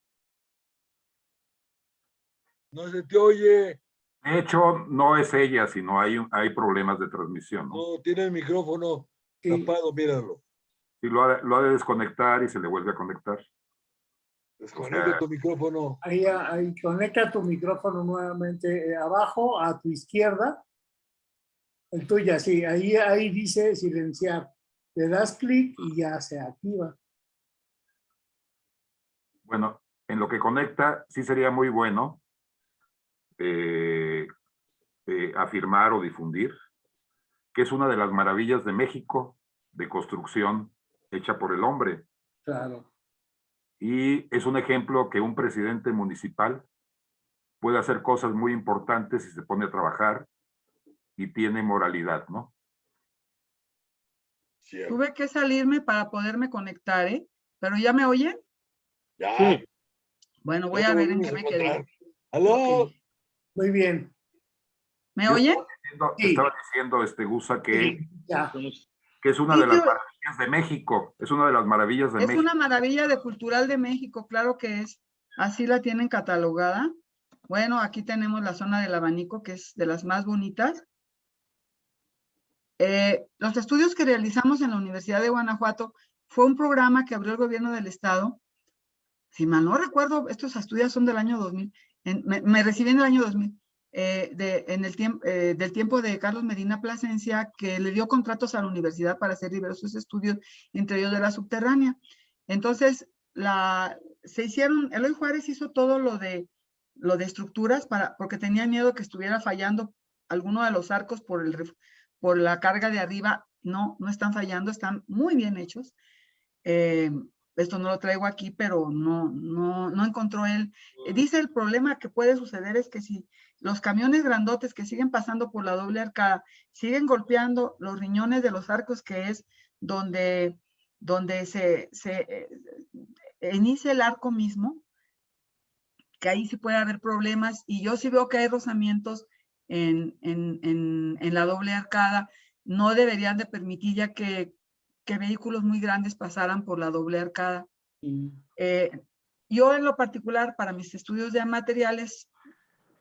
No se te oye. De hecho, no es ella, sino hay, hay problemas de transmisión. ¿no? No, tiene el micrófono tapado, míralo. Y lo ha, lo ha, de desconectar y se le vuelve a conectar. Desconecta o sea, tu micrófono. Ahí, ahí, conecta tu micrófono nuevamente eh, abajo, a tu izquierda. El tuya, sí. Ahí, ahí dice silenciar. Le das clic y ya se activa. Bueno, en lo que conecta, sí sería muy bueno eh, eh, afirmar o difundir que es una de las maravillas de México de construcción hecha por el hombre. Claro. Y es un ejemplo que un presidente municipal puede hacer cosas muy importantes si se pone a trabajar y tiene moralidad, ¿no? Cierto. Tuve que salirme para poderme conectar, ¿eh? ¿Pero ya me oyen? Ya. Sí. Bueno, voy a ver en qué me quedé. ¡Aló! Okay. Muy bien. ¿Me oyen? Estaba diciendo, sí. estaba diciendo este Gusa que, sí, que es una de las maravillas de México. Es una de las maravillas de es México. Es una maravilla de cultural de México, claro que es. Así la tienen catalogada. Bueno, aquí tenemos la zona del abanico, que es de las más bonitas. Eh, los estudios que realizamos en la Universidad de Guanajuato fue un programa que abrió el gobierno del estado. Si mal no recuerdo, estos estudios son del año 2000. En, me, me, recibí en el año 2000. Eh, de, en el tiempo, eh, del tiempo de Carlos Medina Plasencia, que le dio contratos a la universidad para hacer diversos estudios, entre ellos de la subterránea. Entonces, la, se hicieron, Eloy Juárez hizo todo lo de, lo de estructuras para, porque tenía miedo que estuviera fallando alguno de los arcos por, el, por la carga de arriba. No, no están fallando, están muy bien hechos. Eh, esto no lo traigo aquí, pero no, no, no encontró él. Dice el problema que puede suceder es que si los camiones grandotes que siguen pasando por la doble arcada siguen golpeando los riñones de los arcos, que es donde, donde se, se eh, inicia el arco mismo, que ahí sí puede haber problemas, y yo sí veo que hay rozamientos en, en, en, en la doble arcada, no deberían de permitir ya que que vehículos muy grandes pasaran por la doble arcada. Eh, yo en lo particular, para mis estudios de materiales,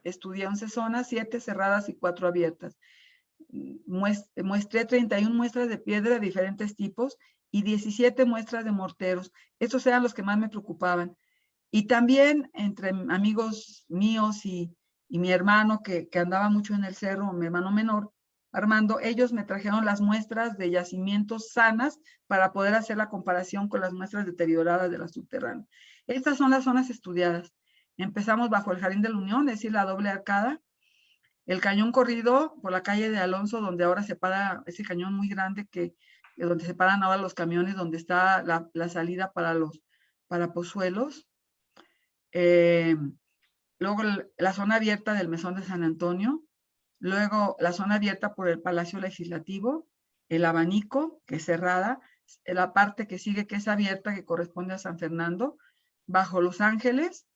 estudié 11 zonas, 7 cerradas y 4 abiertas. Muestré 31 muestras de piedra de diferentes tipos y 17 muestras de morteros. Estos eran los que más me preocupaban. Y también entre amigos míos y, mi hermano, que, que andaba mucho en el cerro, mi hermano menor, Armando, ellos me trajeron las muestras de yacimientos sanas para poder hacer la comparación con las muestras deterioradas de la subterránea. Estas son las zonas estudiadas. Empezamos bajo el Jardín de la Unión, es decir, la doble arcada, el cañón corrido por la calle de Alonso, donde ahora se para ese cañón muy grande que donde se paran ahora los camiones, donde está la, la salida para los para Pozuelos. Eh, luego la zona abierta del Mesón de San Antonio, Luego la zona abierta por el Palacio Legislativo, el abanico, que es cerrada, la parte que sigue que es abierta, que corresponde a San Fernando, bajo Los Ángeles,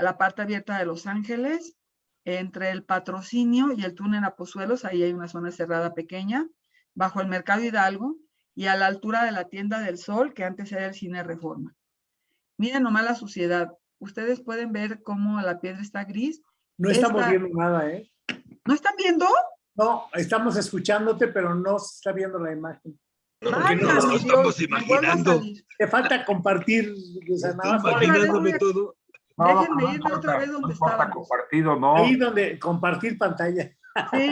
la parte abierta de Los Ángeles, entre el patrocinio y el túnel a Pozuelos, ahí hay una zona cerrada pequeña, bajo el Mercado Hidalgo, y a la altura de la tienda del Sol, que antes era el Cine Reforma. Miren nomás la suciedad. Ustedes pueden ver cómo la piedra está gris. No estamos Esta- viendo nada, ¿eh? ¿No están viendo? No, estamos escuchándote, pero no se está viendo la imagen. Ay, no, nos estamos imaginando. Te falta compartir, nada más. Imaginándome todo. No, Déjenme no irme importa, otra vez donde estábamos. compartido, no. Ahí donde compartir pantalla. Sí,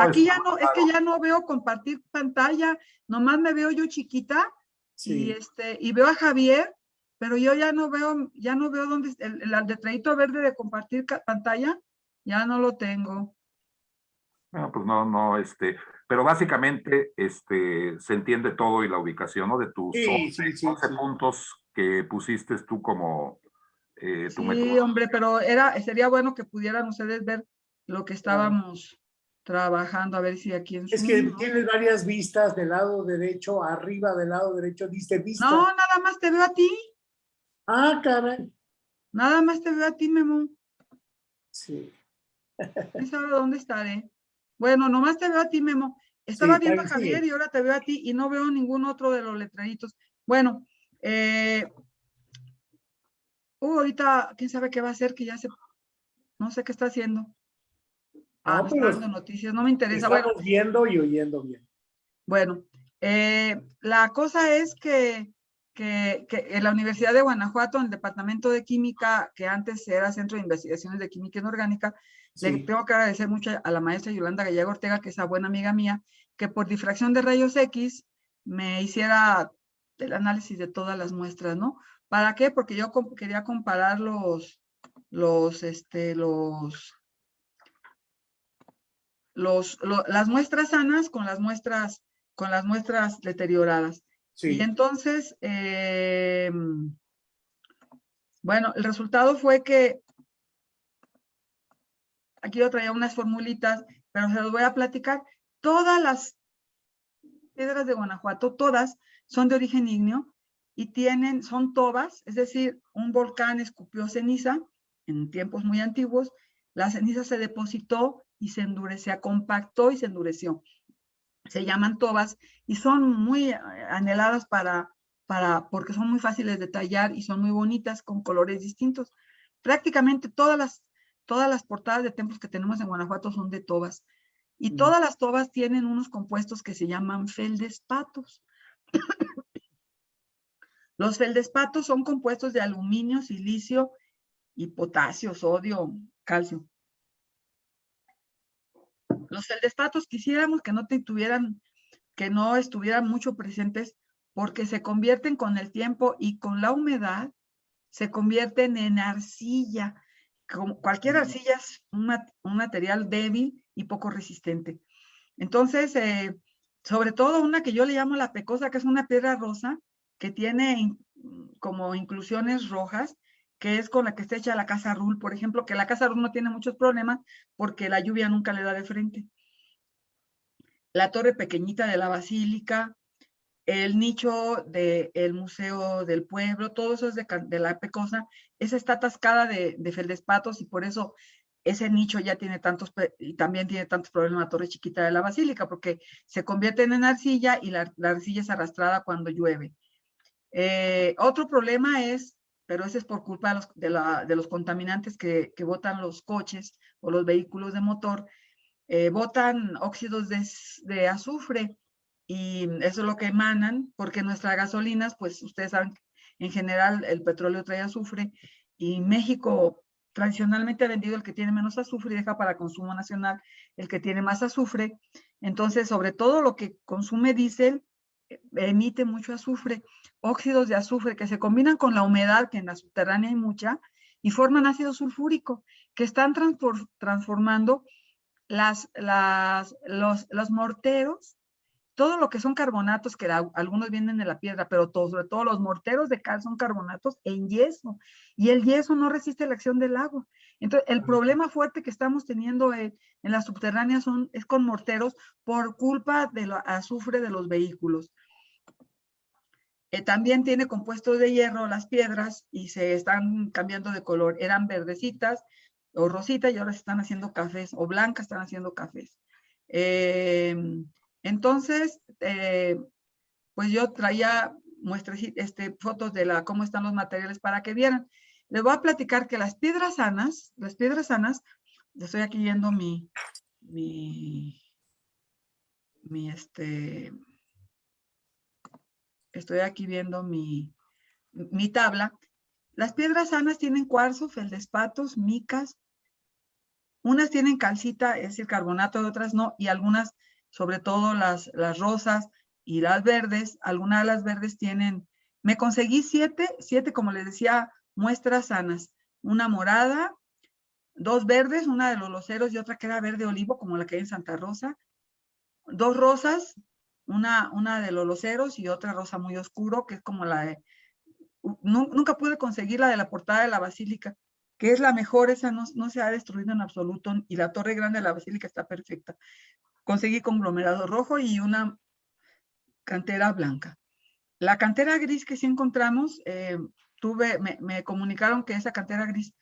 aquí ya no, es que ya no veo compartir pantalla, nomás me veo yo chiquita y Sí. este, y veo a Javier, pero yo ya no veo, ya no veo dónde, el, el letradito verde de compartir pantalla, ya no lo tengo. No, pues no, no, este, pero básicamente, este, se entiende todo y la ubicación, ¿no? De tus Sí, 11, sí, sí, 11 sí. puntos que pusiste tú como eh, tu Sí, hombre, pero era, sería bueno que pudieran ustedes ver lo que estábamos trabajando, a ver si aquí en Es Zoom, que ¿no? tienes varias vistas del lado derecho, arriba del lado derecho, dice vista. No, nada más te veo a ti, Ah, caray. nada más te veo a ti, Memo. Sí. ¿Quién sabe dónde estaré? Bueno, nomás te veo a ti, Memo. Estaba viendo a Javier y ahora te veo a ti y no veo ningún otro de los letreritos. Bueno, eh, uh, ahorita, quién sabe qué va a hacer, que ya se, no sé qué está haciendo. Ah, No, pero dando noticias, no me interesa. Bueno, Estamos viendo y oyendo bien. bueno, eh, la cosa es que, que, que en la Universidad de Guanajuato, en el Departamento de Química, que antes era Centro de Investigaciones de Química Inorgánica, le tengo que agradecer mucho a la maestra Yolanda Gallego Ortega, que es una buena amiga mía, que por difracción de rayos X me hiciera el análisis de todas las muestras, ¿no? ¿Para qué? Porque yo quería comparar los, los, este, los, los, lo- las muestras sanas con las muestras, con las muestras deterioradas. Sí. Y entonces, eh, bueno, el resultado fue que aquí yo traía unas formulitas, pero se los voy a platicar. Todas las piedras de Guanajuato, todas son de origen ígneo y tienen, son tobas, es decir, un volcán escupió ceniza en tiempos muy antiguos, la ceniza se depositó y se endureció, compactó y se endureció. Se llaman tobas y son muy eh, anheladas para, para, porque son muy fáciles de tallar y son muy bonitas con colores distintos. Prácticamente todas las, todas las portadas de templos que tenemos en Guanajuato son de tobas. Y Mm. todas las tobas tienen unos compuestos que se llaman feldespatos. Los feldespatos son compuestos de aluminio, silicio y potasio, sodio, calcio. Los feldespatos quisiéramos que no te tuvieran, que no estuvieran mucho presentes porque se convierten con el tiempo y con la humedad, se convierten en arcilla. Como cualquier arcilla es un material débil y poco resistente. Entonces, eh, sobre todo una que yo le llamo la pecosa, que es una piedra rosa, que tiene in- como inclusiones rojas, que es con la que está hecha la casa Rul, por ejemplo, que la casa Rul no tiene muchos problemas porque la lluvia nunca le da de frente. La torre pequeñita de la basílica, el nicho del Museo del Pueblo, todo eso es de, de la Pecosa. Esa está atascada de, de feldespatos y por eso ese nicho ya tiene tantos, y también tiene tantos problemas la torre chiquita de la basílica, porque se convierten en arcilla y la arcilla es arrastrada cuando llueve. Eh, otro problema es, pero ese es por culpa de los, de los contaminantes que, que botan los coches o los vehículos de motor, eh, botan óxidos de, de azufre y eso es lo que emanan, porque nuestras gasolinas, pues ustedes saben, en general el petróleo trae azufre y México tradicionalmente ha vendido el que tiene menos azufre y deja para consumo nacional el que tiene más azufre. Entonces, sobre todo lo que consume diésel, emite mucho azufre, óxidos de azufre que se combinan con la humedad, que en la subterránea hay mucha, y forman ácido sulfúrico, que están transformando las, las, los, morteros, todo lo que son carbonatos, que algunos vienen de la piedra, pero todo, sobre todo los morteros de cal son carbonatos en yeso, y el yeso no resiste la acción del agua. Entonces, el problema fuerte que estamos teniendo en, en las subterráneas son, es con morteros por culpa del azufre de los vehículos. Eh, también tiene compuestos de hierro las piedras y se están cambiando de color. Eran verdecitas o rositas y ahora se están haciendo cafés o blancas están haciendo cafés. Em, entonces, eh, pues yo traía muestras, este, fotos de la, cómo están los materiales para que vieran. Les voy a platicar que las piedras sanas, las piedras sanas, estoy aquí viendo mi, mi, mi este, estoy aquí viendo mi, mi tabla. Las piedras sanas tienen cuarzo, feldespatos, micas. Unas tienen calcita, es decir, carbonato, otras no, y algunas, sobre todo las, las rosas y las verdes, algunas de las verdes tienen, me conseguí siete, siete, como les decía, muestras sanas. Una morada, dos verdes, una de los loceros y otra que era verde olivo, como la que hay en Santa Rosa. Dos rosas, una, una de los loceros y otra rosa muy oscuro, que es como la de nunca pude conseguir la de la portada de la basílica, que es la mejor, esa no, no, se ha destruido en absoluto, y la torre grande de la basílica está perfecta. Conseguí conglomerado rojo y una cantera blanca. La cantera gris que sí encontramos, eh, tuve, me, me, comunicaron que esa cantera gris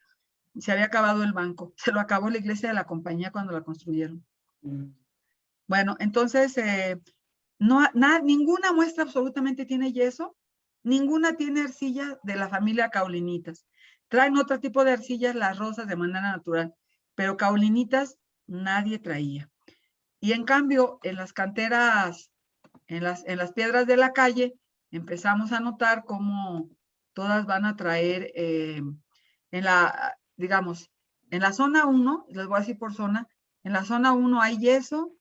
se había acabado el banco, se lo acabó la iglesia de la compañía cuando la construyeron. Mm. Bueno, entonces, eh, no, nada, ninguna muestra absolutamente tiene yeso, Ninguna tiene arcilla de la familia caulinitas. Traen otro tipo de arcillas, las rosas, de manera natural, pero caulinitas nadie traía. Y en cambio, en las canteras, en las, en las piedras de la calle, empezamos a notar cómo todas van a traer eh, en la, digamos, en la zona 1, les voy a decir por zona, en la zona 1 hay yeso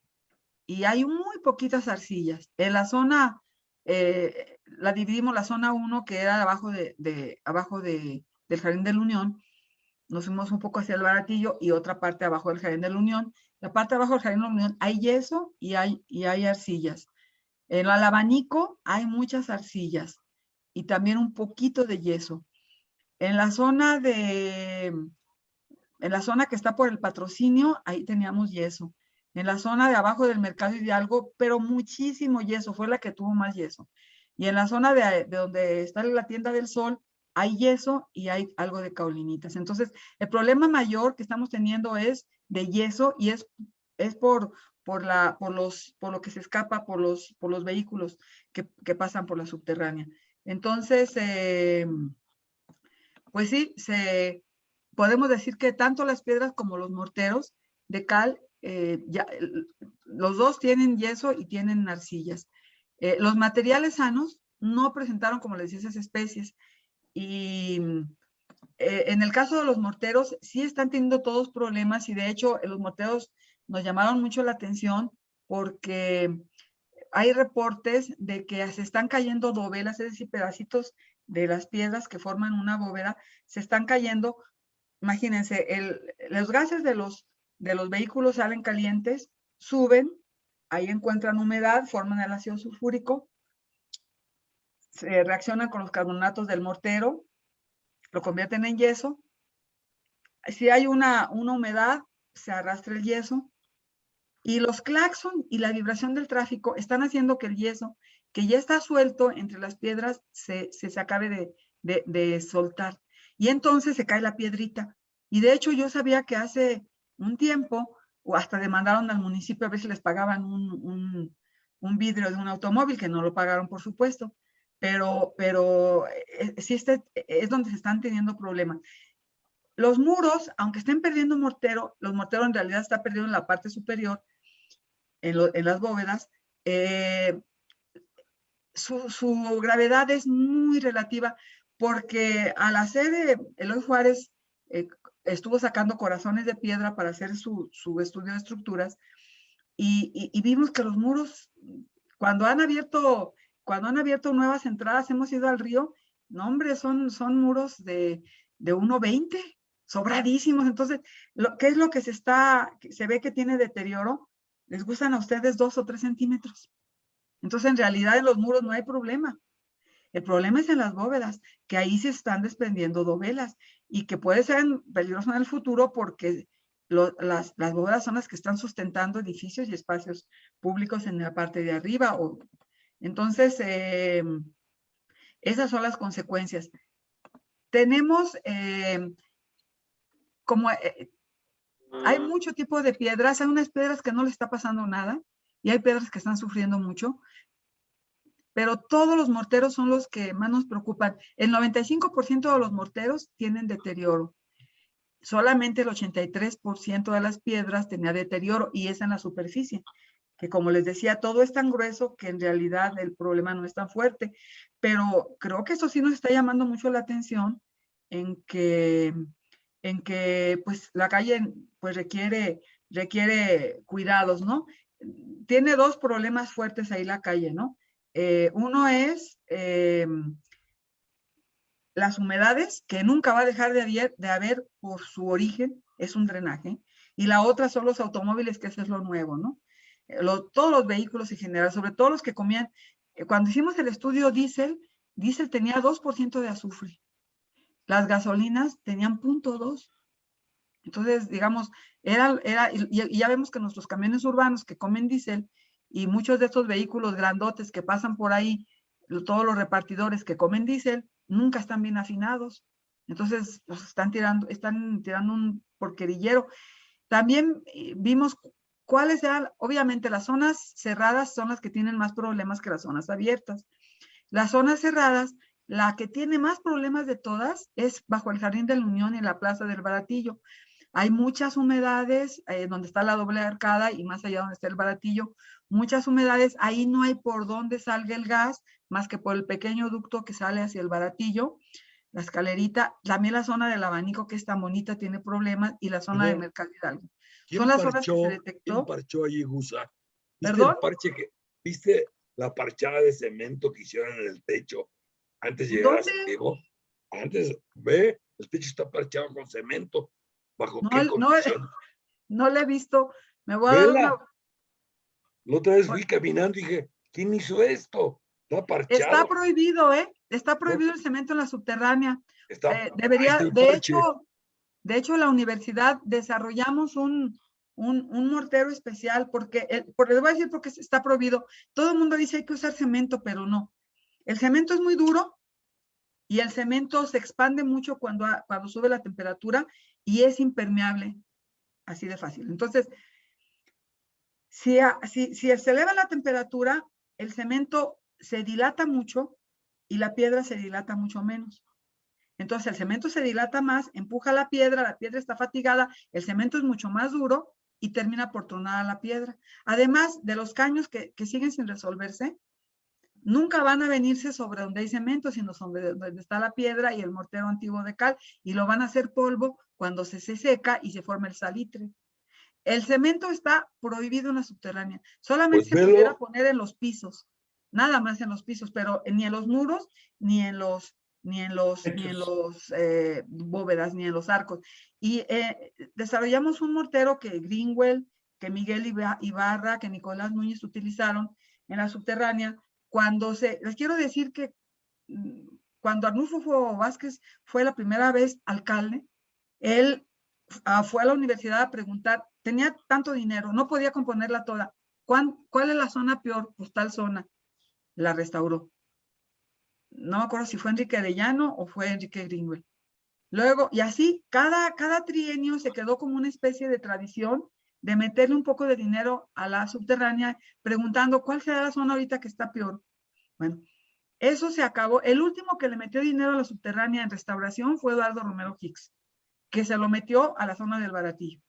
y hay muy poquitas arcillas. En la zona eh, la dividimos la zona 1, que era abajo, de, abajo de, del Jardín de la Unión, nos fuimos un poco hacia el Baratillo y otra parte abajo del Jardín de la Unión. La parte abajo del Jardín de la Unión hay yeso y hay, y hay arcillas. En el abanico hay muchas arcillas y también un poquito de yeso. En la zona de, en la zona que está por el patrocinio, ahí teníamos yeso en la zona de abajo del mercado Hidalgo, pero muchísimo yeso, fue la que tuvo más yeso. Y en la zona de, donde está la tienda del sol, hay yeso y hay algo de caulinitas. Entonces, el problema mayor que estamos teniendo es de yeso y es, es por, por, la, por, los, por lo que se escapa por los, por los vehículos que, que pasan por la subterránea. Entonces, eh, pues sí, se, podemos decir que tanto las piedras como los morteros de cal eh, ya, los dos tienen yeso y tienen arcillas. Eh, los materiales sanos no presentaron, como les decía, esas especies. Y en el caso de los morteros, sí están teniendo todos problemas y de hecho los morteros nos llamaron mucho la atención porque hay reportes de que se están cayendo dovelas, es decir, pedacitos de las piedras que forman una bóveda, se están cayendo. Imagínense, los gases de los de los vehículos salen calientes, suben, ahí encuentran humedad, forman el ácido sulfúrico, se reaccionan con los carbonatos del mortero, lo convierten en yeso. Si hay una, una humedad, se arrastra el yeso. Y los claxon y la vibración del tráfico están haciendo que el yeso, que ya está suelto entre las piedras, se, se, acabe de, de, de soltar. Y entonces se cae la piedrita. Y de hecho yo sabía que hace un tiempo, o hasta demandaron al municipio a ver si les pagaban un, un, vidrio de un automóvil, que no lo pagaron, por supuesto, pero, pero eh, sí este, es donde se están teniendo problemas. Los muros, aunque estén perdiendo mortero, los morteros en realidad están perdiendo en la parte superior, en, en las bóvedas, eh, su, su, gravedad es muy relativa porque al hacer Eloy Juárez eh, estuvo sacando corazones de piedra para hacer su, su estudio de estructuras y, y, vimos que los muros, cuando han abierto, cuando han abierto nuevas entradas, hemos ido al río, no hombre, son, son muros de, de 1,20, sobradísimos. Entonces, lo, ¿qué es lo que se está, se ve que tiene deterioro? Les gustan a ustedes dos o tres centímetros. Entonces, en realidad en los muros no hay problema. El problema es en las bóvedas, que ahí se están desprendiendo dovelas y que puede ser peligroso en el futuro porque las, bóvedas son las que están sustentando edificios y espacios públicos en la parte de arriba. O, entonces, eh, esas son las consecuencias. Tenemos eh, como... Eh, hay mucho tipo de piedras, hay unas piedras que no le está pasando nada y hay piedras que están sufriendo mucho. pero todos los morteros son los que más nos preocupan. El 95% de los morteros tienen deterioro. Solamente el 83% de las piedras tenía deterioro y es en la superficie, que como les decía, todo es tan grueso que en realidad el problema no es tan fuerte. Pero creo que eso sí nos está llamando mucho la atención en que, en que pues la calle pues requiere, requiere cuidados, ¿no? Tiene dos problemas fuertes ahí la calle, ¿no? Eh, uno es eh, las humedades, que nunca va a dejar de haber, de haber por su origen, es un drenaje. Y la otra son los automóviles, que eso es lo nuevo, ¿no? Eh, todos los vehículos en general, sobre todo los que comían. cuando hicimos el estudio diésel, diésel tenía 2% de azufre. Las gasolinas tenían 0.2. Entonces, digamos, era, era y, ya vemos que nuestros camiones urbanos que comen diésel y muchos de estos vehículos grandotes que pasan por ahí, todos los repartidores que comen diésel, nunca están bien afinados. Entonces, pues están tirando, están tirando un porquerillero. También eh, vimos cuáles eran, obviamente las zonas cerradas son las que tienen más problemas que las zonas abiertas. Las zonas cerradas, la que tiene más problemas de todas es bajo el Jardín de la Unión y la Plaza del Baratillo. Hay muchas humedades eh, donde está la doble arcada y más allá donde está el baratillo, muchas humedades, ahí no hay por dónde salga el gas, más que por el pequeño ducto que sale hacia el baratillo, la escalerita, también la zona del abanico que es tan bonita tiene problemas y la zona de Mercado Hidalgo. Son las zonas que se detectó. ¿Quién parchó allí, Gusa? ¿Viste ¿Perdón? el parche que, ¿Viste la parchada de cemento que hicieron en el techo antes de llegar a ¿Dónde? Santiago? Antes, ve, el techo está parchado con cemento. ¿Bajo No, qué no? No la he visto. Me voy a dar una- La otra vez fui caminando y dije, ¿quién hizo esto? Está parchado. Está prohibido, ¿eh? Está prohibido el cemento en la subterránea. Está- Eh, debería, de hecho, de hecho, la universidad desarrollamos un, un, un mortero especial porque, el, por, les voy a decir porque está prohibido. Todo el mundo dice hay que usar cemento, pero no. El cemento es muy duro y el cemento se expande mucho cuando, cuando sube la temperatura y es impermeable, así de fácil. Entonces, si, a- si, si se eleva la temperatura, el cemento se dilata mucho y la piedra se dilata mucho menos. Entonces el cemento se dilata más, empuja la piedra, la piedra está fatigada, el cemento es mucho más duro y termina por tronar la piedra. Además de los caños que, que siguen sin resolverse, nunca van a venirse sobre donde hay cemento, sino sobre donde está la piedra y el mortero antiguo de cal, y lo van a hacer polvo cuando se, se seca y se forma el salitre. El cemento está prohibido en la subterránea. Solamente Pues se pudiera poner en los pisos, nada más en los pisos, pero ni en los muros, ni en los, ni en los, ni en los eh, bóvedas, ni en los arcos. Y eh, desarrollamos un mortero que Greenwell, que Miguel Iba- Ibarra, que Nicolás Núñez utilizaron en la subterránea. Cuando se, les quiero decir que mm, cuando Arnulfo Vázquez fue la primera vez alcalde, él ah, fue a la universidad a preguntar, tenía tanto dinero, no podía componerla toda. ¿Cuán- ¿Cuál es la zona peor? Pues tal zona. La restauró. No me acuerdo si fue Enrique Arellano o fue Enrique Greenwell. Luego, y así, cada, cada trienio se quedó como una especie de tradición de meterle un poco de dinero a la subterránea, preguntando cuál será la zona ahorita que está peor. Bueno, eso se acabó. El último que le metió dinero a la subterránea en restauración fue Eduardo Romero Hicks, que se lo metió a la zona del baratillo.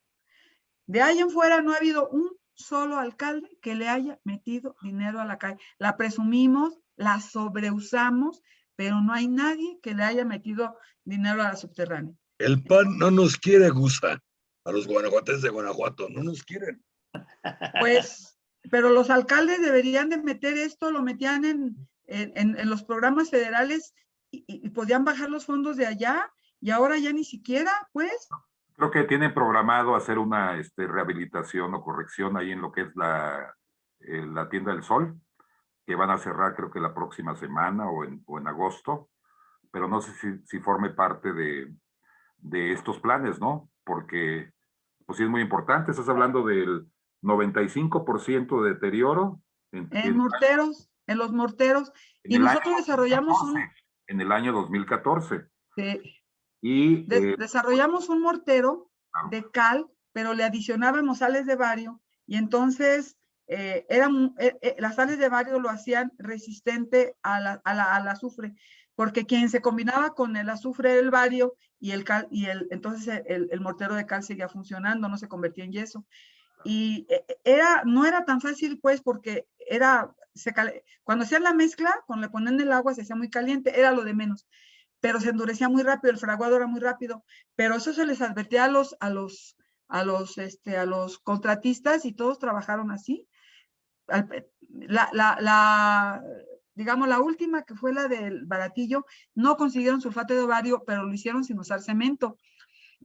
De ahí en fuera no ha habido un solo alcalde que le haya metido dinero a la calle. La presumimos, la sobreusamos, pero no hay nadie que le haya metido dinero a la subterránea. El PAN no nos quiere, Gusa. A los guanajuatenses de Guanajuato, no nos quieren. Pues, pero los alcaldes deberían de meter esto, lo metían en, en, en- los programas federales y podían bajar los fondos de allá y ahora ya ni siquiera, pues. Creo que tienen programado hacer una este, rehabilitación o corrección ahí en lo que es la, eh, la tienda del sol, que van a cerrar creo que la próxima semana o en, o en agosto, pero no sé si, si forme parte de, de estos planes, ¿no? Porque pues sí es muy importante, estás hablando del 95% de deterioro en, En en- morteros, en los morteros. en y año nosotros desarrollamos un- 2014, En el año 2014. eh, Y de- eh, desarrollamos un mortero Claro. de cal, pero le adicionábamos sales de bario y entonces eh, eran, eh, eh, las sales de bario lo hacían resistente a la, a la, al azufre, porque quien se combinaba con el azufre del bario y el cal, y el, entonces el, el mortero de cal seguía funcionando, no se convertía en yeso. Y era, no era tan fácil, pues, porque era, se, cuando hacían la mezcla, cuando le ponían el agua se hacía muy caliente, era lo de menos pero se endurecía muy rápido, el fraguado era muy rápido, pero eso se les advertía a los, a los, a los, este, a los contratistas y todos trabajaron así. La, la, digamos, la última que fue la del baratillo, no consiguieron sulfato de ovario, pero lo hicieron sin usar cemento.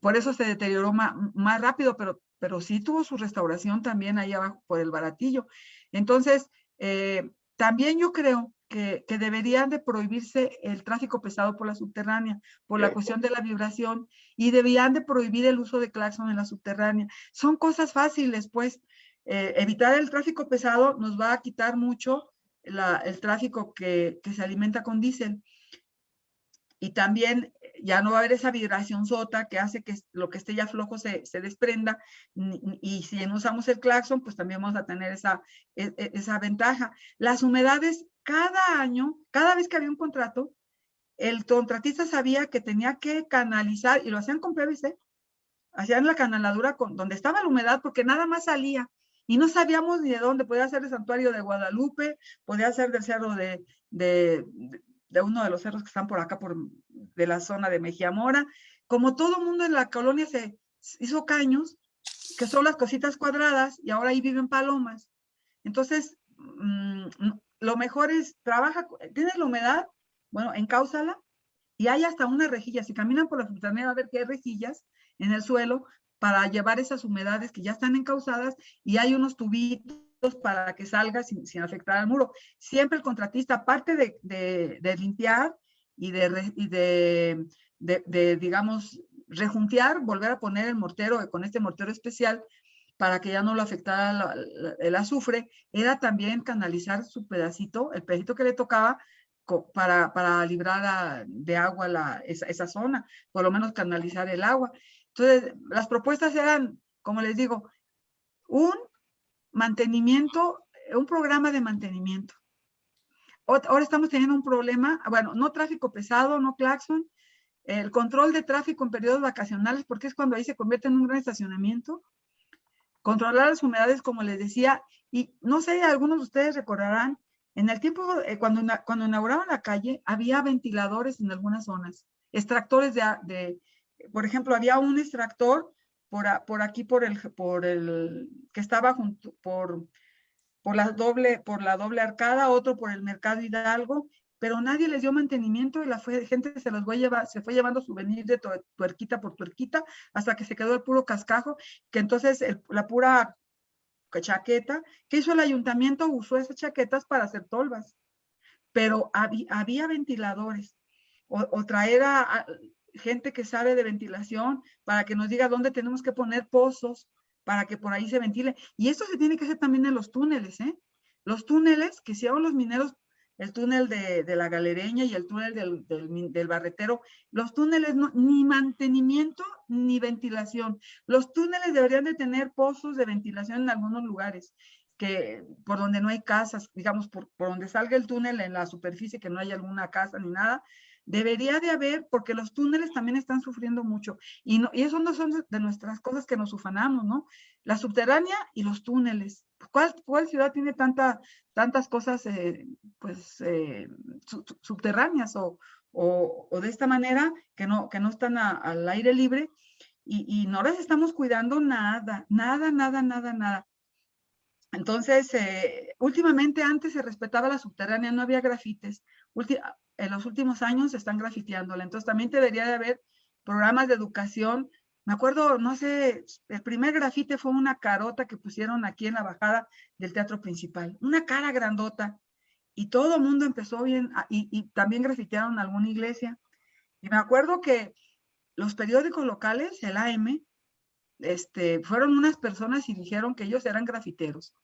Por eso se deterioró más, más rápido, pero, pero sí tuvo su restauración también ahí abajo por el baratillo. Entonces, eh, también yo creo que, deberían de prohibirse el tráfico pesado por la subterránea, por la cuestión de la vibración, y deberían de prohibir el uso de claxon en la subterránea. Son cosas fáciles, pues, eh, evitar el tráfico pesado nos va a quitar mucho el tráfico que, que, se alimenta con diésel. Y también ya no va a haber esa vibración sota que hace que lo que esté ya flojo se, se desprenda. Y si no usamos el claxon, pues también vamos a tener esa, e, e, esa ventaja. Las humedades cada año, cada vez que había un contrato, el contratista sabía que tenía que canalizar, y lo hacían con PVC, hacían la canaladura con, donde estaba la humedad, porque nada más salía, y no sabíamos ni de dónde, podía ser el santuario de Guadalupe, podía ser del cerro de, de, de uno de los cerros que están por acá, por, de la zona de Mejía Mora, como todo mundo en la colonia se hizo caños, que son las cositas cuadradas, y ahora ahí viven palomas. Entonces, mmm, lo mejor es, trabaja, tienes la humedad, bueno, encáusala, y hay hasta una rejilla. Si caminan por la va a ver que hay rejillas en el suelo para llevar esas humedades que ya están encausadas y hay unos tubitos para que salga sin, afectar al muro. Siempre el contratista, aparte de, limpiar y, de, digamos, rejuntear, volver a poner el mortero con este mortero especial para que ya no lo afectara el azufre, era también canalizar su pedacito, el pedacito que le tocaba, para, para librar de agua esa, zona, por lo menos canalizar el agua. Entonces, las propuestas eran, como les digo, un mantenimiento, un programa de mantenimiento. Ahora estamos teniendo un problema, bueno, no tráfico pesado, no claxon, el control de tráfico en periodos vacacionales, porque es cuando ahí se convierte en un gran estacionamiento, controlar las humedades, como les decía, y no sé, algunos de ustedes recordarán, en el tiempo, eh, cuando, cuando inauguraban la calle, había ventiladores en algunas zonas, extractores de por ejemplo, había un extractor por, por aquí, por el, por el, que estaba junto, por, por la doble, por la doble arcada, otro por el mercado Hidalgo, pero nadie les dio mantenimiento y la gente se los fue llevar, se fue llevando souvenirs de tuerquita por tuerquita hasta que se quedó el puro cascajo, que entonces la pura chaqueta, que hizo el ayuntamiento? Usó esas chaquetas para hacer tolvas, pero había, ventiladores, o, traer a, gente que sabe de ventilación para que nos diga dónde tenemos que poner pozos para que por ahí se ventile. Y esto se tiene que hacer también en los túneles, ¿eh? Los túneles que si aún los mineros el túnel de, de, la galereña y el túnel del, del, barretero. Los túneles ni mantenimiento ni ventilación. Los túneles deberían de tener pozos de ventilación en algunos lugares, que por donde no hay casas, digamos, por, por donde salga el túnel en la superficie, que no hay alguna casa ni nada, Debería de haber, porque los túneles también están sufriendo mucho. Y, no, y eso no son de nuestras cosas que nos ufanamos, ¿no? La subterránea y los túneles. ¿Cuál, cuál ciudad tiene tanta, tantas cosas eh, pues, eh, subterráneas o, o, de esta manera que no, que no están al aire libre? Y, y no las estamos cuidando nada, nada, nada, nada, nada. Entonces, eh, últimamente antes se respetaba la subterránea, no había grafites en los últimos años están grafiteándola. Entonces también debería de haber programas de educación. Me acuerdo, no sé, el primer grafite fue una carota que pusieron aquí en la bajada del teatro principal. Una cara grandota. Y todo el mundo empezó bien, y, y también grafitearon alguna iglesia. Y me acuerdo que los periódicos locales, el AM, este, fueron unas personas y dijeron que ellos eran grafiteros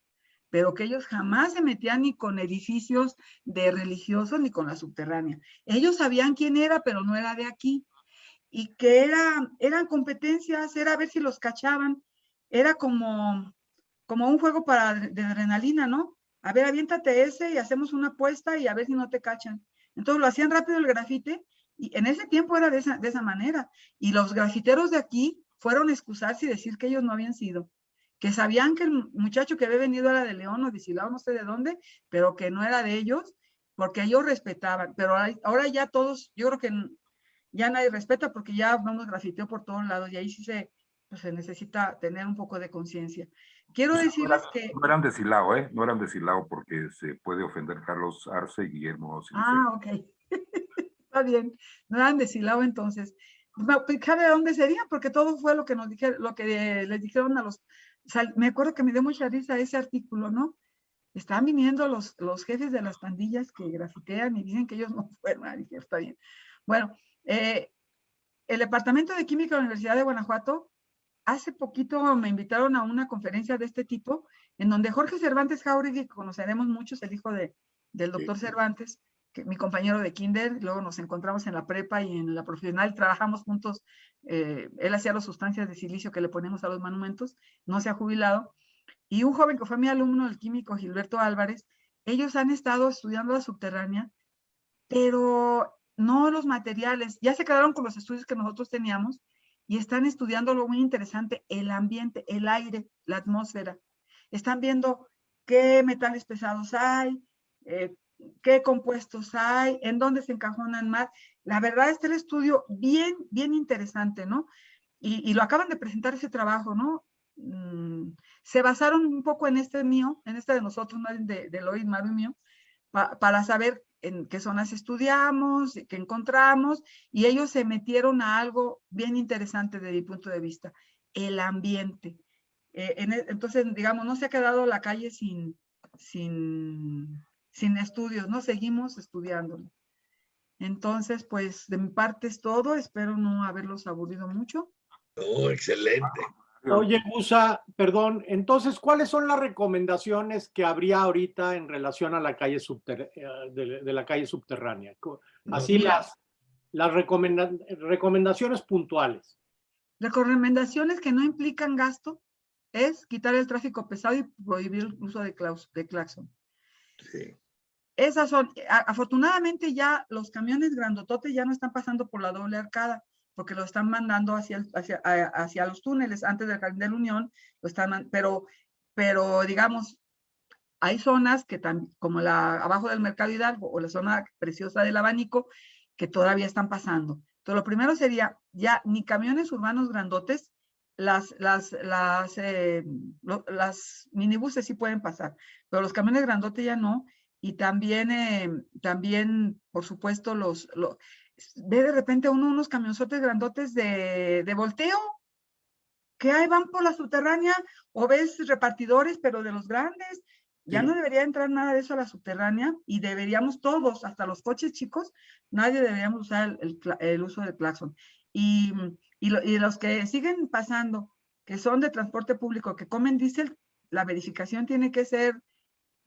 pero que ellos jamás se metían ni con edificios de religiosos ni con la subterránea. Ellos sabían quién era, pero no era de aquí. Y que era, eran competencias, era a ver si los cachaban. Era como, como un juego para de adrenalina, ¿no? A ver, aviéntate ese y hacemos una apuesta y a ver si no te cachan. Entonces lo hacían rápido el grafite y en ese tiempo era de esa, de esa manera. Y los grafiteros de aquí fueron a excusarse y decir que ellos no habían sido. Que sabían que el muchacho que había venido era de León o de Silao, no sé de dónde, pero que no era de ellos, porque ellos respetaban. Pero ahora ya todos, yo creo que ya nadie respeta porque ya vamos grafiteo por todos lados y ahí sí se, pues se necesita tener un poco de conciencia. Quiero decirles que... No eran de Silao, ¿eh? No eran de Silao porque se puede ofender Carlos Arce y Guillermo Ah, ok. Está bien. No eran de Silao entonces. Pues, ¿Sabe dónde sería? Porque todo fue lo que nos dijeron, lo que les dijeron a los... me acuerdo que me dio mucha risa ese artículo, ¿no? Están viniendo los, los jefes de las pandillas que grafitean y dicen que ellos no fueron. Ah, dije, está bien. Bueno, eh, el Departamento de Química de la Universidad de Guanajuato hace poquito me invitaron a una conferencia de este tipo, en donde Jorge Cervantes Jauregui, que conoceremos muchos, el hijo de, del doctor Cervantes, mi compañero de kinder, luego nos encontramos en la prepa y en la profesional, trabajamos juntos, eh, él hacía las sustancias de silicio que le ponemos a los monumentos, no se ha jubilado, y un joven que fue mi alumno, el químico Gilberto Álvarez, ellos han estado estudiando la subterránea, pero no los materiales, ya se quedaron con los estudios que nosotros teníamos, y están estudiando lo muy interesante, el ambiente, el aire, la atmósfera. Están viendo qué metales pesados hay, eh, qué compuestos hay, en dónde se encajonan más. La verdad es que el estudio bien, bien interesante, ¿no? Y, lo acaban de presentar ese trabajo, ¿no? Mm, se basaron un poco en este mío, en este de nosotros, de, de Lois, Maru mío, para saber en qué zonas estudiamos, qué encontramos, y ellos se metieron a algo bien interesante desde mi punto de vista, el ambiente. Eh, e, entonces, digamos, no se ha quedado la calle sin, sin, sin estudios, ¿no? Seguimos estudiándolo. Entonces, pues, de mi parte es todo. Espero no haberlos aburrido mucho. Oh, excelente. Oye, Gusa, perdón, entonces, ¿cuáles son las recomendaciones que habría ahorita en relación a la calle eh, de, la calle subterránea? Así las, las recomendaciones puntuales. Recomendaciones que no implican gasto es quitar el tráfico pesado y prohibir el uso de, de claxon. Sí. Esas son, afortunadamente ya los camiones grandototes ya no están pasando por la doble arcada porque lo están mandando hacia, hacia, hacia los túneles antes del Jardín de la Unión, lo están, pero, pero digamos, hay zonas que tan, como la abajo del Mercado Hidalgo o la zona preciosa del Abanico que todavía están pasando. Entonces, lo primero sería ya ni camiones urbanos grandotes, las, las, las, eh, las minibuses sí pueden pasar, pero los camiones grandotes ya no. Y también, eh, también por supuesto, los, los ve de repente uno unos camionzotes grandotes de, de volteo, que ahí van por la subterránea, o ves repartidores, pero de los grandes, ya no debería entrar nada de eso a la subterránea y deberíamos todos, hasta los coches chicos, nadie deberíamos usar el, el, uso del claxon. Y, y, y, los que siguen pasando, que son de transporte público, que comen diésel, la verificación tiene que ser,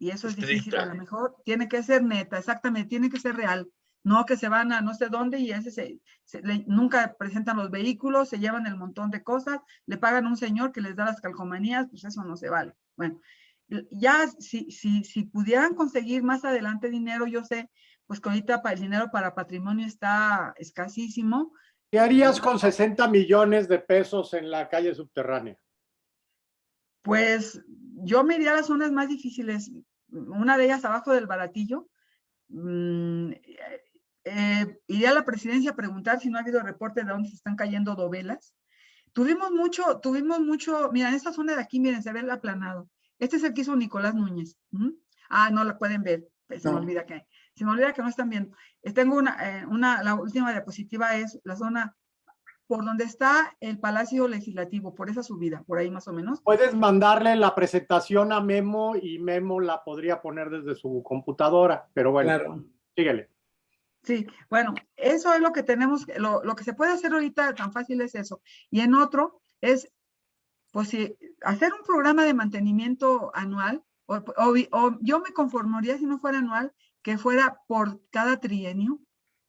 y eso es difícil a lo mejor, tiene que ser neta, exactamente, tiene que ser real no que se van a no sé dónde y ese se, nunca presentan los vehículos, se llevan el montón de cosas, le pagan a un señor que les da las calcomanías, pues eso no se vale. Bueno, ya si, si, si pudieran conseguir más adelante dinero, yo sé, pues que ahorita el dinero para patrimonio está escasísimo. ¿Qué harías con 60 millones de pesos en la calle subterránea? Pues yo me iría a las zonas más difíciles, una de ellas abajo del baratillo, mm, eh, iré a la presidencia a preguntar si no ha habido reporte de dónde se están cayendo dovelas. Tuvimos mucho, tuvimos mucho, mira, en esta zona de aquí, miren, se ve el aplanado. Este es el que hizo Nicolás Núñez. Ah, no la pueden ver, se me olvida que, se me olvida que no están viendo. Eh, tengo una, eh, una, la última diapositiva es la zona por donde está el Palacio Legislativo, por esa subida, por ahí más o menos. Puedes mandarle la presentación a Memo y Memo la podría poner desde su computadora, pero bueno, claro. síguele. Sí, bueno, eso es lo que tenemos, lo, lo, que se puede hacer ahorita tan fácil es eso. Y en otro es, pues si hacer un programa de mantenimiento anual, o, o, yo me conformaría si no fuera anual, que fuera por cada trienio,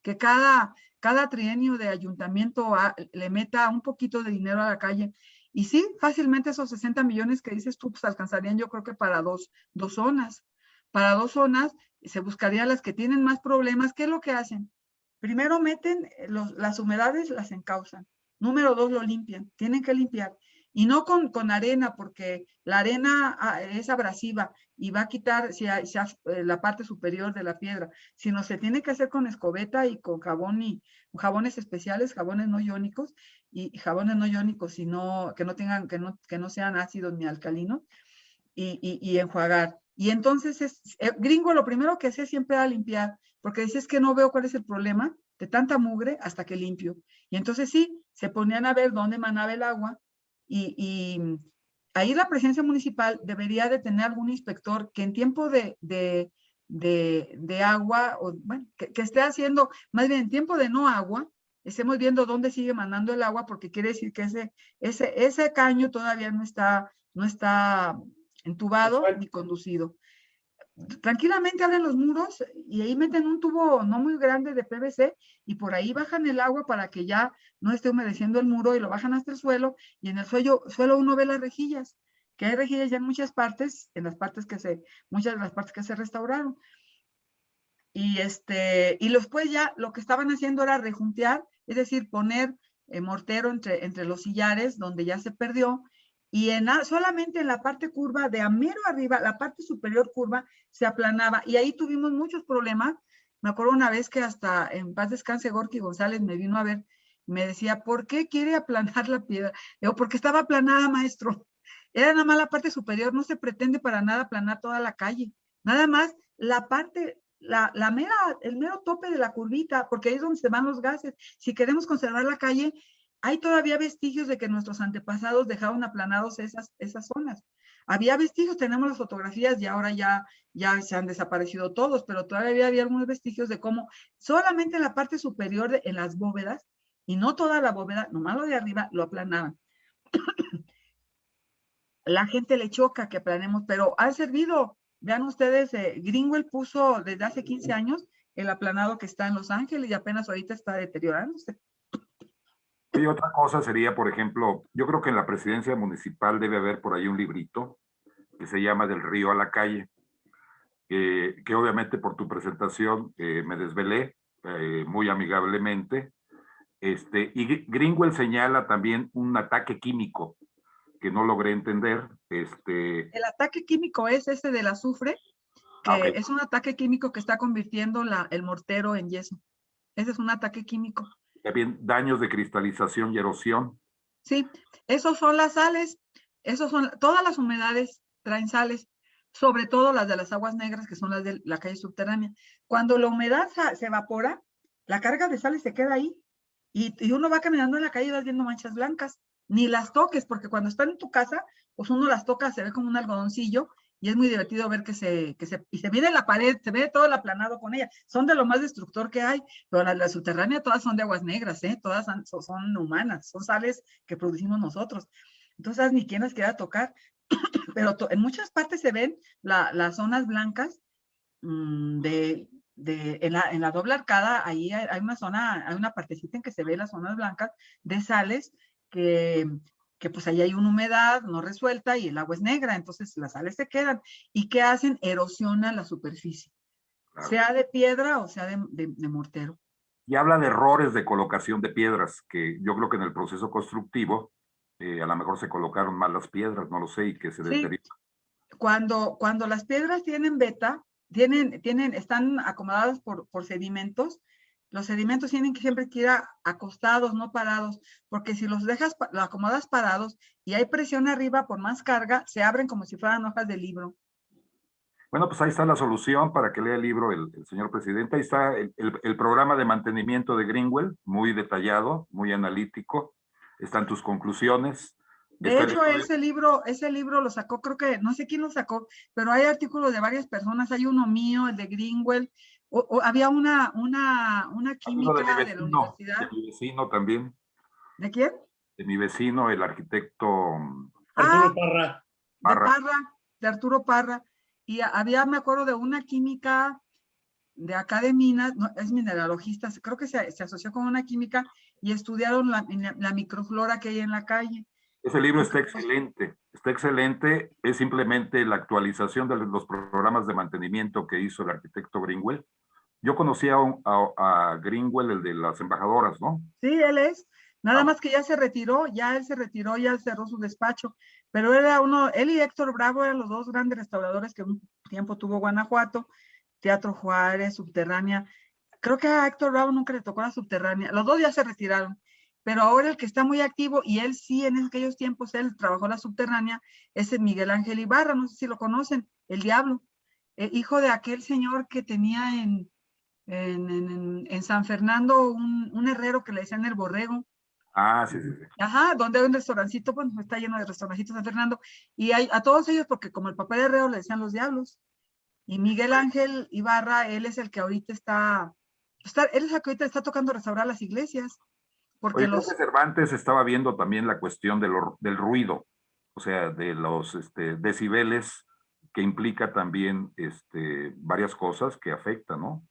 que cada, cada trienio de ayuntamiento le meta un poquito de dinero a la calle Y sí, fácilmente esos 60 millones que dices tú, pues alcanzarían yo creo que para dos, dos zonas. Para dos zonas se buscarían las que tienen más problemas. ¿Qué es lo que hacen? Primero meten las humedades, las encausan. Número dos, lo limpian. Tienen que limpiar. Y no con, con arena, porque la arena ah, es abrasiva y va a quitar si hay- si hay, eh, la parte superior de la piedra, sino se tiene que hacer con escobeta y con jabón y jabones especiales, jabones no iónicos y, jabones no iónicos, sino que no tengan, que no, que no sean ácidos ni alcalinos y, y, y enjuagar. Y entonces es, eh, gringo lo primero que hacía siempre era limpiar, porque decía es que no veo cuál es el problema de tanta mugre hasta que limpio. Y entonces sí, se ponían a ver dónde manaba el agua y, y ahí la presencia municipal debería de tener algún inspector que en tiempo de, de, de, de agua, o bueno, que, que esté haciendo, más bien en tiempo de no agua, estemos viendo dónde sigue mandando el agua, porque quiere decir que ese, ese, ese caño todavía no está, no está entubado ni conducido. Tranquilamente abren los muros y ahí meten un tubo no muy grande de PVC y por ahí bajan el agua para que ya no esté humedeciendo el muro y lo bajan hasta el suelo y en el suelo, suelo uno ve las rejillas, que hay rejillas ya en muchas partes, en las partes que se, muchas de las partes que se restauraron. Y este, y después ya lo que estaban haciendo era rejuntear, es decir, poner eh, mortero entre, entre los sillares donde ya se perdió y en, solamente en la parte curva de a mero arriba, la parte superior curva se aplanaba y ahí tuvimos muchos problemas. Me acuerdo una vez que hasta en paz descanse Gorky González me vino a ver me decía, ¿por qué quiere aplanar la piedra? Digo, porque estaba aplanada, maestro. Era nada más la parte superior, no se pretende para nada aplanar toda la calle. Nada más la parte, la, la mera, el mero tope de la curvita, porque ahí es donde se van los gases. Si queremos conservar la calle, hay todavía vestigios de que nuestros antepasados dejaron aplanados esas, esas zonas. Había vestigios, tenemos las fotografías y ahora ya, ya se han desaparecido todos, pero todavía había algunos vestigios de cómo solamente la parte superior de, en las bóvedas, y no toda la bóveda, nomás lo de arriba, lo aplanaban. la gente le choca que aplanemos, pero ha servido. Vean ustedes, eh, Greenwell puso desde hace 15 años el aplanado que está en Los Ángeles y apenas ahorita está deteriorándose. Y otra cosa sería, por ejemplo, yo creo que en la presidencia municipal debe haber por ahí un librito que se llama Del río a la calle, eh, que obviamente por tu presentación eh, me desvelé eh, muy amigablemente. Este, y Gr- Greenwell señala también un ataque químico que no logré entender. Este, El ataque químico es ese del azufre, que Ah, es un ataque químico que está convirtiendo la, el mortero en yeso. Ese es un ataque químico. Daños de cristalización y erosión. Sí, esos son las sales, esos son, todas las humedades traen sales, sobre todo las de las aguas negras, que son las de la calle subterránea. Cuando la humedad se evapora, la carga de sales se queda ahí. Y, y uno va caminando en la calle y vas viendo manchas blancas. Ni las toques, porque cuando están en tu casa, pues uno las toca, se ve como un algodoncillo, y es muy divertido ver que se, que se, y se viene la pared, se ve todo el aplanado con ella. Son de lo más destructor que hay, pero la, la subterránea todas son de aguas negras, ¿eh? Todas son humanas, son sales que producimos nosotros. Entonces, ni quien las quiera tocar. pero en muchas partes se ven la- las zonas blancas mm, de, de, en, la, en la doble arcada, ahí hay, hay una zona, hay una partecita en que se ve las zonas blancas de sales que, que pues ahí hay una humedad no resuelta y el agua es negra, entonces las sales se quedan. ¿Y qué hacen? Erosionan la superficie, Claro. sea de piedra o sea de, de- de mortero. Y habla de errores de colocación de piedras, que yo creo que en el proceso constructivo eh, a lo mejor se colocaron mal las piedras, no lo sé, y que se Sí. deterioran. cuando, cuando las piedras tienen beta, tienen, tienen, están acomodadas por, por sedimentos, los sedimentos tienen que siempre que ir a- acostados, no parados, porque si los dejas, los acomodas parados y hay presión arriba por más carga, se abren como si fueran hojas de libro. Bueno, pues ahí está la solución para que lea el libro el, el señor presidente. Ahí está el, el- el programa de mantenimiento de Greenwell, muy detallado, muy analítico. Están tus conclusiones. De Está hecho, ese libro, ese libro lo sacó, creo que, no sé quién lo sacó, pero hay artículos de varias personas, hay uno mío, el de Greenwell, o, o había una, una, una de mi química de la universidad. de mi vecino también, ¿De quién? de mi vecino, el arquitecto mm, Arturo Ah, Parra. de Parra. Parra, de Arturo Parra. Y a- había, me acuerdo, de una química de acá de Minas, no, es mineralogista, creo que se, se asoció con una química y estudiaron la, la- la microflora que hay en la calle. Ese libro está excelente, está excelente. Es simplemente la actualización de los programas de mantenimiento que hizo el arquitecto Greenwell. Yo conocía a, a, Greenwell, el de las embajadoras, ¿no? Sí, él es. Nada Ah. más que ya se retiró, ya él se retiró, ya cerró su despacho. Pero era uno, él y Héctor Bravo eran los dos grandes restauradores que un tiempo tuvo Guanajuato, Teatro Juárez, Subterránea. Creo que a Héctor Bravo nunca le tocó la Subterránea. Los dos ya se retiraron. Pero ahora el que está muy activo, y él sí en aquellos tiempos, él trabajó la Subterránea, es el Miguel Ángel Ibarra, no sé si lo conocen, el Diablo, eh, hijo de aquel señor que tenía en, en, en- en San Fernando un, un herrero que le decían el borrego. Ah, sí, sí, sí. Ajá, donde hay un restaurancito, bueno, está lleno de restaurancitos San Fernando, y hay, a todos ellos, porque como el papá de Herrero le decían los diablos, y Miguel Ángel Ibarra, él es el que ahorita está, está él es el que ahorita está tocando restaurar las iglesias, porque Oye, los, Cervantes estaba viendo también la cuestión de lo- del ruido, o sea, de los este, decibeles que implica también este, varias cosas que afectan, ¿no?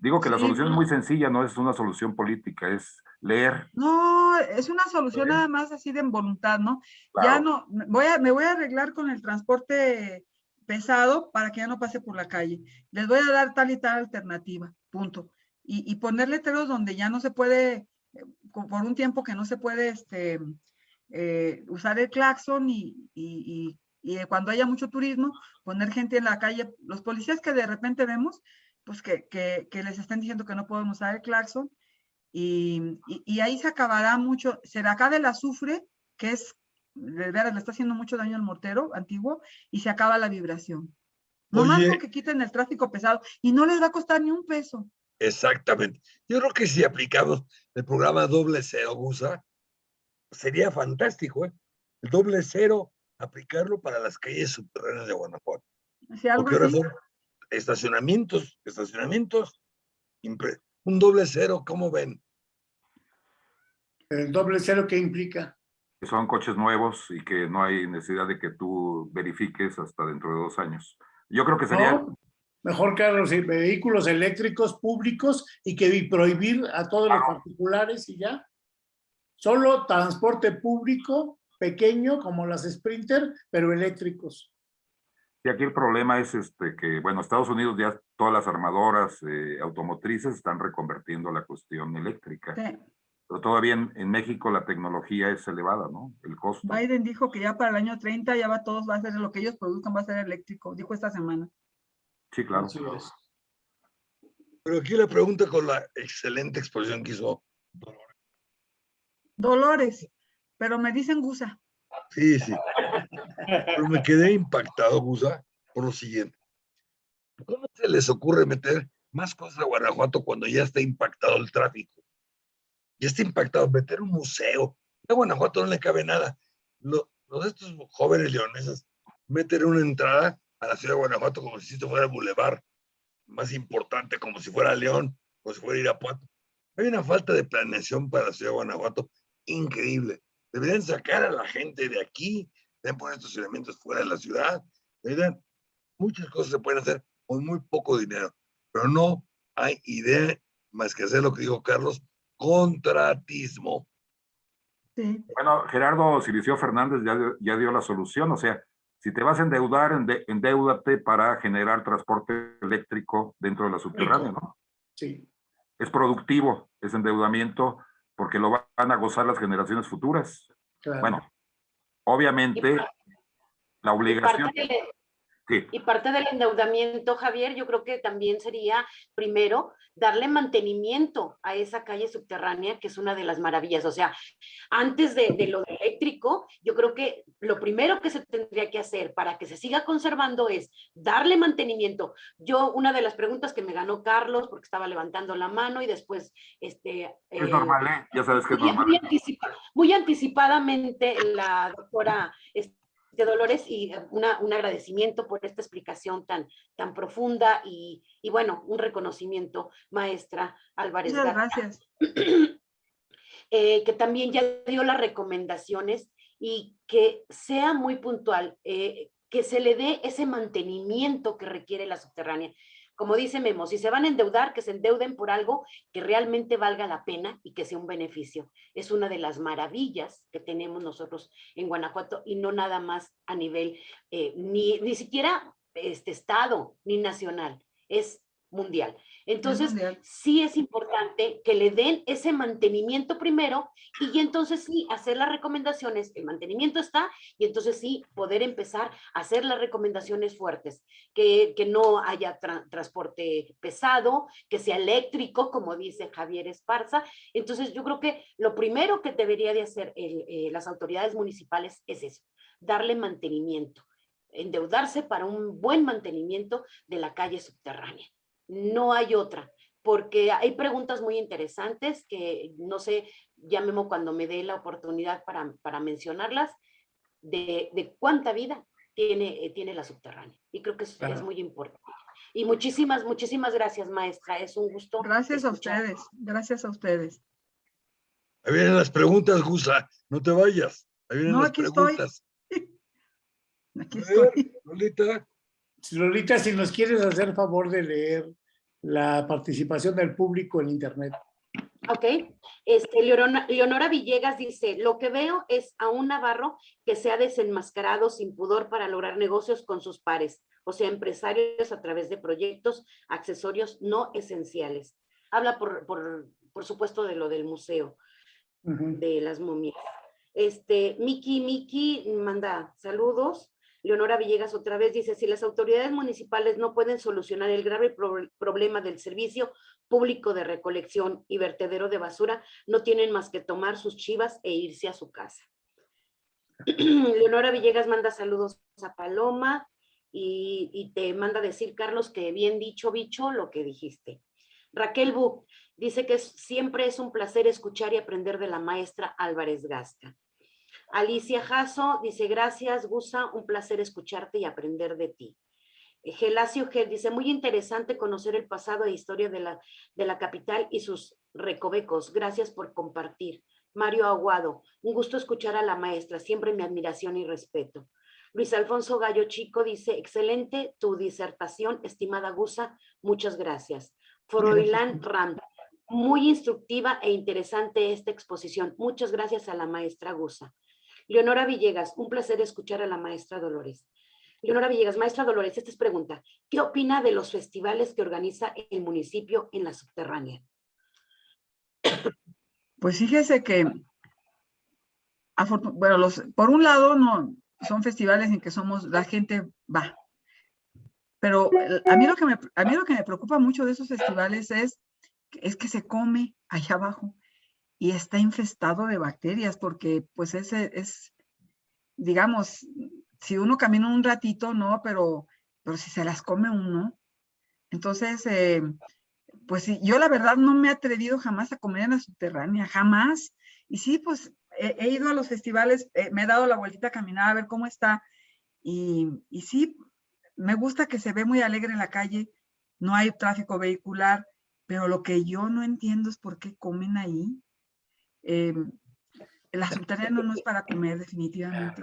Digo que la Sí, solución es muy sencilla, no es una solución política, es leer. no, es una solución Bien. nada más así de voluntad, ¿no? Ya no, me voy a, me voy a arreglar con el transporte pesado para que ya no pase por la calle. Les voy a dar tal y tal alternativa, punto. Y, y poner letreros donde ya no se puede, eh, por un tiempo que no se puede este, eh, usar el claxon y, y- y- y cuando haya mucho turismo, poner gente en la calle. Los policías que de repente vemos, pues que, que, que les están diciendo que no pueden usar el claxon y, y- y ahí se acabará mucho, se le acaba el azufre, que es, de veras, le está haciendo mucho daño al mortero antiguo, y se acaba la vibración. Nomás Oye. con que quiten el tráfico pesado, y no les va a costar ni un peso. Exactamente. Yo creo que si aplicamos el programa doble cero, Gusa, sería fantástico, ¿eh? El doble cero, aplicarlo para las calles subterráneas de Guanajuato. Si algo Porque ahora así, son estacionamientos, estacionamientos, un doble cero, ¿cómo ven? El doble cero, ¿qué implica? que son coches nuevos y que no hay necesidad de que tú verifiques hasta dentro de dos años. Yo creo que sería, No, mejor carros y vehículos eléctricos públicos y que y prohibir a todos los particulares y ya. Solo transporte público pequeño como las Sprinter, pero eléctricos. Y aquí el problema es este que, bueno, Estados Unidos ya todas las armadoras eh, automotrices están reconvertiendo la cuestión eléctrica, sí, pero todavía en, en México la tecnología es elevada, ¿no? El costo. Biden dijo que ya para el año 30 ya va todos, va a ser lo que ellos produzcan, va a ser eléctrico, dijo esta semana. Sí, claro. Pero aquí la pregunta con la excelente exposición que hizo. Dolores, pero me dicen gusa. Sí, sí. Pero me quedé impactado, Gusa, por lo siguiente. ¿Cómo se les ocurre meter más cosas a Guanajuato cuando ya está impactado el tráfico? Ya está impactado, meter un museo. A Guanajuato no le cabe nada. Lo- Los estos jóvenes leoneses meten una entrada a la ciudad de Guanajuato como si esto fuera el bulevar más importante, como si fuera León, como si fuera Irapuato. Hay una falta de planeación para la ciudad de Guanajuato increíble. Deberían sacar a la gente de aquí, deberían poner estacionamientos fuera de la ciudad, muchas cosas se pueden hacer con muy poco dinero, pero no hay idea más que hacer lo que dijo Carlos, contratismo. Sí, Bueno, Gerardo Silicio Fernández ya, dio- ya dio la solución, o sea, si te vas a endeudar, ende- endeúdate para generar transporte eléctrico dentro de la subterránea, ¿no? Sí. Es productivo ese endeudamiento porque lo van a gozar las generaciones futuras. claro. Bueno, obviamente la Y parte, obligación, sí, y parte del endeudamiento, Javier, yo creo que también sería, primero, darle mantenimiento a esa calle subterránea, que es una de las maravillas. O sea, antes de, de lo eléctrico, yo creo que lo primero que se tendría que hacer para que se siga conservando es darle mantenimiento. Yo, una de las preguntas que me ganó Carlos, porque estaba levantando la mano y después, este... es eh, normal, ¿eh? Ya sabes que es muy, normal. muy anticipa- muy anticipadamente la doctora este, Dolores y eh, una, un agradecimiento por esta explicación tan, tan profunda y, y bueno, un reconocimiento, maestra Álvarez. muchas gracias. eh, que también ya dio las recomendaciones y que sea muy puntual, eh, que se le dé ese mantenimiento que requiere la subterránea, como dice Memo, si se van a endeudar, que se endeuden por algo que realmente valga la pena y que sea un beneficio. Es una de las maravillas que tenemos nosotros en Guanajuato y no nada más a nivel, eh, ni, ni siquiera este estado, ni nacional, es mundial. Entonces, sí es importante que le den ese mantenimiento primero y entonces sí hacer las recomendaciones. El mantenimiento está y entonces sí poder empezar a hacer las recomendaciones fuertes. Que, no haya transporte pesado, que sea eléctrico, como dice Javier Esparza. Entonces, yo creo que lo primero que debería de hacer eh, las autoridades municipales es eso, darle mantenimiento endeudarse para un buen mantenimiento de la calle subterránea no hay otra, porque hay preguntas muy interesantes que no sé, ya cuando me dé la oportunidad para, mencionarlas, de, cuánta vida tiene, eh, tiene la subterránea. Y creo que es, es muy importante. Y muchísimas, muchísimas gracias, maestra. Es un gusto. Gracias a ustedes. Gracias a ustedes. Ahí vienen las preguntas, Gusa. No te vayas. Ahí vienen no, las aquí preguntas. Estoy. Aquí estoy. Lolita. Lolita, si nos quieres hacer favor de leer la participación del público en Internet. Ok, este, Leonora, Villegas dice, lo que veo es a un navarro que se ha desenmascarado sin pudor para lograr negocios con sus pares, o sea, empresarios a través de proyectos, accesorios no esenciales. Habla, por, por, supuesto, de lo del museo, de las momias. Este, Miki, Miki manda saludos. Leonora Villegas otra vez dice, si las autoridades municipales no pueden solucionar el grave problema del servicio público de recolección y vertedero de basura, no tienen más que tomar sus chivas e irse a su casa. Leonora Villegas manda saludos a Paloma y, te manda decir, Carlos, que bien dicho, bicho, lo que dijiste. Raquel Bu dice que siempre es un placer escuchar y aprender de la maestra Álvarez Gasca. Alicia Jasso dice, gracias, Gusa, un placer escucharte y aprender de ti. Eh, Gelacio Gel dice, muy interesante conocer el pasado e historia de la, de la capital y sus recovecos. Gracias por compartir. Mario Aguado, un gusto escuchar a la maestra, siempre mi admiración y respeto. Luis Alfonso Gallo Chico dice, excelente tu disertación, estimada Gusa, muchas gracias. Foroilán Ram, muy instructiva e interesante esta exposición. Muchas gracias a la maestra Gusa. Leonora Villegas, un placer escuchar a la maestra Dolores. Leonora Villegas, maestra Dolores, esta es pregunta. ¿Qué opina de los festivales que organiza el municipio en la subterránea? Pues fíjese que, bueno, por un lado, no, son festivales en que somos, la gente va. Pero a mí lo que me, a mí lo que me preocupa mucho de esos festivales es, es que se come allá abajo y está infestado de bacterias porque pues ese es, digamos, si uno camina un ratito, no, pero, pero si se las come uno. Entonces, eh, pues yo la verdad no me he atrevido jamás a comer en la subterránea, jamás. Y sí, pues he, ido a los festivales, eh, me he dado la vueltita a caminar a ver cómo está. Y, y sí, me gusta que se ve muy alegre en la calle, no hay tráfico vehicular, pero lo que yo no entiendo es por qué comen ahí. Eh, la subterránea no es para comer definitivamente.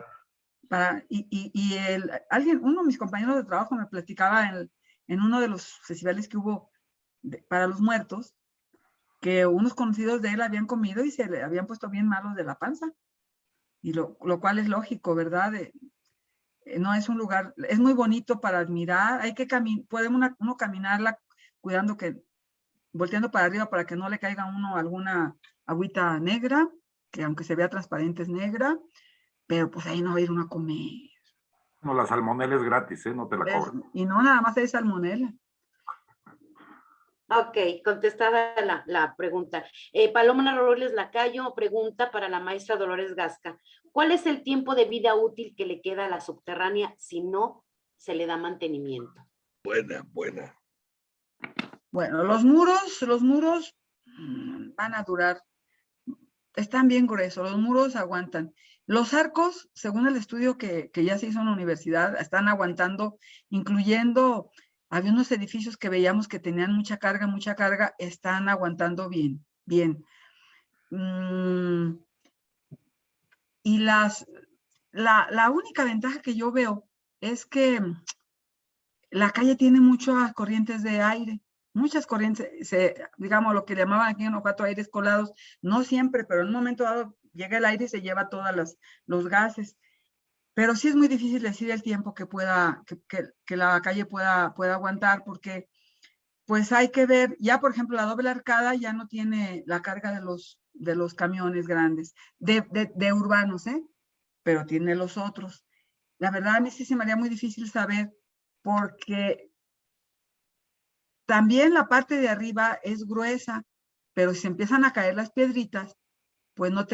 Para, y, y, el, alguien, uno de mis compañeros de trabajo me platicaba en, en uno de los festivales que hubo para los muertos, que unos conocidos de él habían comido y se le habían puesto bien malos de la panza. Y lo, lo cual es lógico, ¿verdad? Eh, no es un lugar, es muy bonito para admirar, hay que caminar, puede uno, uno caminarla cuidando que, volteando para arriba para que no le caiga uno alguna agüita negra, que aunque se vea transparente es negra, pero pues ahí no va a ir uno a comer. No, la salmonela es gratis, ¿eh? No te la cobran. Y no nada más hay salmonela. Ok, contestada la, la pregunta. Eh, Paloma Robles Lacayo pregunta para la maestra Dolores Gasca. ¿Cuál es el tiempo de vida útil que le queda a la subterránea si no se le da mantenimiento? Buena, buena. Bueno, los muros, los muros mm, van a durar están bien gruesos, los muros aguantan. Los arcos, según el estudio que, ya se hizo en la universidad, están aguantando, incluyendo, había unos edificios que veíamos que tenían mucha carga, mucha carga, están aguantando bien, bien. Mm, y las, la, la única ventaja que yo veo es que la calle tiene muchas corrientes de aire, muchas corrientes, se, digamos lo que llamaban aquí en cuatro aires colados, no siempre, pero en un momento dado llega el aire y se lleva todos los gases. Pero sí es muy difícil decir el tiempo que pueda, que, que, la calle pueda, pueda aguantar, porque pues hay que ver, ya por ejemplo la doble arcada ya no tiene la carga de los, de los camiones grandes, de, de, de urbanos, ¿eh? pero tiene los otros. La verdad a mí sí se me haría muy difícil saber porque también la parte de arriba es gruesa, pero si empiezan a caer las piedritas, pues no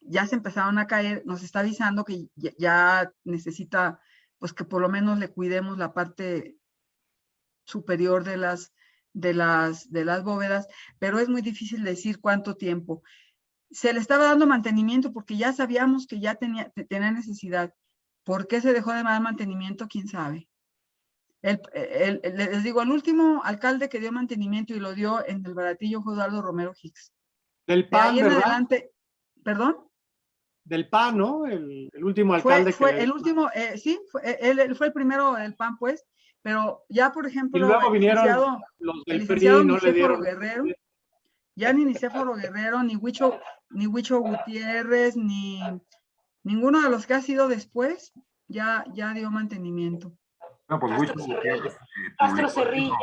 ya se empezaron a caer, nos está avisando que ya, necesita, pues que por lo menos le cuidemos la parte superior de las, de las, de las bóvedas, pero es muy difícil decir cuánto tiempo. Se le estaba dando mantenimiento porque ya sabíamos que ya tenía, tenía necesidad. ¿Por qué se dejó de dar mantenimiento? ¿Quién sabe? El, les digo, el último alcalde que dio mantenimiento y lo dio en el baratillo fue Eduardo Romero Hicks. Del PAN, ¿verdad? adelante, ¿perdón? Del PAN, ¿no? El, último alcalde fue, fue el último, eh, sí, fue, él, fue el primero del PAN, pues, pero ya, por ejemplo, y luego vinieron los del PRI, no le dieron... Guerrero, ya ni Nicéforo Guerrero, ni Huicho, ni Huicho Gutiérrez, ni ninguno de los que ha sido después, ya, ya dio mantenimiento. No, pues Castro, Cerrillo.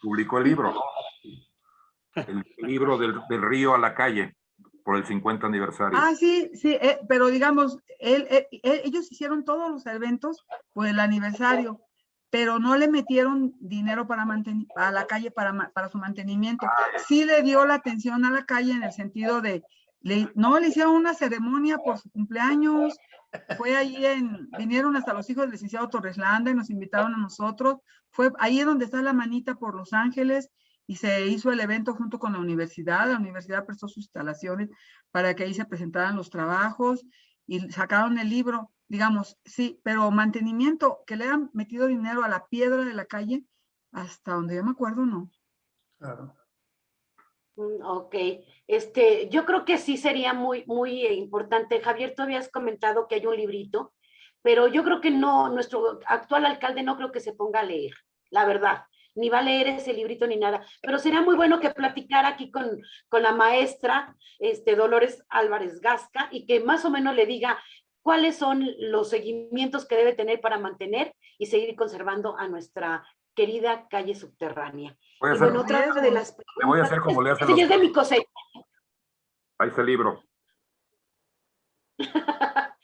Publicó el libro. El libro del, del, río a la calle por el 50 aniversario. Ah, sí, sí, eh, pero digamos, él, él, ellos hicieron todos los eventos por el aniversario, pero no le metieron dinero para mantener a la calle para, para su mantenimiento. Sí le dio la atención a la calle en el sentido de, no le hicieron una ceremonia por su cumpleaños, fue ahí en, vinieron hasta los hijos del licenciado Torres Landa y nos invitaron a nosotros. Fue ahí donde está la manita por Los Ángeles y se hizo el evento junto con la universidad. La universidad prestó sus instalaciones para que ahí se presentaran los trabajos y sacaron el libro. Digamos, sí, pero mantenimiento, que le han metido dinero a la piedra de la calle, hasta donde yo me acuerdo, no. Claro. Mm, ok, este, yo creo que sí sería muy, muy importante. Javier, tú habías comentado que hay un librito, pero yo creo que no, nuestro actual alcalde no creo que se ponga a leer, la verdad, ni va a leer ese librito ni nada, pero sería muy bueno que platicara aquí con, con la maestra este, Dolores Álvarez Gasca y que más o menos le diga cuáles son los seguimientos que debe tener para mantener y seguir conservando a nuestra querida calle subterránea. Voy a hacer, bueno, otra de las le voy a hacer como le hacen Sí, los... es de mi cosecha. Ahí está el libro.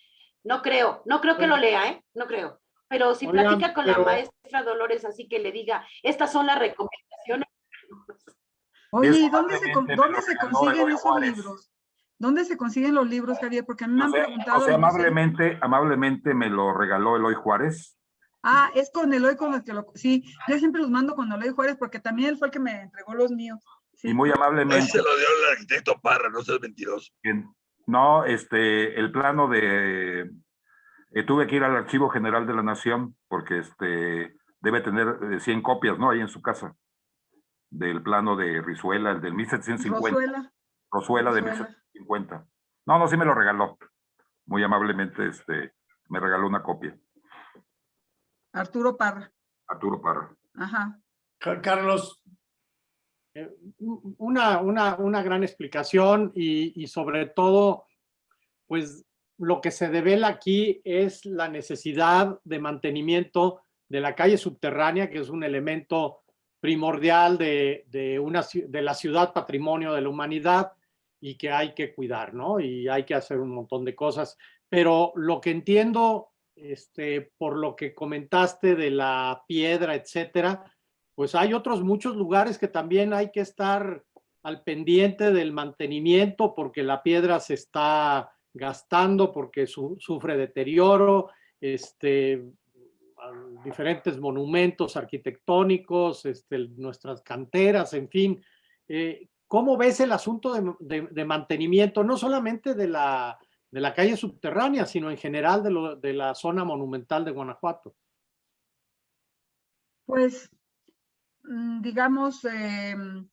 no creo, no creo que lo lea, ¿eh? No creo. Pero si Oigan, platica con pero- la maestra Dolores, así que le diga, estas son las recomendaciones. Oye, ¿y dónde se, dónde consiguen esos libros? ¿Dónde se consiguen los libros, Javier? Porque a mí me han O sea, preguntado. o sea, amablemente, amablemente me lo regaló Eloy Juárez. Ah, es con Eloy con el que lo... Sí, yo siempre los mando con Eloy Juárez porque también él fue el que me entregó los míos. Sí. Y muy Ahí amablemente, se lo dio el arquitecto Parra, no seas mentiroso. en- no, este, el plano de, eh, tuve que ir al Archivo General de la Nación porque este, debe tener eh, 100 copias, ¿no? Ahí en su casa, del plano de Rizuela, el del 1750, Rosuela. Rosuela de Rosuela. 1750. No, no, sí me lo regaló. Muy amablemente, este, me regaló una copia, Arturo Parra. Arturo Parra. Ajá. Ca- Carlos, Eh, una, una, una gran explicación y, y sobre todo, pues lo que se devela aquí es la necesidad de mantenimiento de la calle subterránea, que es un elemento primordial de, de, una, de la ciudad patrimonio de la humanidad y que hay que cuidar, ¿no? Y hay que hacer un montón de cosas. Pero lo que entiendo, este, por lo que comentaste de la piedra, etcétera, pues hay otros muchos lugares que también hay que estar al pendiente del mantenimiento porque la piedra se está gastando, porque su- sufre deterioro, este, diferentes monumentos arquitectónicos, este, nuestras canteras, en fin. Eh, ¿Cómo ves el asunto de mantenimiento, no solamente de la, de la calle subterránea, sino en general de, la zona monumental de Guanajuato? Pues, mm, digamos, em,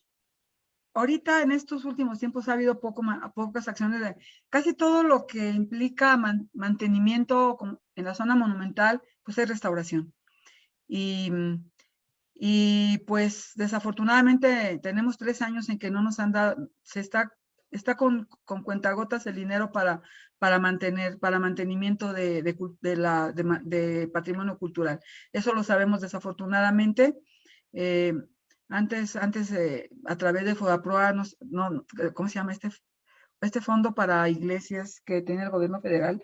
ahorita en estos últimos tiempos ha habido poco, pocas acciones de casi todo lo que implica man- mantenimiento en la zona monumental, pues es restauración. Y Y pues desafortunadamente tenemos tres años en que no nos han dado, se está, está con, con cuentagotas el dinero para, para mantener, para mantenimiento de, de, de la, de, de, patrimonio cultural. Eso lo sabemos desafortunadamente. Eh, antes, antes eh, a través de FODAPROA, nos, no, ¿cómo se llama este? Este fondo para iglesias que tiene el gobierno federal,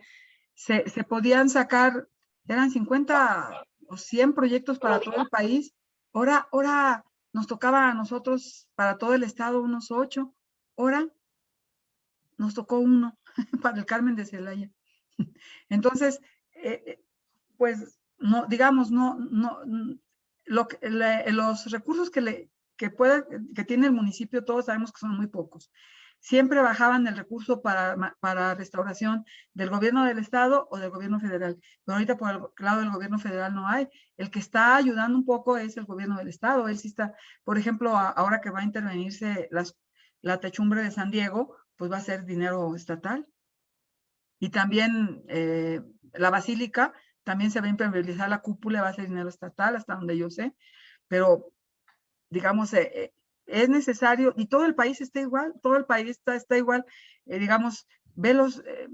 se, se podían sacar, eran 50 o 100 proyectos para todo el país. Ahora, ahora nos tocaba a nosotros, para todo el estado, unos ocho. Ahora nos tocó uno para el Carmen de Celaya. Entonces, eh, pues, no, digamos, no, no, le, los recursos que, le, que, puede, que tiene el municipio, todos sabemos que son muy pocos. Siempre bajaban el recurso para, para restauración del gobierno del estado o del gobierno federal. Pero ahorita por el lado del gobierno federal no hay. El que está ayudando un poco es el gobierno del estado. Él sí está, por ejemplo, ahora que va a intervenirse las, la techumbre de San Diego, pues va a ser dinero estatal. Y también eh, la basílica, también se va a impermeabilizar la cúpula, va a ser dinero estatal, hasta donde yo sé, pero digamos, eh, es necesario, y todo el país está igual, todo el país está, está igual, eh, digamos, velos, eh,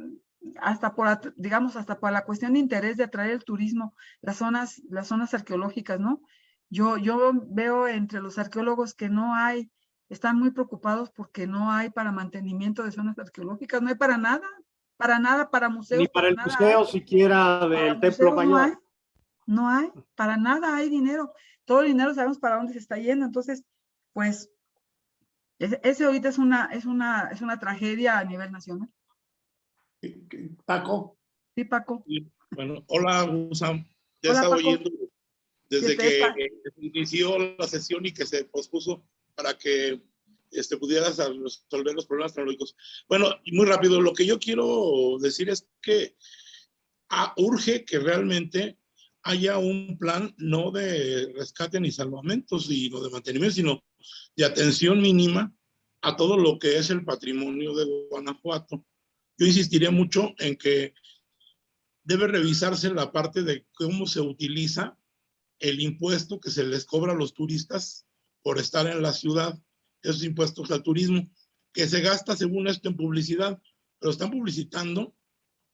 hasta por, digamos, hasta por la cuestión de interés de atraer el turismo, las zonas, las zonas arqueológicas, ¿no? Yo, yo veo entre los arqueólogos que no hay, están muy preocupados porque no hay para mantenimiento de zonas arqueológicas, no hay para nada, para nada, para museos. Ni para, para el nada museo hay. siquiera del Templo Mayor. No hay, no hay, para nada hay dinero. Todo el dinero sabemos para dónde se está yendo. Entonces, pues, ese, ahorita es una, es, una, es una tragedia a nivel nacional. Paco. Sí, Paco. Bueno, hola, Usam. Ya Hola, estaba Paco. oyendo desde ¿Qué te que eh, inició la sesión y que se pospuso para que este, pudieras a- resolver los problemas tecnológicos. Bueno, y muy rápido, lo que yo quiero decir es que ah, urge que realmente haya un plan no de rescate ni salvamentos y no de mantenimiento, sino de atención mínima a todo lo que es el patrimonio de Guanajuato. Yo insistiría mucho en que debe revisarse la parte de cómo se utiliza el impuesto que se les cobra a los turistas por estar en la ciudad, esos impuestos al turismo, que se gasta según esto en publicidad, pero están publicitando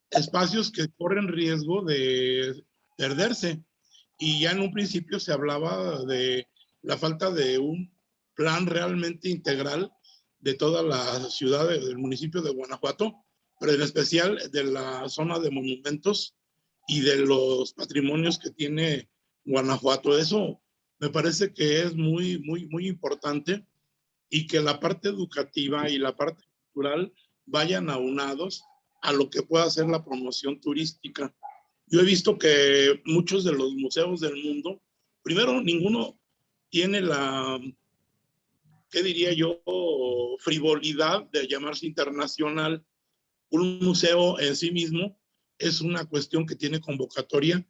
espacios que corren riesgo de perderse. Y ya en un principio se hablaba de la falta de un plan realmente integral de toda la ciudad de- del municipio de Guanajuato, pero en especial de la zona de monumentos y de los patrimonios que tiene Guanajuato. Eso me parece que es muy, muy, muy importante y que la parte educativa y la parte cultural vayan aunados a lo que pueda ser la promoción turística. Yo he visto que muchos de los museos del mundo, primero, ninguno tiene la, ¿qué diría yo?, frivolidad de llamarse internacional. Un museo en sí mismo es una cuestión que tiene convocatoria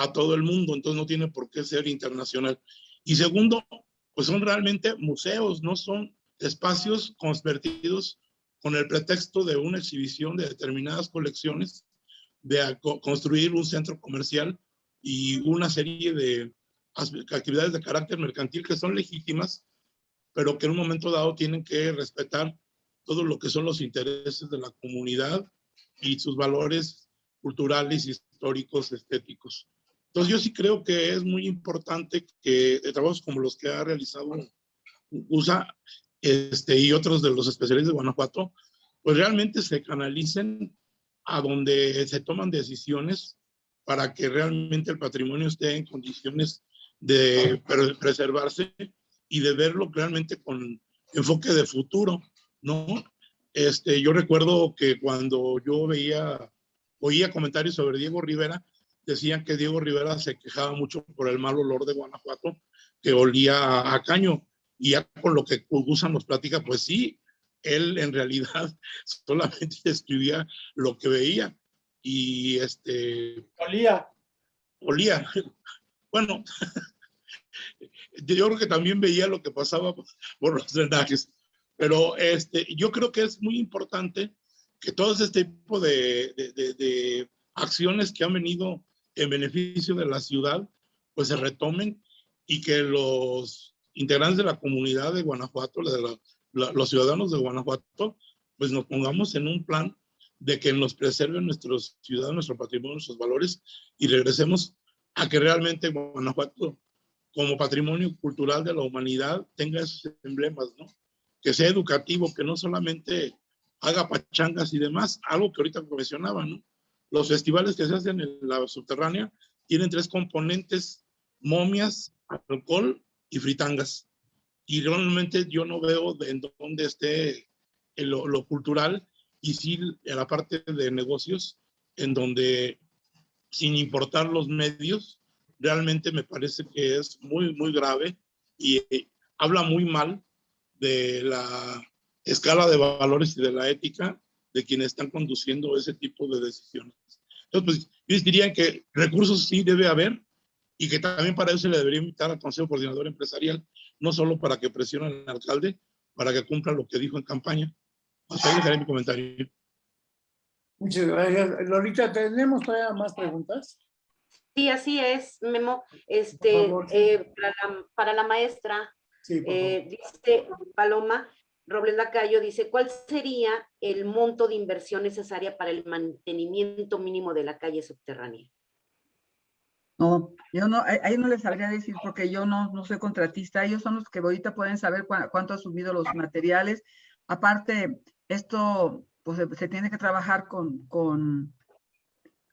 a todo el mundo, entonces no tiene por qué ser internacional. Y segundo, pues son realmente museos, no son espacios convertidos con el pretexto de una exhibición de determinadas colecciones, de construir un centro comercial y una serie de actividades de carácter mercantil que son legítimas, pero que en un momento dado tienen que respetar todo lo que son los intereses de la comunidad y sus valores culturales, históricos, estéticos. Entonces yo sí creo que es muy importante que de trabajos como los que ha realizado USA este, y otros de los especialistas de Guanajuato, pues realmente se canalicen a donde se toman decisiones para que realmente el patrimonio esté en condiciones de pre- preservarse y de verlo realmente con enfoque de futuro, ¿no? Este, yo recuerdo que cuando yo veía, oía comentarios sobre Diego Rivera, decían que Diego Rivera se quejaba mucho por el mal olor de Guanajuato, que olía a, caño. Y ya con lo que Gusa nos platica, pues sí, él en realidad solamente describía lo que veía. Y este, Olía. olía. Bueno, yo creo que también veía lo que pasaba por los drenajes. Pero este, yo creo que es muy importante que todo este tipo de, de, de, de acciones que han venido en beneficio de la ciudad, pues se retomen y que los integrantes de la comunidad de Guanajuato, de la- la- los ciudadanos de Guanajuato, pues nos pongamos en un plan de que nos preserven nuestros ciudadanos, nuestro patrimonio, nuestros valores y regresemos a que realmente Guanajuato, como patrimonio cultural de la humanidad, tenga esos emblemas, ¿no? Que sea educativo, que no solamente haga pachangas y demás, algo que ahorita mencionaba, ¿no? Los festivales que se hacen en la subterránea tienen tres componentes, momias, alcohol y fritangas. Y realmente yo no veo de en dónde esté lo, lo cultural y sí en la parte de negocios, en donde sin importar los medios, realmente me parece que es muy, muy grave y eh, habla muy mal de la escala de valores y de la ética de quienes están conduciendo ese tipo de decisiones. Entonces, pues, yo diría que recursos sí debe haber y que también para eso se le debería invitar al Consejo Coordinador Empresarial, no solo para que presione al alcalde, para que cumpla lo que dijo en campaña. Hasta ahí dejaré mi comentario. Muchas gracias. Lolita, ¿tenemos todavía más preguntas? Sí, así es, Memo. Por Este, favor, sí. eh, para, la, para la maestra, Sí, eh, dice Paloma Robles Lacayo, dice, ¿cuál sería el monto de inversión necesaria para el mantenimiento mínimo de la calle subterránea? No, yo no, ahí no les sabría decir porque yo no, no soy contratista. Ellos son los que ahorita pueden saber cuánto han subido los materiales. Aparte, esto pues se, se tiene que trabajar con, con,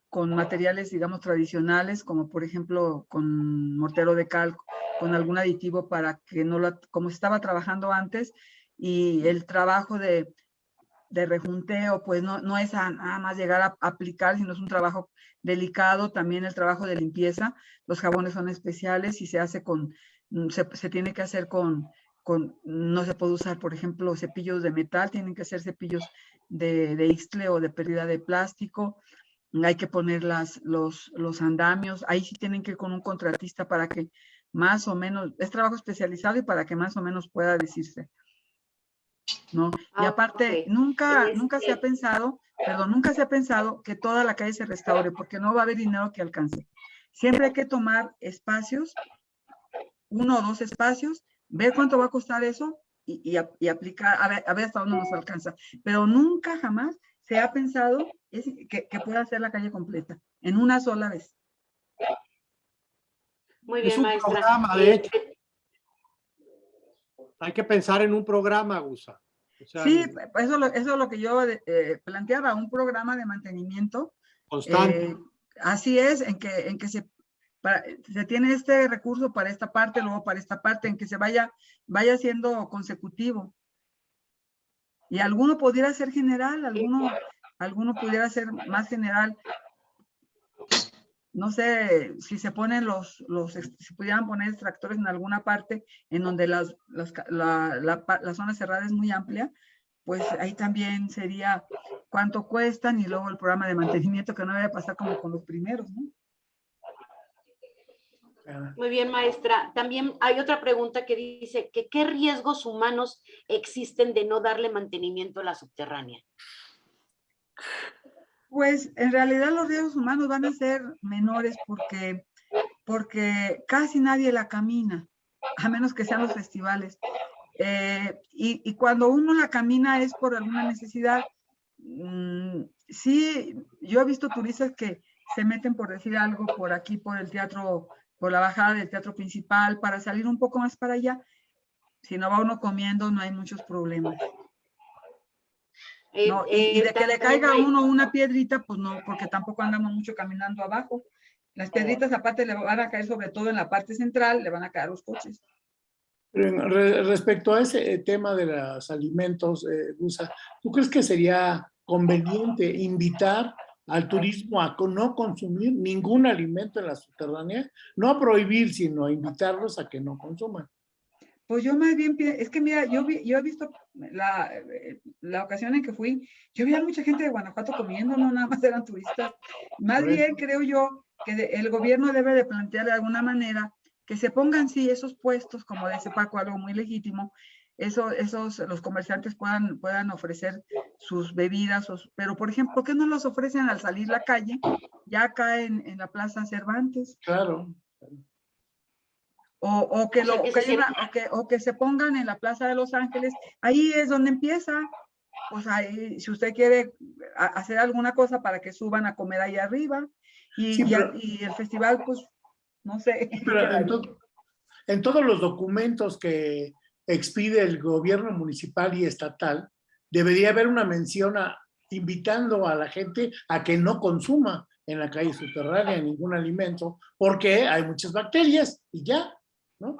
con materiales, digamos, tradicionales, como por ejemplo con mortero de cal, con algún aditivo para que no la, como estaba trabajando antes, y el trabajo de, de rejunteo, pues no, no es a- nada más llegar a aplicar, sino es un trabajo delicado, también el trabajo de limpieza. Los jabones son especiales y se hace con, mm, se, se tiene que hacer con, con, no se puede usar, por ejemplo, cepillos de metal, tienen que ser cepillos de, de ixtle o de pérdida de plástico. Hay que poner las, los, los andamios, ahí sí tienen que ir con un contratista para que más o menos, es trabajo especializado y para que más o menos pueda decirse. ¿No? Y Ah, aparte, nunca, nunca se ha Este- pensado, perdón, nunca se ha pensado que toda la calle se restaure, porque no va a haber dinero que alcance. Siempre hay que tomar espacios, uno o dos espacios, ver cuánto va a costar eso y, y ap- y aplicar, a ver, a ver hasta dónde nos alcanza. Pero nunca jamás se ha pensado es que, que pueda ser la calle completa, en una sola vez. Muy Es bien, un maestra. programa, de hecho. Este, Hay que pensar en un programa, Gusa. O sea, Sí, eso, eso es lo que yo eh, planteaba, un programa de mantenimiento constante. Eh, así es, en que, en que se, para- se tiene este recurso para esta parte, luego para esta parte, en que se vaya, vaya siendo consecutivo. Y alguno pudiera ser general, alguno, alguno pudiera ser más general. No sé si se ponen los, los, si pudieran poner extractores en alguna parte en donde las, las la, la la zona cerrada es muy amplia, pues ahí también sería cuánto cuestan y luego el programa de mantenimiento que no debe pasar como con los primeros, ¿no? Ah, Muy bien, maestra. También hay otra pregunta que dice que qué riesgos humanos existen de no darle mantenimiento a la subterránea. Pues en realidad los riesgos humanos van a ser menores porque, porque casi nadie la camina, a menos que sean los festivales. Eh, y, y cuando uno la camina es por alguna necesidad. Mm, sí, yo he visto turistas que se meten por decir algo por aquí, por el teatro, por la bajada del teatro principal, para salir un poco más para allá. Si no va uno comiendo, no hay muchos problemas. Eh, No, y, y eh, de que le caiga a uno una piedrita, pues no, porque tampoco andamos mucho caminando abajo. Las piedritas aparte le van a caer sobre todo en la parte central, le van a caer los coches. pero en re- respecto a ese eh, tema de los alimentos, eh, Gusa, ¿tú crees que sería conveniente invitar al turismo a no consumir ningún alimento en la subterránea? No a prohibir, sino a invitarlos a que no consuman. Pues yo más bien, es que mira, yo, vi- yo he visto la, eh, la ocasión en que fui, yo vi a mucha gente de Guanajuato comiendo, no nada más eran turistas. Más bien creo yo que de- el gobierno debe de plantear de alguna manera que se pongan sí esos puestos, como dice Paco, algo muy legítimo, eso, esos, los comerciantes puedan, puedan ofrecer sus bebidas, pero por ejemplo, ¿por qué no los ofrecen al salir la calle, ya acá en, en la Plaza Cervantes? Claro. O, o que, O sea, lo, que o que se una- o que- o que se pongan en la Plaza de Los Ángeles, ahí es donde empieza. Pues ahí, si usted quiere a- hacer alguna cosa para que suban a comer ahí arriba. Y, Sí, y a- pero- y el festival, pues, no sé. Pero en, to- en todos los documentos que expide el gobierno municipal y estatal, debería haber una mención a, invitando a la gente a que no consuma en la calle subterránea ningún alimento, porque hay muchas bacterias y ya, ¿no?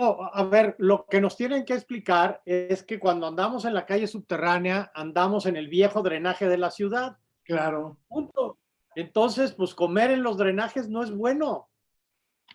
A ver, lo que nos tienen que explicar es que cuando andamos en la calle subterránea, andamos en el viejo drenaje de la ciudad. Claro. Punto. Entonces, pues comer en los drenajes no es bueno.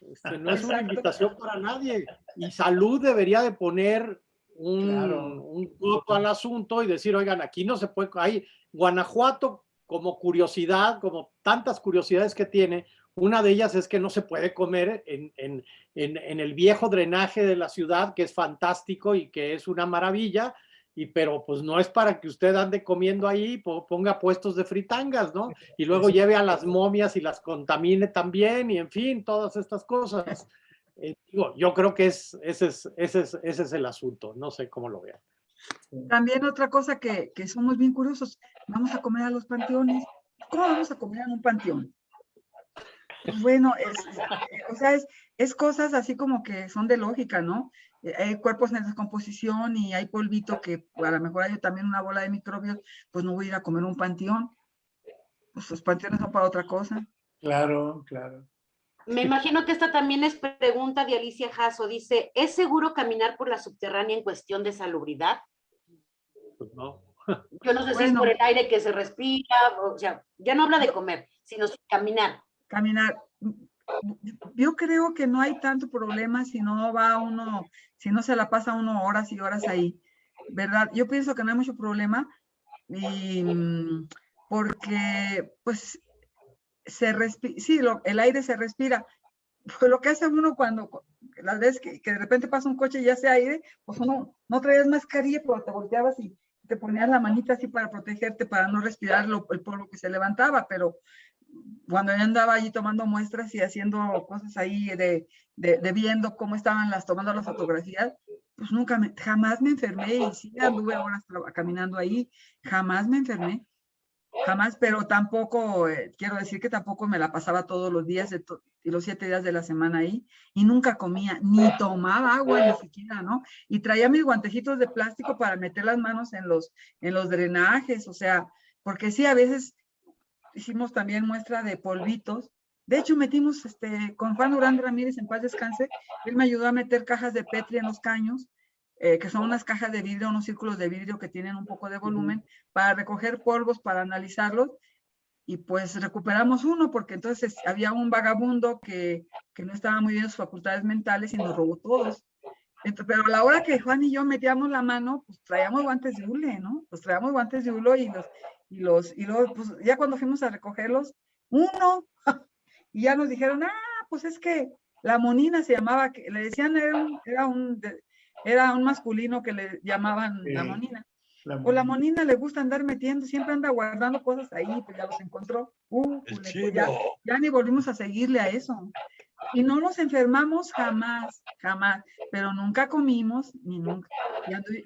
Este, no es una invitación para nadie. Y salud debería de poner un, Claro. un coto al asunto y decir, oigan, aquí no se puede, hay Guanajuato como curiosidad, como tantas curiosidades que tiene, una de ellas es que no se puede comer en, en- en- en el viejo drenaje de la ciudad, que es fantástico y que es una maravilla, y pero pues no es para que usted ande comiendo ahí, po- ponga puestos de fritangas, ¿no? Y luego lleve a las momias y las contamine también, y en fin, todas estas cosas. Eh, digo, yo creo que es, ese, es, ese, es, ese es el asunto, no sé cómo lo vean. También otra cosa que, que somos bien curiosos, vamos a comer a los panteones. ¿Cómo vamos a comer en un panteón? Bueno, es, eh, o sea, es, es cosas así como que son de lógica, ¿no? Eh, Hay cuerpos en descomposición y hay polvito que a lo mejor hay también una bola de microbios, pues no voy a ir a comer un panteón. Pues los panteones son para otra cosa. Claro, claro. Me imagino que esta también es pregunta de Alicia Jasso. Dice, ¿es seguro caminar por la subterránea en cuestión de salubridad? Pues no. Yo no sé si es por el aire que se respira, o sea, ya no habla de comer, sino caminar. Caminar. Yo creo que no hay tanto problema si no va uno, si no se la pasa uno horas y horas ahí, ¿verdad? Yo pienso que no hay mucho problema y mm, porque pues se respira, sí, lo- el aire se respira. Pues lo que hace uno cuando, cu- las veces que, que de repente pasa un coche y sea aire, pues uno no traías mascarilla, pero te volteabas y te ponías la manita así para protegerte, para no respirar lo- el polvo que se levantaba, pero cuando yo andaba allí tomando muestras y haciendo cosas ahí de, de, de viendo cómo estaban las, tomando las fotografías, pues nunca, me, jamás me enfermé y sí anduve horas caminando ahí, jamás me enfermé, jamás, pero tampoco, eh, quiero decir que tampoco me la pasaba todos los días de to- y los siete días de la semana ahí y nunca comía, ni tomaba agua ni siquiera, ¿no? Y traía mis guantecitos de plástico para meter las manos en los, en los drenajes, o sea, porque sí, a veces hicimos también muestra de polvitos. De hecho, metimos este, con Juan Durán Ramírez, en paz descanse, él me ayudó a meter cajas de Petri en los caños, eh, que son unas cajas de vidrio, unos círculos de vidrio que tienen un poco de volumen, para recoger polvos, para analizarlos. Y pues recuperamos uno, porque entonces había un vagabundo que, que no estaba muy bien en sus facultades mentales y nos robó todos. Pero a la hora que Juan y yo metíamos la mano, pues traíamos guantes de hule, ¿no? Pues traíamos guantes de hule y los, y los, y luego, pues ya cuando fuimos a recogerlos, uno, y ya nos dijeron, ah, pues es que la monina se llamaba, que le decían, era un, era un, era un masculino que le llamaban la monina. La O la monina le gusta andar metiendo, siempre anda guardando cosas ahí, pues ya los encontró. Uh, pues ya, ya ni volvimos a seguirle a eso. Y no nos enfermamos jamás, jamás, pero nunca comimos, ni nunca.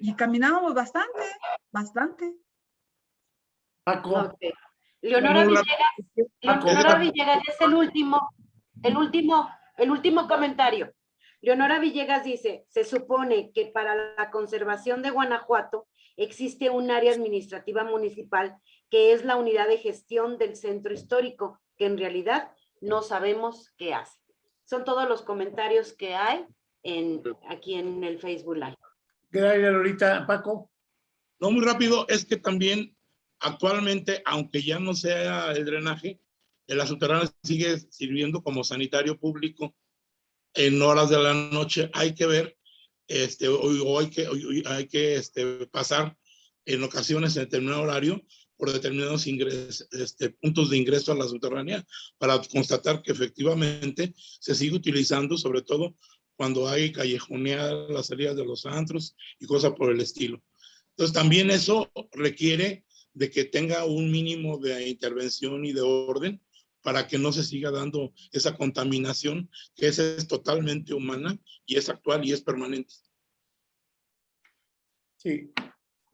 Y, caminábamos bastante, bastante. Paco. Leonora Villegas, Leonora. Villegas es el último, el último, el último comentario. Leonora Villegas dice, se supone que para la conservación de Guanajuato existe un área administrativa municipal que es la unidad de gestión del centro histórico, que en realidad no sabemos qué hace. Son todos los comentarios que hay en, aquí en el Facebook Live. gracias ahorita, Paco. No, muy rápido, es que también actualmente, aunque ya no sea el drenaje, la subterránea sigue sirviendo como sanitario público en horas de la noche. Hay que ver, este, o, hay que, o hay que este, pasar en ocasiones en determinado horario por determinados ingres- este, puntos de ingreso a la subterránea para constatar que efectivamente se sigue utilizando, sobre todo cuando hay callejoneadas las salidas de los antros y cosas por el estilo. Entonces también eso requiere de que tenga un mínimo de intervención y de orden, para que no se siga dando esa contaminación que esa es totalmente humana y es actual y es permanente. Sí,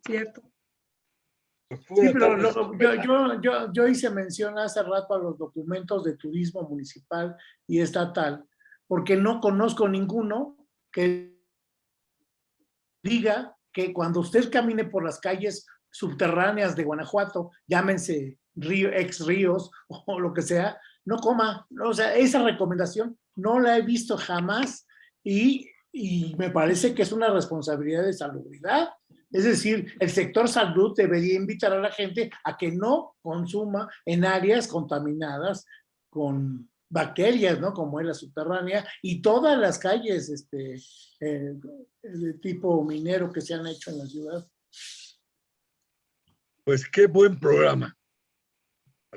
Cierto. Sí, pero lo- yo, yo, yo, yo hice mención hace rato a los documentos de turismo municipal y estatal, porque no conozco ninguno que diga que cuando usted camine por las calles subterráneas de Guanajuato, llámense río, ex ríos o lo que sea, no coma. O sea, esa recomendación no la he visto jamás y, y me parece que es una responsabilidad de salubridad. Es decir, el sector salud debería invitar a la gente a que no consuma en áreas contaminadas con bacterias, ¿no? Como es la subterránea y todas las calles este, eh, de tipo minero que se han hecho en la ciudad. Pues qué buen programa.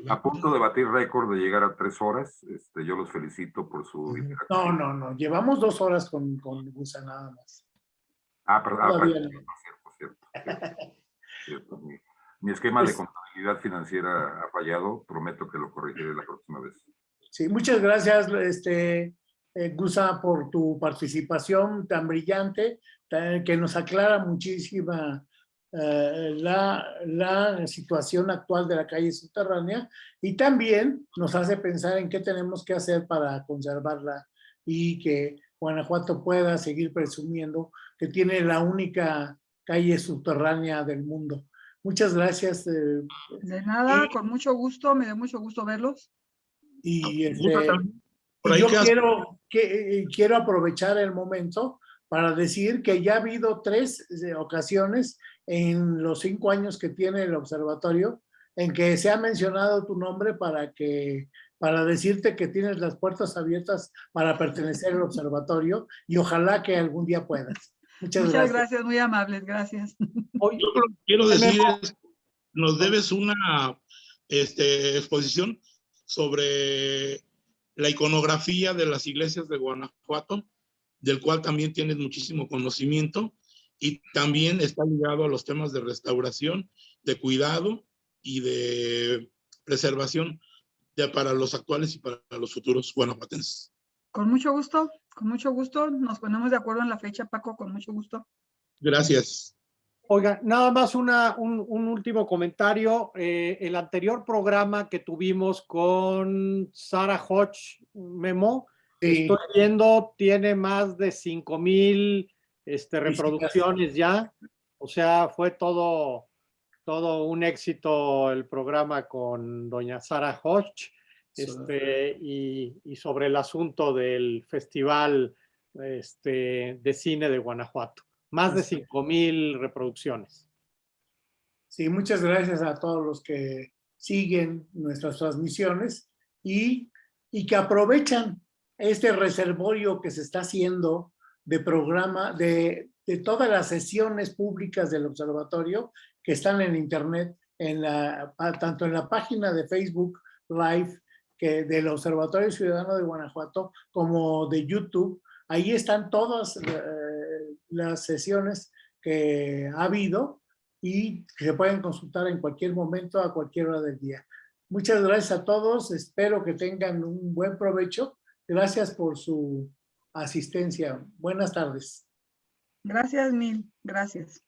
A punto de batir récord de llegar a tres horas. Este, yo los felicito por su. No, no, no. Llevamos dos horas con, con Gusa nada más. Ah, perdón. ah, Todavía perdón, no. Cierto, cierto, Mi, mi esquema de Pues- contabilidad financiera ha fallado. Prometo que lo corregiré la próxima vez. Sí, muchas gracias, este, eh, Gusa, por tu participación tan brillante, tan- que nos aclara muchísima eh, la, la situación actual de la calle subterránea y también nos hace pensar en qué tenemos que hacer para conservarla y que Guanajuato pueda seguir presumiendo que tiene la única calle subterránea del mundo. Muchas gracias. eh, De nada, con mucho gusto, me dio mucho gusto verlos. y este, Y yo quiero, que, eh, quiero aprovechar el momento para decir que ya ha habido tres eh, ocasiones en los cinco años que tiene el observatorio en que se ha mencionado tu nombre para que para decirte que tienes las puertas abiertas para pertenecer al observatorio y ojalá que algún día puedas. Muchas, Muchas gracias. gracias, muy amables, gracias. Yo lo que quiero decir es, nos debes una este, exposición sobre la iconografía de las iglesias de Guanajuato, del cual también tienes muchísimo conocimiento y también está ligado a los temas de restauración, de cuidado y de preservación de, para los actuales y para los futuros guanajuatenses. Con mucho gusto, con mucho gusto. Nos ponemos de acuerdo en la fecha, Paco, con mucho gusto. Gracias. Oiga, nada más una, un, un último comentario. Eh, el anterior programa que tuvimos con Sara Hodge Memo, Sí. estoy viendo, tiene más de 5 mil este, reproducciones ya. O sea, fue todo, todo un éxito el programa con doña Sara Hodge. Este, y, y sobre el asunto del Festival este, de Cine de Guanajuato. Más de 5 mil reproducciones. Sí, muchas gracias a todos los que siguen nuestras transmisiones y, y que aprovechan este reservorio que se está haciendo de programa, de, de todas las sesiones públicas del observatorio que están en internet, en la, tanto en la página de Facebook Live que del Observatorio Ciudadano de Guanajuato como de YouTube. Ahí están todas eh, las sesiones que ha habido y que se pueden consultar en cualquier momento, a cualquier hora del día. Muchas gracias a todos, espero que tengan un buen provecho. Gracias por su asistencia. Buenas tardes. Gracias mil, gracias.